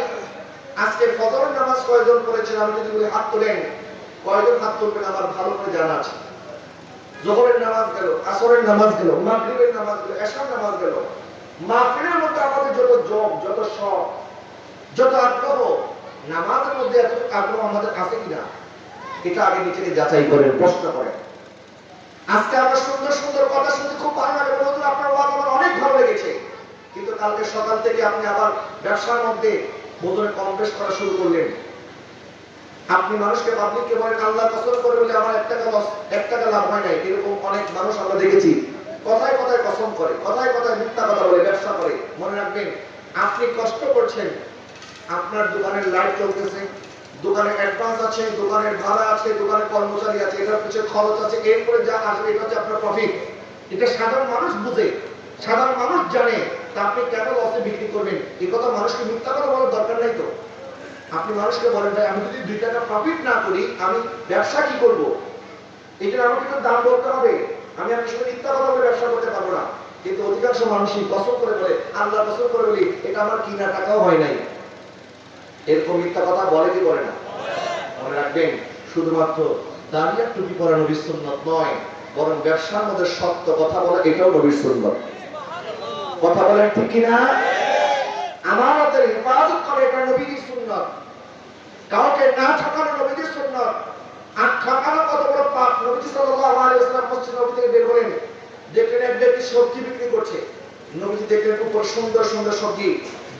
আজকে ফজর নামাজ কয়জন পড়েছেন? আমি যদি হাত তোলেন কয়জন হাত তুলবেন আমার ভালো করে জানা আছে? জোহরের নামাজ গেল আসরের নামাজ গেল মাগরিবের নামাজ গেল এশার নামাজ গেল। মাহফিলের মধ্যে আমাদের যত যোগ যত শখ যত আগ্রহ নামাজের মধ্যে এত আগ্রহ আমাদের আছে কিনা? এটা আগে নিজেকে যাচাই করেন প্রশ্ন করেন আজকে আমরা সুন্দর সুন্দর কথা শুনতে খুব ভালো লাগে হুজুর, আপনার ওয়াজ আমার অনেক ভালো লেগেছে। কিন্তু কালকে সকাল থেকে আপনি আবার ব্যবসার মধ্যে বোধনে কম করা শুরু করলেন। আপনি মানুষকে পাবলিককে বলেন, আল্লাহ কসম করে বলে আমার এক টাকা লস এক টাকা লাভ হয় নাই। এরকম অনেক মানুষ আমরা দেখেছি। কথায় কথায় কসম করে, কথায় কথায় মিথ্যা কথা বলে, ব্যবসা করে। মনে রাখবেন, আপনি কষ্ট করছেন, আপনার দোকানের লাইট চলতেছে দোকানে অ্যাডভান্স আছে, দোকানের ভাড়া আছে দোকানের কর্মচারী আছে, এটার পিছনে খরচ আছে, এরপরে যা আসবে, এটা হচ্ছে আপনার প্রফিট এটা সাধারণ মানুষ বুঝে, সাধারণ মানুষ জানে, তা আপনি কেন লসে বিক্রি করবেন? এই কথা মানুষকে মিথ্যা কথা বলার দরকার নাই তো। আপনি মানুষকে বলেন ভাই আমি যদি দুই টাকা প্রফিট না করি আমি ব্যবসা কি করব? এটা আমাকে তো দাম বলতে হবে। আমি আপনার সঙ্গে মিথ্যা কথা বলে ব্যবসা করতে পারব না। কিন্তু অধিকাংশ মানুষই পছন্দ করে বলে আল্লাহ পছন্দ করে বলি এটা আমার কিনা টাকাও হয় নাই। এরকম মিথ্যা কথা বলে কি বলে না? মনে রাখবেন শুধুমাত্র দাঁড়িয়ে টুপি পরা নবীর সুন্নত নয় বরং ব্যবসার মধ্যে সত্য কথা বলা এটাও নবীর সুন্নত। কথা বলেন ঠিক কিনা? আমানতের হেফাজত করে এটা নবীর সুন্নত। কাউকে না ঠকানো নবীর সুন্নত, আর ঠকানো কত বড় পাপ? নবী সাল্লাল্লাহু আলাইহি ওয়াসাল্লাম থেকে বের হলেন, দেখলেন এক ব্যক্তি সবজি বিক্রি করছে। নবীজি দেখলেন সুন্দর সুন্দর সবজি।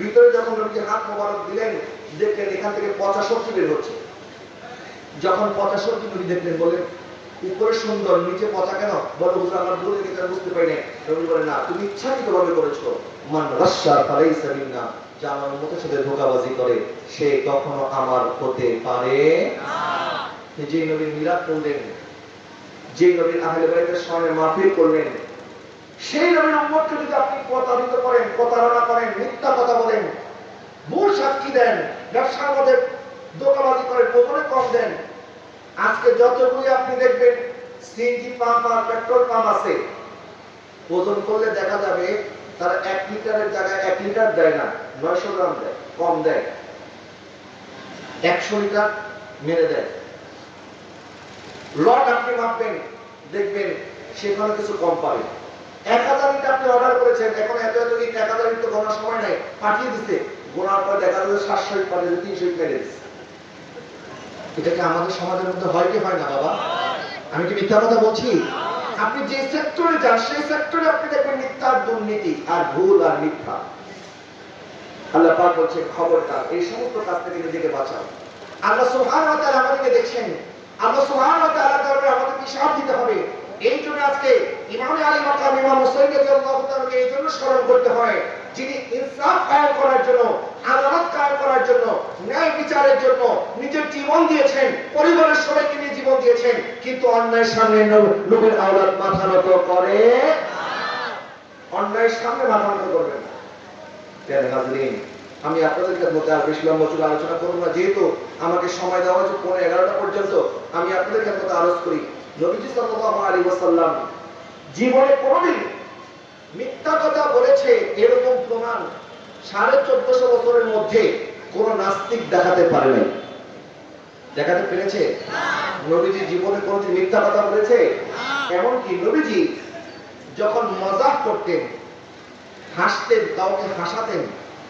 ভিতরে যখন নবীজি হাত মোবারক দিলেন, দেখলেন এখান থেকে পচা সবজি বের হচ্ছে। যখন পচা সবজি নবী দেখলেন, বললেন, উপরে সুন্দর, নিচে পচা কেন? বলে হুজুর, আমার ভুল হয়ে বুঝতে পারি না নবী বলেন না, তুমি ইচ্ছাকৃতভাবে করেছ। মান রাশা, ফালাইসা মিন্না। আমার উম্মতের সাথে ধোঁকাবাজি করে সে কখনো আমার হতে পারে? না যে নবীর মিলাদ করলেন যে নবীর আহলে বাইতের সামনে মাহফিল করলেন সেই নবীর উম্মতকে যদি আপনি প্রতারিত করেন প্রতারণা করেন মিথ্যা কথা বলেন ভুল সাক্ষী দেন ব্যবসার মধ্যে দোকাবাজি করেন ওজনে কম দেন আজকে যতগুলি আপনি দেখবেন সিএনজি পাম্প আর পেট্রোল পাম্প আছে ওজন করলে দেখা যাবে তারা এক লিটারের জায়গায় এক লিটার দেয় না, নয়শো গ্রাম দেয়, কম দেয়। একশো লিটার মেরে দেয়। লট আপনি মাপবেন দেখবেন, সেখানে কিছু কম পাবে। এক হাজার ইট আপনি অর্ডার করেছেন, এখন এত এত ইট এক হাজার তো গোনার সময় নাই, পাঠিয়ে দিতে গোনার পর দেখা যাবে সাতশো ইট পাঠিয়ে তিনশো ইট মেরে দিচ্ছে এটা কি আমাদের সমাজের মধ্যে হয় কি হয় না, বাবা? আমি কি মিথ্যা কথা বলছি? আপনি যে সেক্টরে যান, সেই সেক্টরে আপনি দেখবেন মিথ্যার দুর্নীতি আর ভুল আর মিথ্যা। আল্লাহ পাক বলছে, খবরদার, এই সমস্ত কাজ থেকে নিজেকে বাঁচাও। আল্লাহ সুবহানাহু আমাদেরকে দেখছেন। আল্লাহ সুবহানাহু আমাদেরকে হিসাব দিতে হবে। এই জন্য আজকে ইমাম আলী মাকাম, ইমাম হুসাইন রাদিয়াল্লাহু এই জন্য স্মরণ করতে হয়, যিনি ইনসাফ কায়েম করার জন্য, আদালত কায়েম করার জন্য, ন্যায় বিচারের জন্য নিজের জীবন দিয়েছেন, পরিবারের সবাইকে নিয়ে জীবন দিয়েছেন, কিন্তু অন্যায়ের সামনে নবীর আওলাদ মাথা নত করে। অন্যায়ের সামনে মাথা নত করবেন না। আমি আপনাদের মধ্যে আর বেশি লম্বা চুলে আলোচনা করব না, যেহেতু আমাকে সময় দেওয়া হয়েছে পনেরো এগারোটা পর্যন্ত, আমি আপনাদের মধ্যে আলোচ করি। নবীজি সাল্লাল্লাহু আলাইহি ওয়াসাল্লাম জীবনে কোনোদিন মিথ্যা কথা বলেছে এরকম প্রমাণ সাড়ে চোদ্দশো বছরের মধ্যে কোন নাস্তিক দেখাতে পারে নাই। দেখাতে পেরেছে? নবীজি জীবনে কোনোদিন মিথ্যা কথা বলেছে? এমনকি নবীজি যখন মজাক করতেন, হাসতেন, কাউকে হাসাতেন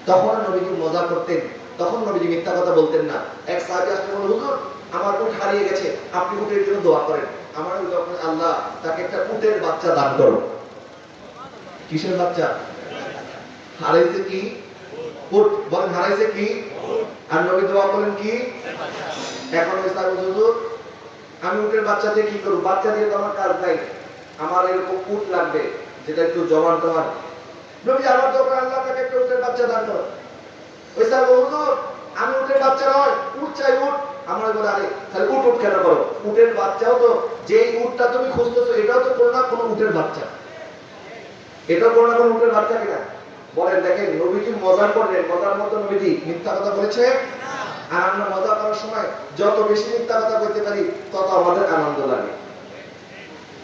তখন নবীজি মজা করতেন, তখন নবীজি মিথ্যা কথা বলতেন না। এক আসলে বলল হুজুর, আমার উট হারিয়ে গেছে, আপনি উটের জন্য দোয়া করেন। আমার যখন আল্লাহ তাকে একটা উটের বাচ্চা দান করো কিসের বাচ্চা? হারাইছে কি? উট। বলেন হারাইছে কি? আর নবী দোয়া করেন কি? এখন বলল, হুজুর আমি উটের বাচ্চা দিয়ে কি করব? বাচ্চা দিয়ে তো আমার কাজ নাই। আমার এরকম উট লাগবে যেটা একটু জমান টমান নবী আমার দোকান আল্লাহ তাকে একটা উটের বাচ্চা দান করো স্যার হুজুর আমি উটের বাচ্চা নয়, উট চাই উট। আমরা বলে, আরে, তাহলে উট উট কেন করো? উটের বাচ্চাও তো, যেই উটটা তুমি খুঁজতেছো, এটাও তো কোনো না কোনো উটের বাচ্চা। এটাও কোনো না কোনো উটের বাচ্চা কিনা? বলেন, দেখেন নবীজি মজা করলেন? মজার মতো নবীজি মিথ্যা কথা বলেছে? আর আমরা মজা করার সময় যত বেশি মিথ্যা কথা বলতে পারি, তত আমাদের আনন্দ লাগে।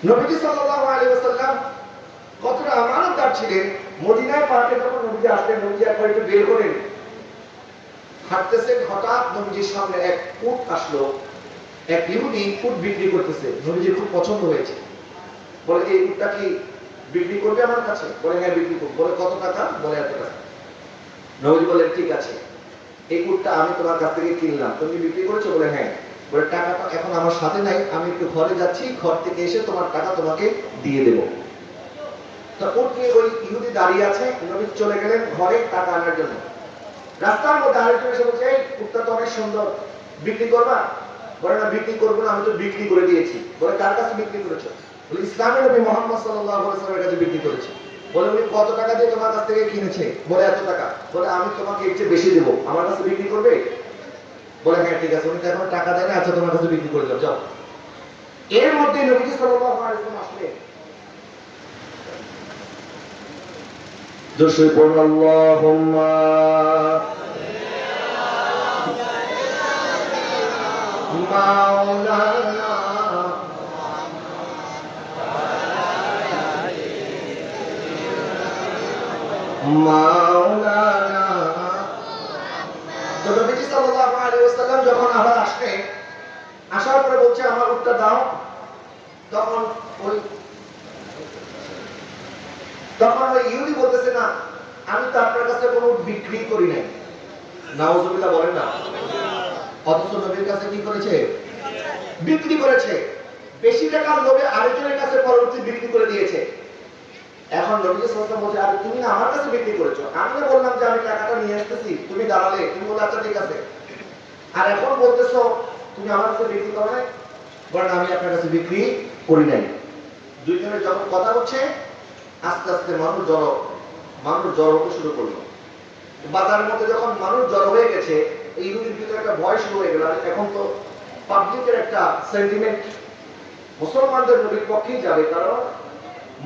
নবীজি সাল্লাল্লাহু আলাইহি ওয়াসাল্লাম কতটা আমানতদার ছিলেন? মদিনায় পার্কে যখন নবীজি আসলেন, নবীজি একবার একটু বের করেন হাঁটতেছেন হঠাৎ নবীজির সামনে এক উট আসলো। এক ইহুদি উট বিক্রি করতেছে। নবীজির খুব পছন্দ হয়েছে। বলে, এই উটটা কি বিক্রি করবে আমার কাছে? বলে হ্যাঁ বিক্রি করব। বলে, কত টাকা? বলে, এত টাকা। নবীজি বলেন ঠিক আছে। এই উটটা আমি তোমার কাছ থেকে কিনলাম। তুমি বিক্রি করেছ? বলে হ্যাঁ। বলে টাকাটা এখন আমার সাথে নাই। আমি একটু ঘরে যাচ্ছি। ঘর থেকে এসে তোমার টাকা তোমাকে দিয়ে দেবো। তো উট নিয়ে ওই ইহুদি দাঁড়িয়ে আছে। নবী চলে গেলেন ঘরে টাকা আনার জন্য। রাস্তার মধ্যে আরেকজন এসে বলছে, এই উটটা তো অনেক সুন্দর, বিক্রি করবা? বলে, না, বিক্রি করব না, আমি তো বিক্রি করে দিয়েছি। বলে, কার কাছে বিক্রি করেছ? বলে, ইসলামের নবী মোহাম্মদ আলাইহি কাছে বিক্রি করেছি। বলে, উনি কত টাকা দিয়ে তোমার কাছ থেকে কিনেছে? বলে, এত টাকা। বলে, আমি তোমাকে এর চেয়ে বেশি দেবো। আমার কাছে বিক্রি করবে? বলে হ্যাঁ ঠিক আছে। উনি এখন টাকা দেয় না আচ্ছা তোমার কাছে বিক্রি করে দাও, যাও। এর মধ্যে নবীজি ওয়াসাল্লাম আসলেন। জোশে পড়ুন আল্লাহুম্মা মাওলানা। মাওলানা। তো নবীজি সাল্লাল্লাহু আলাইহি ওয়াসাল্লাম যখন আবার আসলেন, আসার পরে বলছে, আমার উত্তর দাও। তখন ওই তখন ওই ইহুদি বলতেছে, না, আমি তো আপনার কাছে কোনো বিক্রি করি নাই। নাউজুবিল্লাহ বলেন না। অথচ নবীর কাছে কি করেছে? বিক্রি করেছে। বেশি টাকার লোভে আরেকজনের কাছে পরবর্তী বিক্রি করে দিয়েছে। এখন নবী সাল্লাল্লাহু বলছে, আর, তুমি না আমার কাছে বিক্রি করেছ। আমি বললাম যে আমি টাকাটা নিয়ে আসতেছি। তুমি দাঁড়ালে। তুমি বলে আচ্ছা ঠিক আছে। আর এখন বলতেছো, তুমি আমার কাছে বিক্রি করো নাই? বলেন, আমি আপনার কাছে বিক্রি করি নাই। দুইজনের যখন কথা হচ্ছে আস্তে আস্তে মানুষ জড়ো মানুষ জড়ো হতে শুরু করল। বাজারের মধ্যে যখন মানুষ জড়ো হয়ে গেছে এই ইহুদির ভিতরে একটা ভয় শুরু হয়ে গেল। আর এখন তো পাবলিকের একটা সেন্টিমেন্ট মুসলমানদের নবীর পক্ষেই যাবে কারণ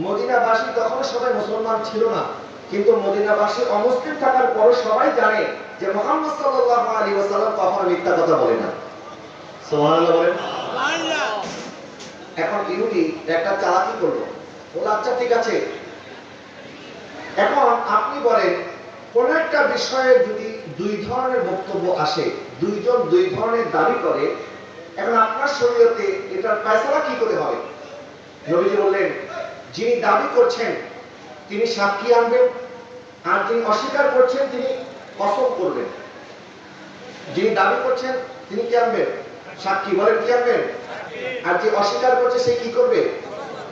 মদিনাবাসী তখন সবাই মুসলমান ছিল না। কিন্তু মদিনাবাসী অমুসলিম থাকার পর সবাই জানে যে মোহাম্মদ সাল্লাল্লাহু আলাইহি ওয়াসাল্লাম কখনো মিথ্যা কথা বলে না। সুবহানাল্লাহ বলেন। এখন ইহুদি একটা চালাকি করল। বলে আচ্ছা ঠিক আছে এখন আপনি বলেন, কোন একটা বিষয়ে যদি দুই ধরনের বক্তব্য আসে, দুইজন দুই ধরনের দাবি করে, এখন আপনার শরীয়তে এটার ফয়সালা কি করে হবে? নবীজি বললেন, যিনি দাবি করছেন, তিনি সাক্ষী আনবেন, আর যিনি অস্বীকার করছেন, তিনি কসম করবেন। যিনি দাবি করছেন, তিনি কি আনবেন? সাক্ষী বলেন, কি আনবেন? আর যে অস্বীকার করছে, সে কি করবে?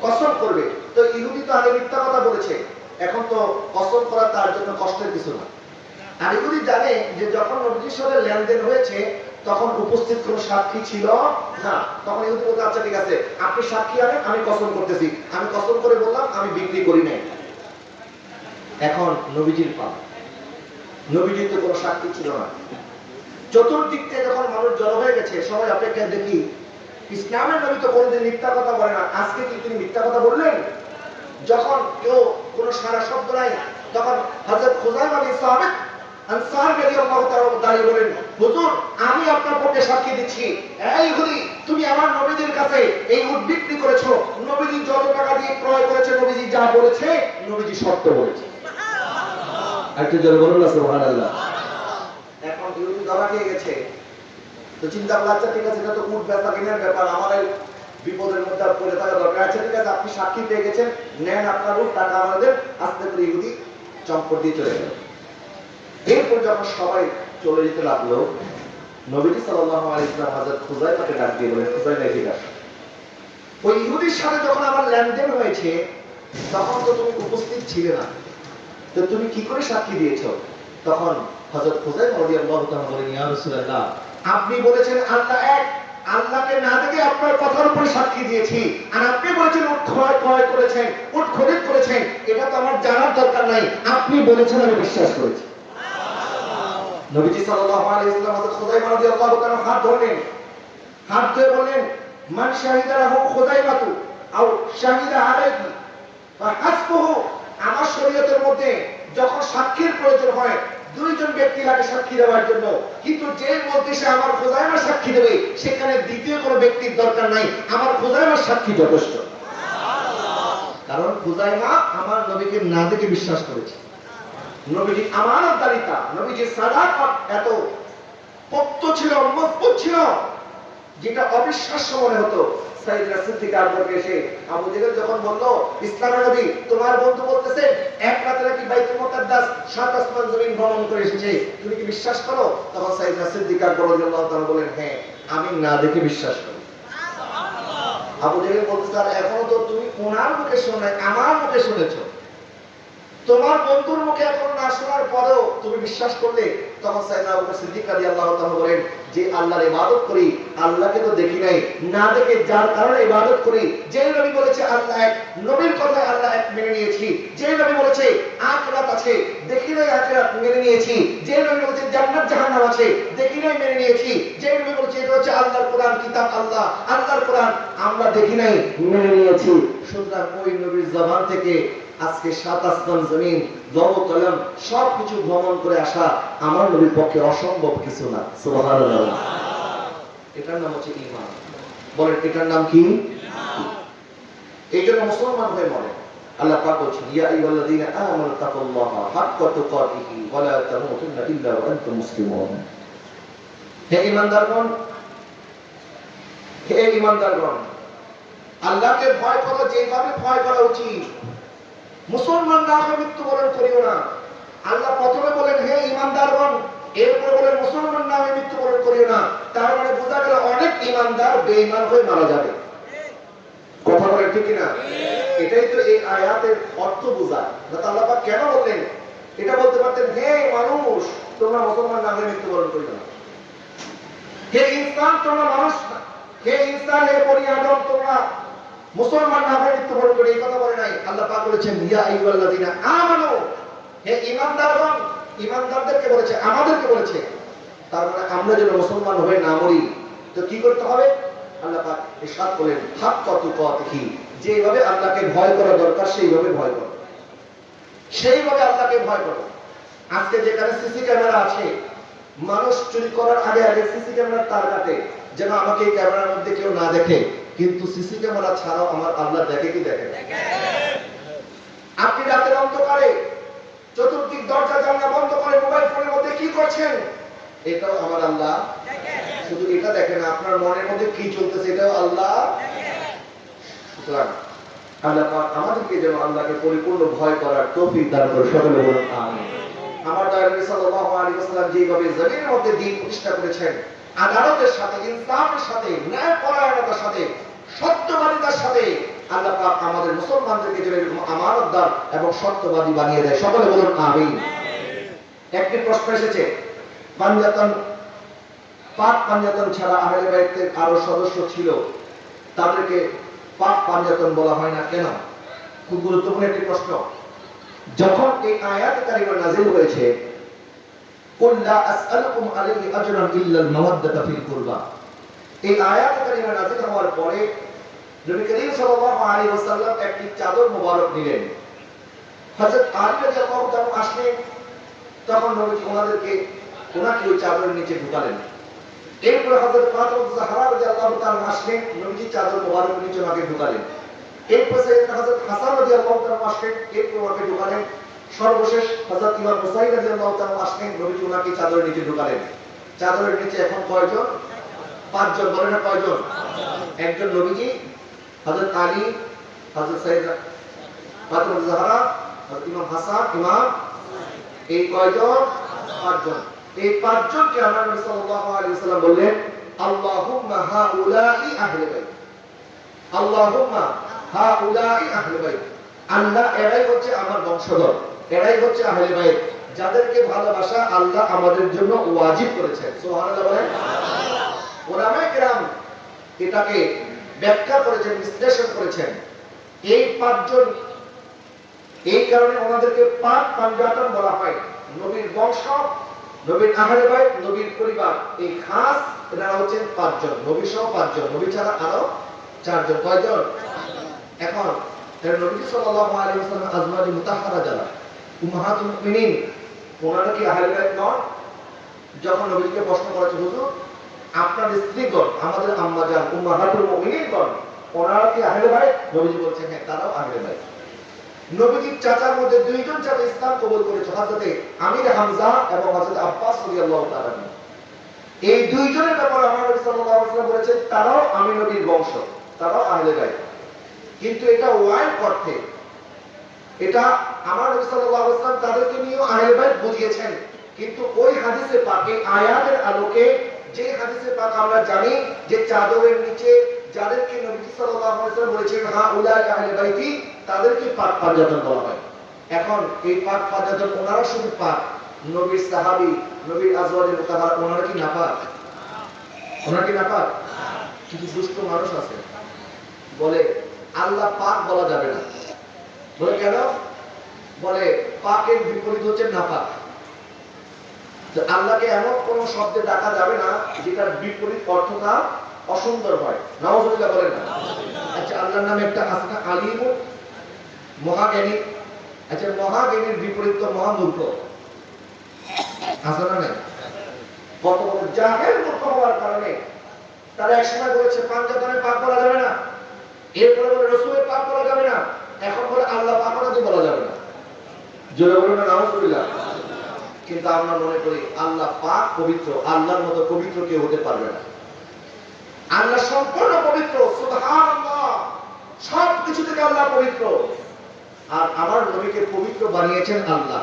কসম করবে। তো ইহুদি তো আগে মিথ্যা কথা বলেছে। এখন তো কসম করা তার জন্য কষ্টের কিছু না। ইহুদি জানে যে যখন নবীজির সাথে লেনদেন হয়েছে, তখন উপস্থিত কোনো সাক্ষী ছিল না। তখন ইহুদি বলতে আচ্ছা ঠিক আছে, আপনি সাক্ষী আনেন, আমি কসম করতেছি। আমি কসম করে বললাম, আমি বিক্রি করি নাই। এখন নবীজির পা নবীজির তো কোনো সাক্ষী ছিল না। চতুর্দিক থেকে যখন মানুষ জড়ো হয়ে গেছে, সবাই অপেক্ষায় দেখি, ইসলামের নবী তো কোনোদিন মিথ্যা কথা বলে না। আজকে কি তিনি মিথ্যা কথা বললেন? যখন কেউ কোনো সারা শব্দ নাই তখন হযরত খুজাইমা বিন সাবিত আনসার রাদিয়াল্লাহু তাআলা দাঁড়িয়ে বলেন হুজুর আমি আপনার পক্ষে সাক্ষী দিচ্ছি। এই তুমি আমার নবীদের কাছে এই উট বিক্রি করেছ। নবীজি যত টাকা দিয়ে ক্রয় করেছে নবীজি যা বলেছে নবীজি সত্য বলেছে। একটু জোরে বলুন না সুবহানাল্লাহ। এখন ধরা খেয়ে গেছে? তো চিন্তা করল আচ্ছা ঠিক আছে এটা তো উট বেচা কেনার ব্যাপার। আমার বিপদের মধ্যে পড়ে থাকা দরকার আছে। ঠিক আছে, আপনি সাক্ষী পেয়ে গেছেন। নেন আপনার উট টাকা আমাদের। আস্তে করে ইহুদি চম্পট দিয়ে চলে গেল। এরপর যখন সবাই চলে যেতে লাগল, নবীজি সাল্লাল্লাহু আলাইহি ওয়াসাল্লাম হযরত খুজাইমাকে ডাক দিয়ে বলেন খুজাইমা এদিকে আসো ওই ইহুদির সাথে যখন আমার লেনদেন হয়েছে, তখন তো তুমি উপস্থিত ছিলে না। তো তুমি কি করে সাক্ষী দিয়েছ? তখন হযরত খুজাইমা রাদিয়াল্লাহু তাআলা বলেন, ইয়া রাসূলুল্লাহ, আপনি বলেছেন, আল্লাহ এক আল্লাহকে না দেখে আপনার কথার উপরে সাক্ষী দিয়েছি। আর আপনি বলেছেন উট ক্রয় ক্রয় করেছেন উট খরিদ করেছেন। এটা তো আমার জানার দরকার নাই। আপনি বলেছেন, আমি বিশ্বাস করেছি। হাত হাত ধরে আমার শরীয়তের মধ্যে যখন সাক্ষীর প্রয়োজন হয় দুইজন ব্যক্তি লাগে সাক্ষী দেওয়ার জন্য। কিন্তু যে মধ্যে সে আমার খোঁজাইমা সাক্ষী দেবে, সেখানে দ্বিতীয় কোনো ব্যক্তির দরকার নাই। আমার খোঁজাইমার সাক্ষী যথেষ্ট। কারণ খুজাইমা আমার নবীকে না দেখে বিশ্বাস করেছে। নবীজি আমানতদারিতা, নবীজি সাদা এত পক্ত ছিল, মজবুত ছিল। যেটা অবিশ্বাস্য মনে হতো। সাইদরা সিদ্দিক আকবরকে এসে আবু জেহেল যখন বলল ইসলামের নবী তোমার বন্ধু বলতেছে এক রাতে নাকি বাইতুল মুকাদ্দাস সাত আসমান জমিন ভ্রমণ করে এসেছে। তুমি কি বিশ্বাস করো? তখন সাইদরা সিদ্দিক আকবর রাদিয়াল্লাহু তাআলা বলেন হ্যাঁ আমি না দেখে বিশ্বাস করি। আবু জেহেল বলতেছে আর এখনও তো তুমি ওনার মুখে শোনো নাই, আমার মুখে শুনেছো। তোমার বন্ধুর মুখে এখন না শোনার পরেও তুমি বিশ্বাস করলে তখন সাইদনা আবু সিদ্দিক রাদিয়াল্লাহু তাআলা বলেন যে আল্লাহর ইবাদত করি, আল্লাহকে তো দেখি নাই, না দেখে যার কারণে ইবাদত করি যে নবী বলেছে, আল্লাহ এক নবীর কথায় আল্লাহ এক মেনে নিয়েছি যে নবী বলেছে, আখিরাত আছে, দেখি নাই আখিরাত মেনে নিয়েছি যে নবী বলেছে, জান্নাত জাহান্নাম আছে, দেখি নাই মেনে নিয়েছি যে নবী বলেছে, এটা হচ্ছে আল্লাহর কোরআন, কিতাব আল্লাহ, আল্লাহর কোরআন, আমরা দেখি নাই, মেনে নিয়েছি। সুতরাং ওই নবীর জবান থেকে আজকে সাত আসমান জমিন লব কলম সব কিছু ভ্রমণ করে আসা আমার নবীর পক্ষে অসম্ভব কিছু না। এটার নাম হচ্ছে বলেন, এটার নাম কি? এই জন্য মুসলমান হয়ে মরে আল্লাহ পাক বলছেন, ইয়া আইয়ুহাল্লাযীনা আমানু হাক্কা তুকাতিহি ওয়া লা তামুতুন্না ইল্লা ওয়া আনতুম মুসলিমুন। হে ঈমানদারগণ, হে আল্লাহকে ভয় করো, যেভাবে ভয় করা উচিত। মুসলমান না হয়ে মৃত্যুবরণ করিও না। আল্লাহ প্রথমে বলেন, হে ইমানদারগণ, এরপরে বলেন, মুসলমান না হয়ে মৃত্যুবরণ করিও না। তার মানে বোঝা গেল, অনেক ইমানদার বেঈমান হয়ে মারা যাবে। কথা বলে ঠিক না এটাই তো এই আয়াতের অর্থ বোঝায়। আল্লাহ কেন বললেন? এটা বলতে পারতেন, হে মানুষ, তোমরা মুসলমান না হয়ে মৃত্যুবরণ করিও না। হে ইনসান, তোমরা মানুষ না। হে ইনসান, হে আদম, তোমরা মুসলমান না হয়ে মৃত্যুবরণ করে এই কথা বলে নাই। আল্লাহ পাক বলেছেন, ইয়া আইয়ুহাল্লাযীনা আমানু হে ঈমানদারগণ, ঈমানদারদেরকে বলেছে, আমাদেরকে বলেছে। তার মানে আমরা যেন মুসলমান হয়ে না মরি। তো কি করতে হবে? আল্লাহ পাক ইরশাদ করেন হাক কত কি যেভাবে আল্লাহকে ভয় করা দরকার, সেইভাবে ভয় করো। সেইভাবে আল্লাহকে ভয় করো। আজকে যেখানে সিসি ক্যামেরা আছে, মানুষ চুরি করার আগে আগে সিসি ক্যামেরার তার কাটে যেন আমাকে এই ক্যামেরার মধ্যে কেউ না দেখে। কিন্তু সিসি ক্যামেরা ছাড়াও আমার আল্লাহ দেখে কি দেখে আপনি রাতের অন্ধকারে চতুর্দিক দরজা, জানলা বন্ধ করে মোবাইল ফোনের মধ্যে কি করছেন? এটাও আমার আল্লাহ। শুধু এটা দেখেন আপনার মনের মধ্যে কি চলতেছে এটাও আল্লাহ। সুতরাং আল্লাহ আমাদেরকে যেন আল্লাহকে পরিপূর্ণ ভয় করার তৌফিক দান করে সকলে বলুন আমার দয়াল সাল্লাল্লাহু আলাইহি ওয়াসাল্লাম যেভাবে জমিনের মধ্যে দিন প্রতিষ্ঠা করেছেন, আদালতের সাথে, ইনসাফের সাথে ন্যায় পরায়ণতার সাথে সত্যবাদিতার সাথে আল্লাহ পাক আমাদের মুসলমানদেরকে যেন এরকম আমানতদার এবং সত্যবাদী বানিয়ে দেয়। সকলে বলুন, আমিন। একটি প্রশ্ন এসেছে পাঞ্জাতন পাক পাঞ্জাতন ছাড়া আহলে বাইতের আরও সদস্য ছিল, তাদেরকে পাক পাঞ্জাতন বলা হয় না কেন? খুব গুরুত্বপূর্ণ একটি প্রশ্ন। যখন এই আয়াত কারিমা নাযিল হয়েছে কুল লা আসআলুকুম আলাইহি আজরান ইল্লা আল-মাওয়াদ্দাতা ফিল কুরবা। এই আয়াত কারিমা নাযিল হওয়ার পরে নবী করিম সাল্লাল্লাহু আলাইহি ওয়াসাল্লাম একটি চাদর মোবারক নিলেন হযরত আলী রাদিয়াল্লাহু তাআলা আসলেন, তখন নবী ওনাদেরকে ওনাকে ওই চাদরের নিচে ঢুকালেন। এরপরে হযরত ফাতিমা জাহরা রাদিয়াল্লাহু তাআলা আসলেন, নবীজি চাদর মোবারক নিচে ওনাকে ঢুকালেন। এরপর সৈয়দনা হযরত হাসান রাদিয়াল্লাহু তাআলা আসলেন, এরপর ওনাকে ঢুকালেন। সর্বশেষ হযরত ইমাম হুসাইন রাদিয়াল্লাহু তাআলা আসলেন, নবীজি ওনাকে চাদরের নিচে ঢুকালেন। চাদরের নিচে এখন কয়জন? পাঁচজন বলেন না কয়জন? একজন নবীজি, হযরত আলী সৈয়দনা ফাতিমা জাহরা ইমাম হাসান, ইমাম এই কয়জন? পাঁচজন। এই পাঁচজনকে আমরা নবী সাল্লাল্লাহু আলাইহি ওয়াসাল্লাম বললেন, আল্লাহুম্মা হাউলাই আহলে বাইত। আল্লাহুম্মা হাউলাই আহলে বাইত। আল্লাহ, এরাই হচ্ছে আমার বংশধর। এরাই হচ্ছে আহলে বাইত। যাদেরকে ভালোবাসা আল্লাহ আমাদের জন্য ওয়াজিব করেছেন। সুবহানাল্লাহ বলেন। এটাকে ব্যাখ্যা করেছেন, বিশ্লেষণ করেছেন। এই পাঁচজন, এই কারণে ওনাদেরকে পাক পাঞ্জাতন বলা হয়। নবীর বংশ, নবীর আহলে বাইত, নবীর পরিবার। এই খাস এনারা হচ্ছেন পাঁচজন নবী সহ পাঁচজন। নবী ছাড়া আরও চারজন। কয়জন? এখন নবী সাল্লাল্লাহু আলাইহি ওয়াসাল্লাম মুতাহহারা যারা উম্মাহাতুল মুমিনিন, ওনারা কি আহলে বাইত নন? যখন নবীকে প্রশ্ন করেছে, হুজুর আপনার স্ত্রীগণ, আমাদের আম্মা জান উম্মাহাতুল মুমিনিনগণ, ওনারা কি আহলে বাইত? নবীজি বলছেন হ্যাঁ তারাও আহলে বাইত। নবীজির চাচার মধ্যে দুইজন চাচা ইসলাম কবুল করেছে, হযরতে আমির হামজা এবং হযরত আব্বাস রাদিয়াল্লাহু তাআলা এই দুইজনের ব্যাপারে আমার নবী সাল্লাল্লাহু আলাইহি ওয়াসাল্লাম বলেছেন, তারাও আমি নবীর বংশ, তারাও আহলে বাইত। কিন্তু এটা ওয়াইড অর্থে, এটা আমার নবী সাল্লাল্লাহু আলাইহি ওয়াসাল্লাম তাদেরকে নিয়েও আহলে বাইত বুঝিয়েছেন, কিন্তু ওই হাদিসে পাকে আয়াতের আলোকে যে হাদিসে পাক আমরা জানি যে চাদরের নিচে যাদেরকে নবী সাল্লাল্লাহু আলাইহি ওয়াসাল্লাম বলেছেন, হা উলাই আহলে বাইতি তাদেরকে পাক পাঞ্জাতন বলা হয়। এখন এই পাক পাঞ্জাতন ওনারা শুধু পাক, নবীর সাহাবী, নবীর আজওয়াজে মুতাহার, ওনারা কি নাপাক? ওনারা কি নাপাক? কিছু দুষ্ট মানুষ আছে। বলে, আল্লাহ পাক বলা যাবে না। বলে, কেন? বলে, পাকের বিপরীত হচ্ছে নাপাক। তো আল্লাহকে এমন কোন শব্দে ডাকা যাবে না যেটার বিপরীত অর্থটা অসুন্দর হয়। নওয়াজুল্লাহ বলেন না। আচ্ছা আল্লাহর নামে একটা আছে না, আলিম মহাজ্ঞানী। আচ্ছা মহাজ্ঞানীর বিপরীত তো মহামূর্খ আছে না নাই? কত জাহেল মূর্খ হওয়ার কারণে তারা একসময় বলেছে পাঞ্জাতনে পাক বলা যাবে না। এরপরে বলে, রসুলের পাক বলা যাবে না। এখন বলে, আল্লাহ নাকি বলা যাবে না। জোরে বলুন না নাউজুবিল্লাহ কিন্তু আমরা মনে করি আল্লাহ পাক পবিত্র, আল্লাহর মতো পবিত্র কেউ হতে পারবে না। আল্লাহ সম্পূর্ণ পবিত্র সব কিছু থেকে আল্লাহ পবিত্র। আর আমার নবীকে পবিত্র বানিয়েছেন আল্লাহ।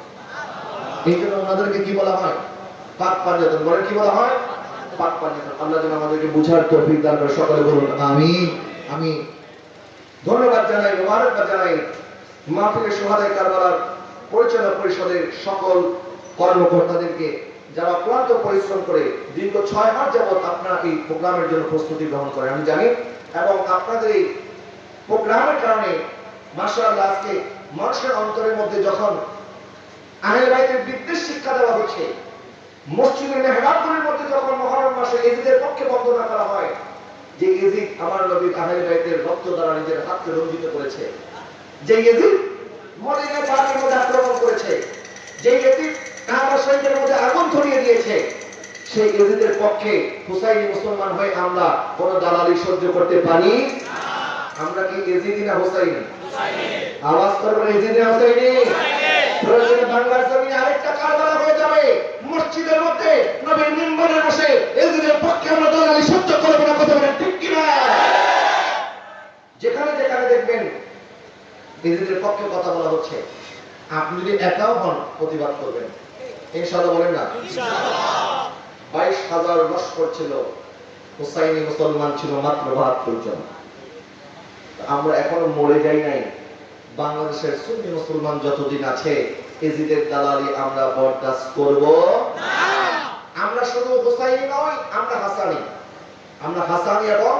এই জন্য ওনাদেরকে কি বলা হয়? পাক পাঞ্জাতন বলে কি বলা হয়? পাক পাঞ্জাতন আল্লাহ যেন আমাদেরকে বুঝার তৌফিক দান করে। সকলে বলুন আমি আমি ধন্যবাদ জানাই, মোবারকবাদ জানাই মাহফিলের সোহাদাই কারবালার পরিচালনা পরিষদের সকল কর্মকর্তাদেরকে, যারা ক্লান্ত পরিশ্রম করে দীর্ঘ ছয় মাস যাবৎ আপনার এই প্রোগ্রামের জন্য প্রস্তুতি গ্রহণ করে আমি জানি, এবং আপনাদের এই প্রোগ্রামের কারণে মাসাল্লাহ আজকে মানুষের অন্তরের মধ্যে যখন আহলে বাইতের বিদ্বেষ শিক্ষা দেওয়া হচ্ছে। মসজিদের মেহরাবগুলির মধ্যে যখন মহরম মাসে এজিদের পক্ষে বন্দনা করা হয়, যে এজিদ আমার নবীর আহলে বাইতের রক্ত দ্বারা নিজের হাতকে রঞ্জিত করেছে। যে এজিদ মদিনা পাকের মধ্যে আক্রমণ করেছে। যে এজিদ কাবা শরীফের মধ্যে আগুন ধরিয়ে দিয়েছে। সেই এজিদের পক্ষে হুসাইনি মুসলমান হয়ে আমরা কোন দালালি সহ্য করতে পারি? আমরা কি এজিদি না হুসাইনি? আওয়াজ করবেন এজিদি না হুসাইনি প্রয়োজনে বাংলার জমিনে আরেকটা কারবালা হয়ে যাবে। মসজিদের মধ্যে নবীর মিম্বরে বসে এজিদের পক্ষে আমরা দালালি সহ্য করব না কথা বলেন ঠিক কিনা? যেখানে যেখানে দেখবেন এজিদের পক্ষে কথা বলা হচ্ছে। আপনি যদি একাও হন প্রতিবাদ করবেন। ইনশাআল্লাহ বলেন না? বাইশ হাজার লস্কর ছিল হুসাইনি মুসলমান ছিল মাত্র বাহাত্তর জন। আমরা এখনও মরে যাই নাই। বাংলাদেশের সুন্নি মুসলমান যতদিন আছে এজিদের দালালি আমরা বরদাস্ত করব। আমরা শুধু হুসাইনি নয় আমরা হাসানি। আমরা হাসানি এবং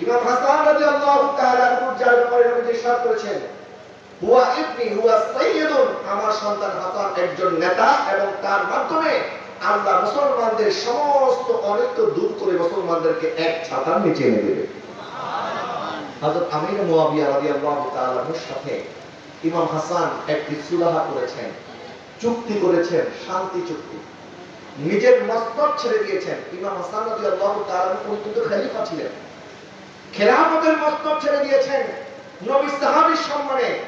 ইমাম হাসান রাদিয়াল্লাহু তাআলা যার ব্যাপারে নবী ইরশাদ করেছেন হুয়া ইবনি হুয়া সাইয়্যিদুন আমার সন্তান হাসান একজন নেতা এবং তার মাধ্যমে আল্লাহ মুসলমানদের সমস্ত অনৈক্য দূর করে মুসলমানদেরকে এক ছাতার নিচে এনে দেবে। হযরত আমির সাথে ইমাম হাসান একটি করেছেন, চুক্তি করেছেন, শান্তি চুক্তি। নিজের মস্তক ছেড়ে দিয়েছেন। ইমাম হাসান তাআলা উনি কিন্তু খলিফা ছিলেন। খেলাফতের মস্তক ছেড়ে দিয়েছেন নবী সাহাবীর সম্মানে,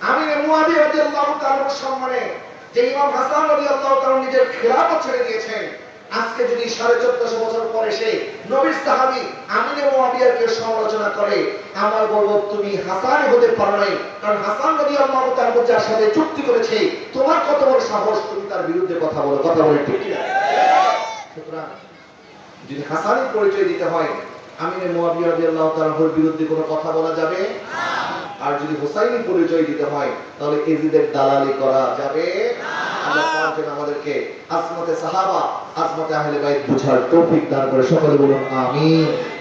আমির মুয়াবিয়া তাআলার সম্মানে। যে ইমাম হাসান নিজের খেলাফত ছেড়ে দিয়েছেন আজকে যদি সাড়ে চোদ্দশো বছর পরে সে নবীর সাহাবি আমিনে মুয়াবিয়াকে সমালোচনা করে, আমার বলব, তুমি হাসান হতে পারো নাই কারণ হাসান নবী আল্লাহ তার সাথে চুক্তি করেছে, তোমার কত বড় সাহস, তুমি তার বিরুদ্ধে কথা বলো, কথা বলে ঠিক? সুতরাং যদি হাসানের পরিচয় দিতে হয় আমিনে মুয়াবিয়া রাদিয়াল্লাহু তাআলার বিরুদ্ধে কোনো কথা বলা যাবে? না। আর যদি হোসাইনি পরিচয় দিতে হয় তাহলে এজিদের দালালি করা যাবে? আল্লাহ পাক যেন আমাদেরকে আজমতে সাহাবা আজমতে আহলে বাইত বুঝার তৌফিক দান করে। সকলে বলুন আমিন।